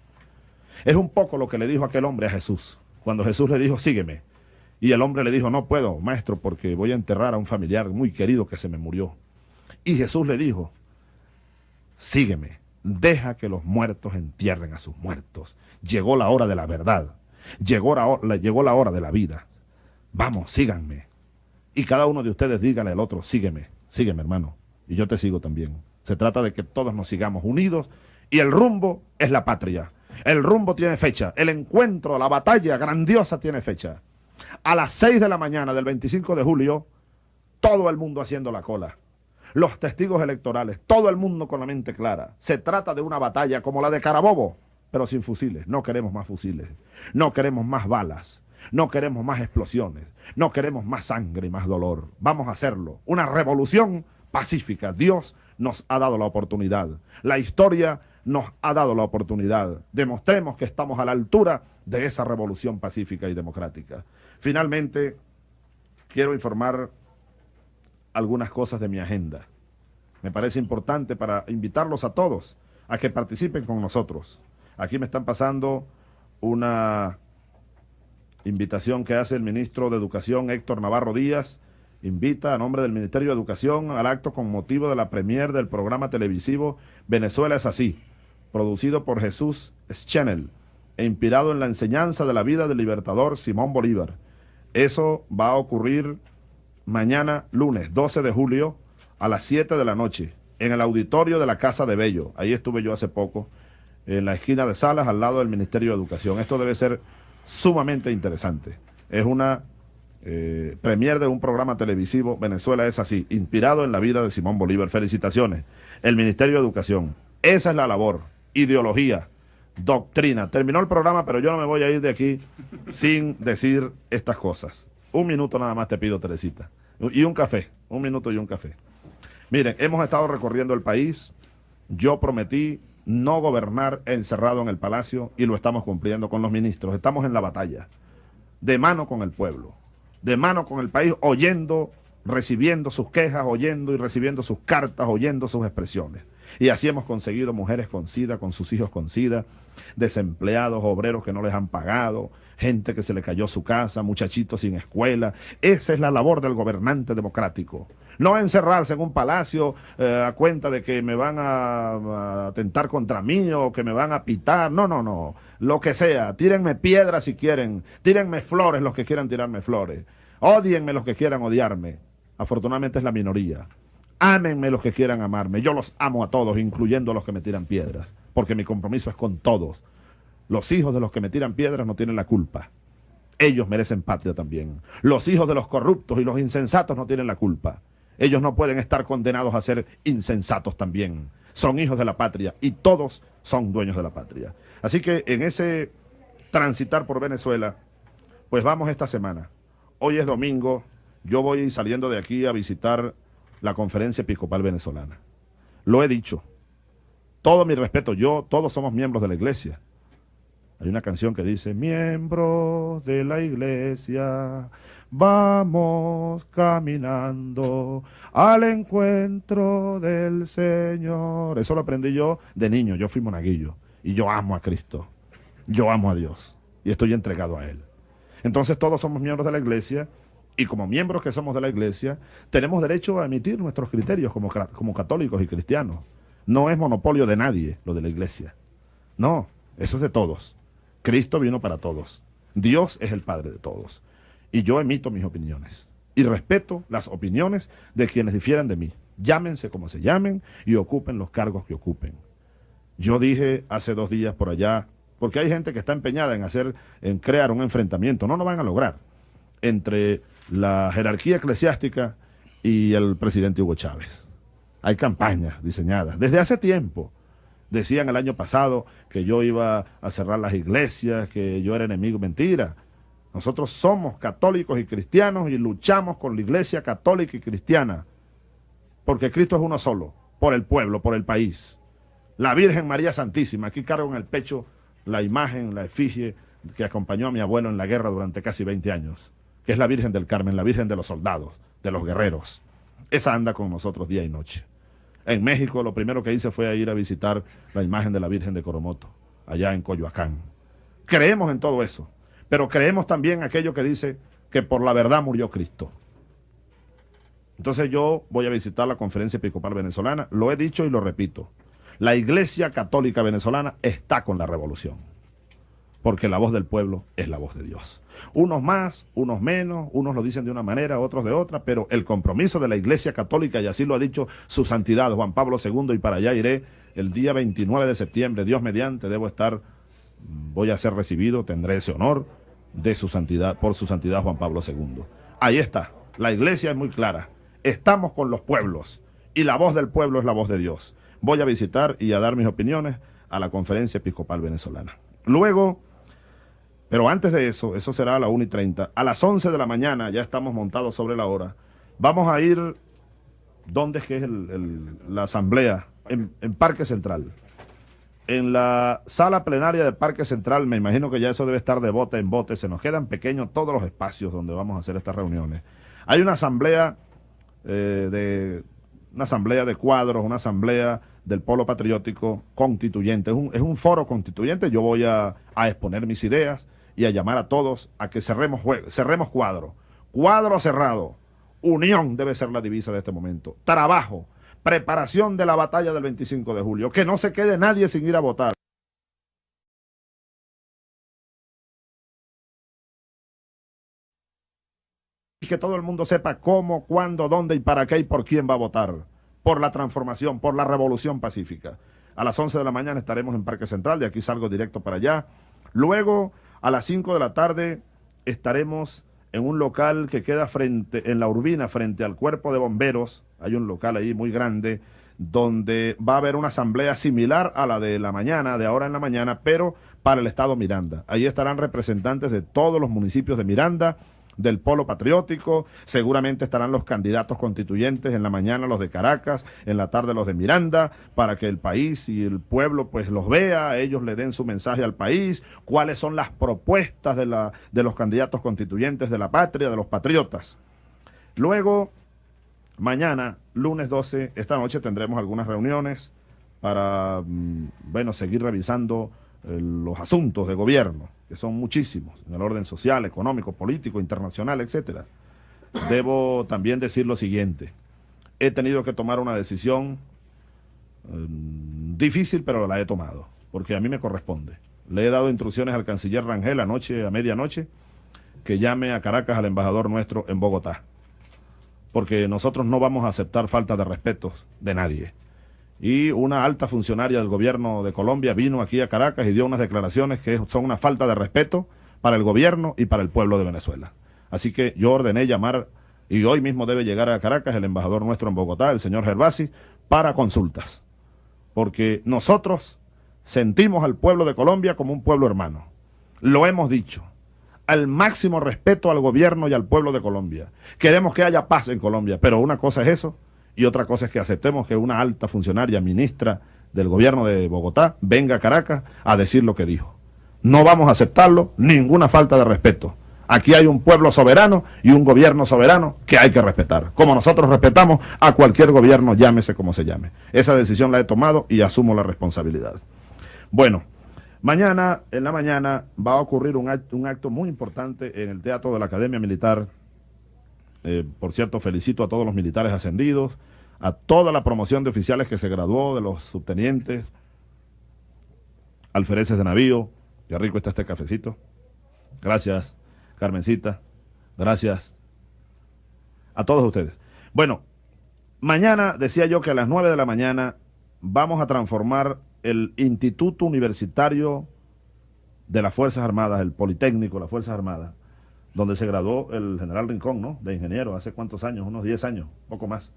[SPEAKER 4] Es un poco lo que le dijo aquel hombre a Jesús, cuando Jesús le dijo, sígueme. Y el hombre le dijo, no puedo, maestro, porque voy a enterrar a un familiar muy querido que se me murió. Y Jesús le dijo, sígueme, deja que los muertos entierren a sus muertos. Llegó la hora de la verdad, llegó la, hora de la vida. Vamos, síganme. Y cada uno de ustedes dígale al otro, sígueme, sígueme hermano. Y yo te sigo también. Se trata de que todos nos sigamos unidos y el rumbo es la patria. El rumbo tiene fecha, el encuentro, la batalla grandiosa tiene fecha a las 6 de la mañana del 25 de julio, todo el mundo haciendo la cola. Los testigos electorales, todo el mundo con la mente clara. Se trata de una batalla como la de Carabobo, pero sin fusiles. No queremos más fusiles. No queremos más balas. No queremos más explosiones. No queremos más sangre y más dolor. Vamos a hacerlo. Una revolución pacífica. Dios nos ha dado la oportunidad. La historia nos ha dado la oportunidad. Demostremos que estamos a la altura de esa revolución pacífica y democrática. Finalmente, quiero informar algunas cosas de mi agenda. Me parece importante para invitarlos a todos a que participen con nosotros. Aquí me están pasando una invitación que hace el ministro de Educación, Héctor Navarro Díaz. Invita a nombre del Ministerio de Educación al acto con motivo de la premier del programa televisivo Venezuela es así, producido por Jesús Schenel e inspirado en la enseñanza de la vida del libertador Simón Bolívar eso va a ocurrir mañana lunes 12 de julio a las 7 de la noche en el auditorio de la Casa de Bello. Ahí estuve yo hace poco, en la esquina de Salas, al lado del Ministerio de Educación. Esto debe ser sumamente interesante. Es una eh, premier de un programa televisivo, Venezuela es así, inspirado en la vida de Simón Bolívar. Felicitaciones. El Ministerio de Educación. Esa es la labor. Ideología, doctrina. Terminó el programa, pero yo no me voy a ir de aquí sin decir estas cosas. Un minuto nada más te pido, Teresita. Y un café, un minuto y un café. Miren, hemos estado recorriendo el país. Yo prometí no gobernar encerrado en el palacio y lo estamos cumpliendo con los ministros. Estamos en la batalla, de mano con el pueblo, de mano con el país, oyendo, recibiendo sus quejas, oyendo y recibiendo sus cartas, oyendo sus expresiones. Y así hemos conseguido mujeres con SIDA, con sus hijos con SIDA, desempleados, obreros que no les han pagado, gente que se le cayó su casa, muchachitos sin escuela. Esa es la labor del gobernante democrático. No encerrarse en un palacio eh, a cuenta de que me van a, atentar contra mí o que me van a pitar. No, no, no. Lo que sea. Tírenme piedras si quieren. Tírenme flores los que quieran tirarme flores. Odienme los que quieran odiarme. Afortunadamente es la minoría. Ámenme los que quieran amarme. Yo los amo a todos, incluyendo a los que me tiran piedras, porque mi compromiso es con todos. Los hijos de los que me tiran piedras no tienen la culpa. Ellos merecen patria también. Los hijos de los corruptos y los insensatos no tienen la culpa. Ellos no pueden estar condenados a ser insensatos también. Son hijos de la patria y todos son dueños de la patria. Así que en ese transitar por Venezuela, pues vamos esta semana. Hoy es domingo, yo voy saliendo de aquí a visitar la conferencia episcopal venezolana. Lo he dicho. Todo mi respeto, yo, todos somos miembros de la iglesia. Hay una canción que dice, miembros de la iglesia, vamos caminando al encuentro del Señor. Eso lo aprendí yo de niño, yo fui monaguillo y yo amo a Cristo, yo amo a Dios y estoy entregado a Él. Entonces todos somos miembros de la iglesia y como miembros que somos de la iglesia, tenemos derecho a emitir nuestros criterios como, como católicos y cristianos. No es monopolio de nadie lo de la iglesia. No, eso es de todos. Cristo vino para todos. Dios es el Padre de todos. Y yo emito mis opiniones. Y respeto las opiniones de quienes difieren de mí. Llámense como se llamen y ocupen los cargos que ocupen. Yo dije hace dos días por allá, porque hay gente que está empeñada en hacer, en crear un enfrentamiento. No lo van a lograr entre la jerarquía eclesiástica y el presidente Hugo Chávez. Hay campañas diseñadas. Desde hace tiempo decían el año pasado que yo iba a cerrar las iglesias, que yo era enemigo. Mentira. Nosotros somos católicos y cristianos y luchamos con la iglesia católica y cristiana. Porque Cristo es uno solo, por el pueblo, por el país. La Virgen María Santísima, aquí cargo en el pecho la imagen, la efigie que acompañó a mi abuelo en la guerra durante casi 20 años, que es la Virgen del Carmen, la Virgen de los soldados, de los guerreros. Esa anda con nosotros día y noche. En México lo primero que hice fue ir a visitar la imagen de la Virgen de Coromoto, allá en Coyoacán. Creemos en todo eso, pero creemos también aquello que dice que por la verdad murió Cristo. Entonces yo voy a visitar la conferencia episcopal venezolana, lo he dicho y lo repito. La Iglesia Católica Venezolana está con la revolución, porque la voz del pueblo es la voz de Dios. Unos más, unos menos, unos lo dicen de una manera, otros de otra, pero el compromiso de la Iglesia Católica, y así lo ha dicho su santidad Juan Pablo II, y para allá iré el día 29 de septiembre, Dios mediante, debo estar, voy a ser recibido, tendré ese honor de su santidad, por su santidad Juan Pablo II. Ahí está, la Iglesia es muy clara, estamos con los pueblos, y la voz del pueblo es la voz de Dios voy a visitar y a dar mis opiniones a la conferencia episcopal venezolana. Luego, pero antes de eso, eso será a las 1 y 30, a las 11 de la mañana, ya estamos montados sobre la hora, vamos a ir, ¿dónde es que es la asamblea? En, Parque Central. En la sala plenaria de Parque Central, me imagino que ya eso debe estar de bote en bote, se nos quedan pequeños todos los espacios donde vamos a hacer estas reuniones. Hay una asamblea eh, de una asamblea de cuadros, una asamblea del polo patriótico constituyente. Es un foro constituyente, yo voy a, exponer mis ideas y a llamar a todos a que cerremos, cerremos cuadro. Cuadro cerrado. Unión debe ser la divisa de este momento. Trabajo. Preparación de la batalla del 25 de julio. Que no se quede nadie sin ir a votar. Y que todo el mundo sepa cómo, cuándo, dónde y para qué y por quién va a votar por la transformación, por la revolución pacífica. A las 11 de la mañana estaremos en Parque Central, de aquí salgo directo para allá. Luego, a las 5 de la tarde, estaremos en un local que queda frente, en la Urbina, frente al cuerpo de bomberos. Hay un local ahí muy grande, donde va a haber una asamblea similar a la de la mañana, de ahora en la mañana, pero para el estado Miranda. Ahí estarán representantes de todos los municipios de Miranda, del polo patriótico, seguramente estarán los candidatos constituyentes en la mañana los de Caracas, en la tarde los de Miranda, para que el país y el pueblo pues los vea, ellos le den su mensaje al país, cuáles son las propuestas de, la, de los candidatos constituyentes de la patria, de los patriotas. Luego, mañana, lunes 12, esta noche tendremos algunas reuniones para, mm, bueno, seguir revisando eh, los asuntos de gobierno, que son muchísimos, en el orden social, económico, político, internacional, etcétera. Debo también decir lo siguiente. He tenido que tomar una decisión em, difícil, pero la he tomado, porque a mí me corresponde. Le he dado instrucciones al canciller Rangel anoche, a medianoche, que llame a Caracas al embajador nuestro en Bogotá, porque nosotros no vamos a aceptar falta de respeto de nadie y una alta funcionaria del gobierno de Colombia vino aquí a Caracas y dio unas declaraciones que son una falta de respeto para el gobierno y para el pueblo de Venezuela. Así que yo ordené llamar, y hoy mismo debe llegar a Caracas el embajador nuestro en Bogotá, el señor Gervasi, para consultas. Porque nosotros sentimos al pueblo de Colombia como un pueblo hermano. Lo hemos dicho. Al máximo respeto al gobierno y al pueblo de Colombia. Queremos que haya paz en Colombia, pero una cosa es eso y otra cosa es que aceptemos que una alta funcionaria, ministra del gobierno de Bogotá, venga a Caracas a decir lo que dijo. No vamos a aceptarlo, ninguna falta de respeto. Aquí hay un pueblo soberano y un gobierno soberano que hay que respetar. Como nosotros respetamos a cualquier gobierno, llámese como se llame. Esa decisión la he tomado y asumo la responsabilidad. Bueno, mañana, en la mañana, va a ocurrir un acto, un acto muy importante en el Teatro de la Academia Militar eh, por cierto, felicito a todos los militares ascendidos, a toda la promoción de oficiales que se graduó, de los subtenientes, alfereces de navío. Qué rico está este cafecito. Gracias, Carmencita. Gracias a todos ustedes. Bueno, mañana decía yo que a las 9 de la mañana vamos a transformar el Instituto Universitario de las Fuerzas Armadas, el Politécnico las Fuerzas Armadas, donde se graduó el general Rincón, ¿no? De ingeniero, hace cuántos años, unos 10 años, poco más.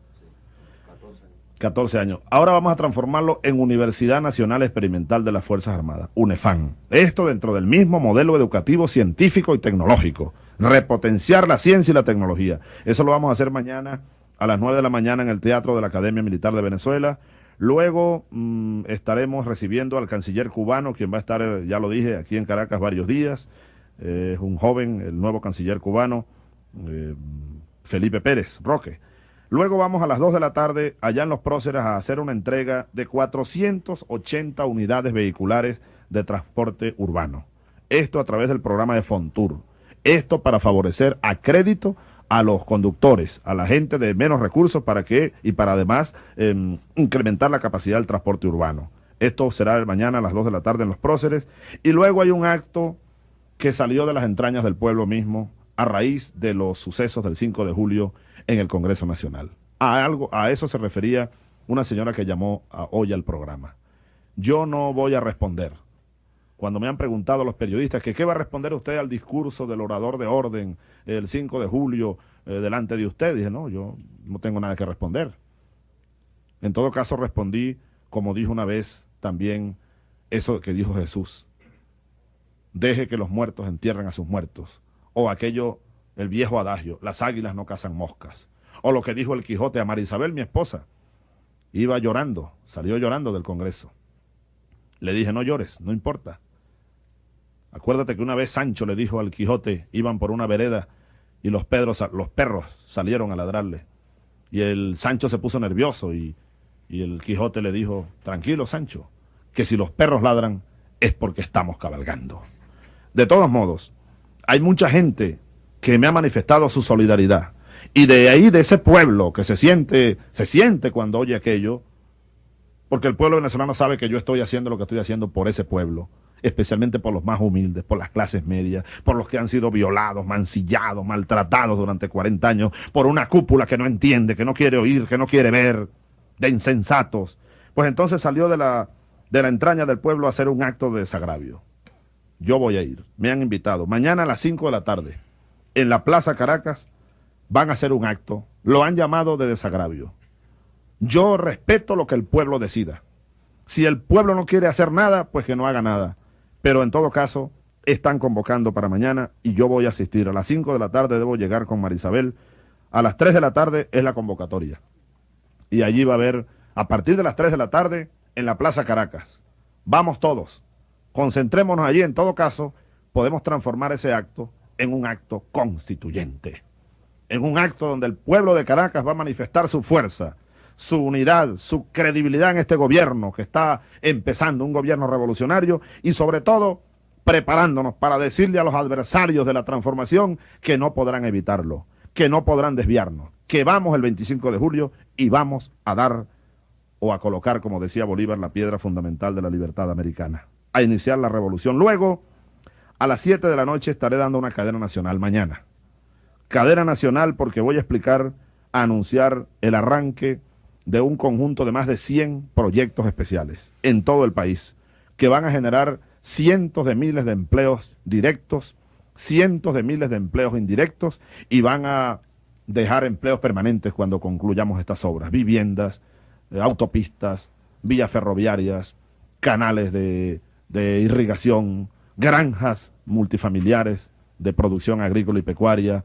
[SPEAKER 4] 14. 14 años. Ahora vamos a transformarlo en Universidad Nacional Experimental de las Fuerzas Armadas, UNEFAN. Esto dentro del mismo modelo educativo, científico y tecnológico. Repotenciar la ciencia y la tecnología. Eso lo vamos a hacer mañana a las 9 de la mañana en el Teatro de la Academia Militar de Venezuela. Luego mm, estaremos recibiendo al canciller cubano, quien va a estar, eh, ya lo dije, aquí en Caracas varios días. Es un joven, el nuevo canciller cubano, eh, Felipe Pérez Roque. Luego vamos a las 2 de la tarde allá en Los Próceres a hacer una entrega de 480 unidades vehiculares de transporte urbano. Esto a través del programa de Fontur. Esto para favorecer a crédito a los conductores, a la gente de menos recursos para que, y para además em, incrementar la capacidad del transporte urbano. Esto será mañana a las 2 de la tarde en Los Próceres. Y luego hay un acto que salió de las entrañas del pueblo mismo a raíz de los sucesos del 5 de julio en el Congreso Nacional. A, algo, a eso se refería una señora que llamó hoy al programa. Yo no voy a responder. Cuando me han preguntado los periodistas que qué va a responder usted al discurso del orador de orden el 5 de julio eh, delante de usted, dije, no, yo no tengo nada que responder. En todo caso respondí, como dijo una vez también, eso que dijo Jesús. Deje que los muertos entierren a sus muertos. O aquello el viejo adagio, las águilas no cazan moscas. O lo que dijo el Quijote a Marisabel, mi esposa. Iba llorando, salió llorando del Congreso. Le dije, no llores, no importa. Acuérdate que una vez Sancho le dijo al Quijote, iban por una vereda y los, los perros salieron a ladrarle. Y el Sancho se puso nervioso y, y el Quijote le dijo, tranquilo Sancho, que si los perros ladran es porque estamos cabalgando. De todos modos, hay mucha gente que me ha manifestado su solidaridad. Y de ahí, de ese pueblo que se siente, se siente cuando oye aquello, porque el pueblo venezolano sabe que yo estoy haciendo lo que estoy haciendo por ese pueblo, especialmente por los más humildes, por las clases medias, por los que han sido violados, mancillados, maltratados durante 40 años, por una cúpula que no entiende, que no quiere oír, que no quiere ver, de insensatos. Pues entonces salió de la, de la entraña del pueblo a hacer un acto de desagravio. Yo voy a ir, me han invitado, mañana a las 5 de la tarde en la Plaza Caracas van a hacer un acto. Lo han llamado de desagravio. Yo respeto lo que el pueblo decida. Si el pueblo no quiere hacer nada, pues que no haga nada. Pero en todo caso, están convocando para mañana y yo voy a asistir. A las 5 de la tarde debo llegar con Marisabel. A las 3 de la tarde es la convocatoria. Y allí va a haber, a partir de las 3 de la tarde, en la Plaza Caracas. Vamos todos. Concentrémonos allí. En todo caso, podemos transformar ese acto en un acto constituyente, en un acto donde el pueblo de Caracas va a manifestar su fuerza, su unidad, su credibilidad en este gobierno que está empezando, un gobierno revolucionario y sobre todo preparándonos para decirle a los adversarios de la transformación que no podrán evitarlo, que no podrán desviarnos, que vamos el 25 de julio y vamos a dar o a colocar, como decía Bolívar, la piedra fundamental de la libertad americana, a iniciar la revolución. Luego, a las 7 de la noche estaré dando una cadena nacional mañana. Cadena nacional porque voy a explicar, a anunciar el arranque de un conjunto de más de 100 proyectos especiales en todo el país que van a generar cientos de miles de empleos directos, cientos de miles de empleos indirectos y van a dejar empleos permanentes cuando concluyamos estas obras, viviendas, eh, autopistas, vías ferroviarias, canales de, de irrigación, granjas multifamiliares de producción agrícola y pecuaria,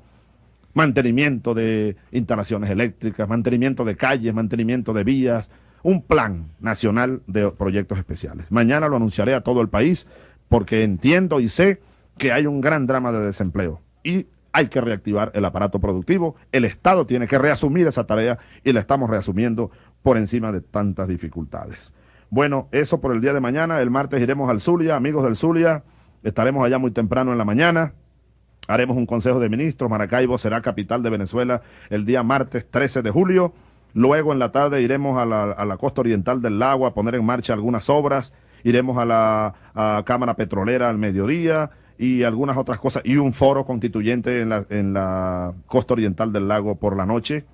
[SPEAKER 4] mantenimiento de instalaciones eléctricas, mantenimiento de calles, mantenimiento de vías, un plan nacional de proyectos especiales. Mañana lo anunciaré a todo el país porque entiendo y sé que hay un gran drama de desempleo y hay que reactivar el aparato productivo. El Estado tiene que reasumir esa tarea y la estamos reasumiendo por encima de tantas dificultades. Bueno, eso por el día de mañana. El martes iremos al Zulia, amigos del Zulia. Estaremos allá muy temprano en la mañana. Haremos un consejo de ministros. Maracaibo será capital de Venezuela el día martes 13 de julio. Luego en la tarde iremos a la, costa oriental del lago a poner en marcha algunas obras. Iremos a la Cámara Petrolera al mediodía y algunas otras cosas. Y un foro constituyente en la, en la costa oriental del lago por la noche.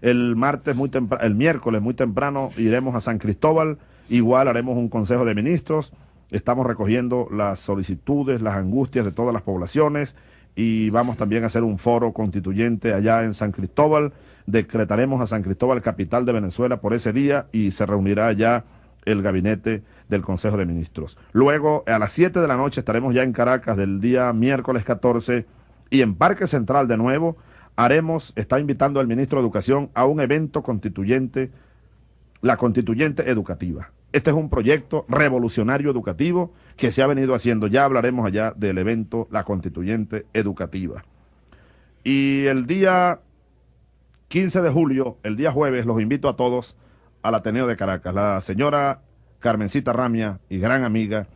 [SPEAKER 4] El martes muy temprano, el miércoles muy temprano iremos a San Cristóbal. Igual haremos un consejo de ministros Estamos recogiendo las solicitudes, las angustias de todas las poblaciones y vamos también a hacer un foro constituyente allá en San Cristóbal. decretaremos a San Cristóbal capital de Venezuela por ese día y se reunirá ya el gabinete del Consejo de Ministros. Luego, a las 7 de la noche estaremos ya en Caracas del día miércoles 14 y en Parque Central de nuevo haremos, está invitando al ministro de Educación a un evento constituyente, la constituyente educativa. Este es un proyecto revolucionario educativo que se ha venido haciendo. Ya hablaremos allá del evento La Constituyente Educativa. Y el día 15 de julio, el día jueves, los invito a todos al Ateneo de Caracas. La señora Carmencita Ramia, y gran amiga,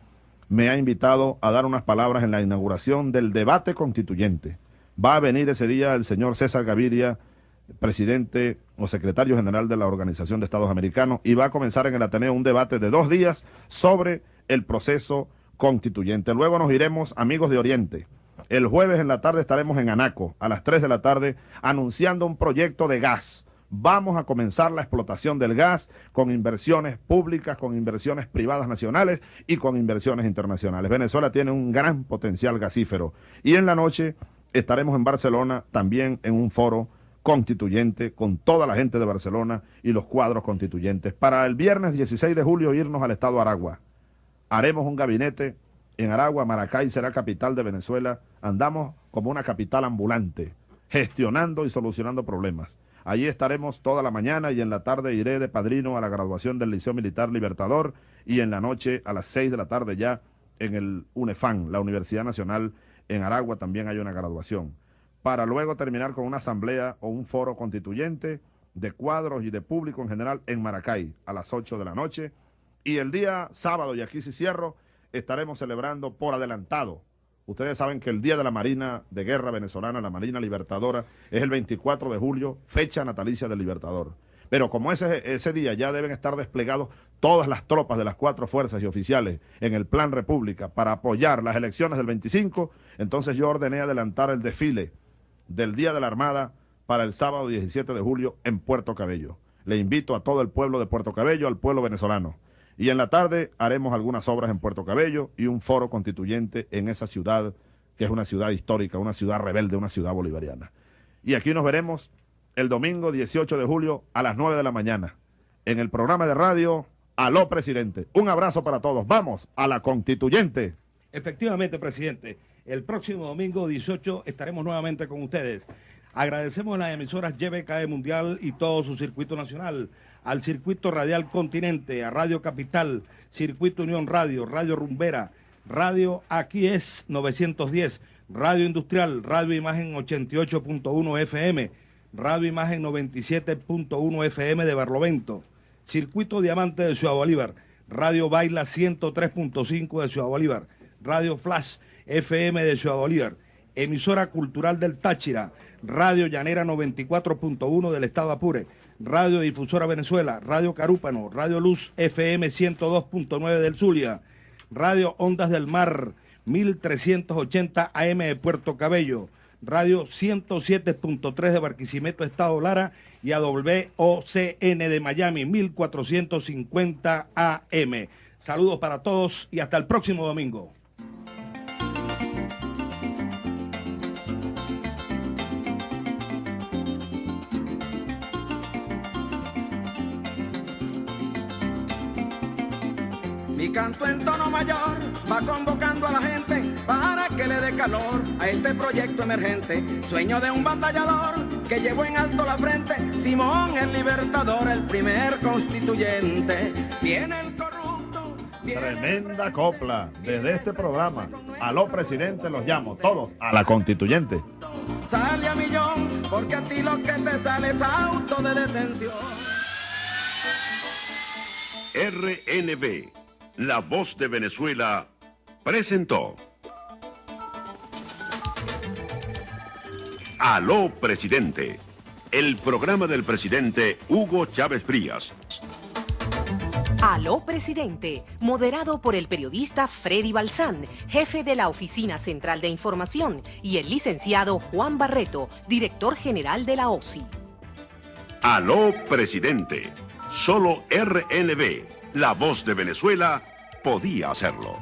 [SPEAKER 4] me ha invitado a dar unas palabras en la inauguración del debate constituyente. Va a venir ese día el señor César Gaviria, presidente o secretario general de la Organización de Estados Americanos, y va a comenzar en el Ateneo un debate de dos días sobre el proceso constituyente. Luego nos iremos, amigos de Oriente. El jueves en la tarde estaremos en Anaco, a las 3 de la tarde, anunciando un proyecto de gas vamos a comenzar la explotación del gas con inversiones públicas, con inversiones privadas nacionales y con inversiones internacionales. Venezuela tiene un gran potencial gasífero. Y en la noche estaremos en Barcelona también en un foro constituyente con toda la gente de Barcelona y los cuadros constituyentes. Para el viernes 16 de julio irnos al estado Aragua. Haremos un gabinete en Aragua, Maracay será capital de Venezuela. Andamos como una capital ambulante, gestionando y solucionando problemas. Allí estaremos toda la mañana y en la tarde iré de padrino a la graduación del Liceo Militar Libertador y en la noche a las 6 de la tarde ya en el UNEFAN, la Universidad Nacional en Aragua también hay una graduación. Para luego terminar con una asamblea o un foro constituyente de cuadros y de público en general en Maracay a las 8 de la noche. Y el día sábado, y aquí sí cierro, estaremos celebrando por adelantado Ustedes saben que el Día de la Marina de Guerra Venezolana, la Marina Libertadora, es el 24 de julio, fecha natalicia del Libertador. Pero como ese, ese día ya deben estar desplegados todas las tropas de las cuatro fuerzas y oficiales en el Plan República para apoyar las elecciones del 25, entonces yo ordené adelantar el desfile del Día de la Armada para el sábado 17 de julio en Puerto Cabello. Le invito a todo el pueblo de Puerto Cabello, al pueblo venezolano, y en la tarde haremos algunas obras en Puerto Cabello y un foro constituyente en esa ciudad, que es una ciudad histórica, una ciudad rebelde, una ciudad bolivariana. Y aquí nos veremos el domingo 18 de julio a las 9 de la mañana en el programa de radio Aló Presidente. Un abrazo para todos. Vamos a la constituyente.
[SPEAKER 3] Efectivamente, presidente. El próximo domingo 18 estaremos nuevamente con ustedes. Agradecemos a las emisoras YBKE Mundial y todo su circuito nacional al Circuito Radial Continente, a Radio Capital, Circuito Unión Radio, Radio Rumbera, Radio Aquí es 910, Radio Industrial, Radio Imagen 88.1 FM, Radio Imagen 97.1 FM de Barlovento, Circuito Diamante de Ciudad Bolívar, Radio Baila 103.5 de Ciudad Bolívar, Radio Flash FM de Ciudad Bolívar, emisora cultural del Táchira, Radio Llanera 94.1 del Estado Apure, Radio Difusora Venezuela, Radio Carúpano, Radio Luz FM 102.9 del Zulia, Radio Ondas del Mar 1380 AM de Puerto Cabello, Radio 107.3 de Barquisimeto, Estado Lara y a de Miami 1450 AM. Saludos para todos y hasta el próximo domingo.
[SPEAKER 17] Mi canto en tono mayor va convocando a la gente para que le dé calor a este proyecto emergente. Sueño de un batallador que llevó en alto la frente. Simón el libertador, el primer constituyente. Viene el corrupto.
[SPEAKER 4] Tremenda copla desde este programa. A los presidentes los llamo, todos, a la constituyente.
[SPEAKER 17] Sale a millón, porque a ti lo que te sale es auto de detención.
[SPEAKER 1] RNB la voz de Venezuela presentó. Aló, presidente. El programa del presidente Hugo Chávez Frías.
[SPEAKER 2] Aló, presidente. Moderado por el periodista Freddy Balsán, jefe de la Oficina Central de Información, y el licenciado Juan Barreto, director general de la OSI.
[SPEAKER 1] Aló, presidente. Solo RNB la voz de Venezuela podía hacerlo.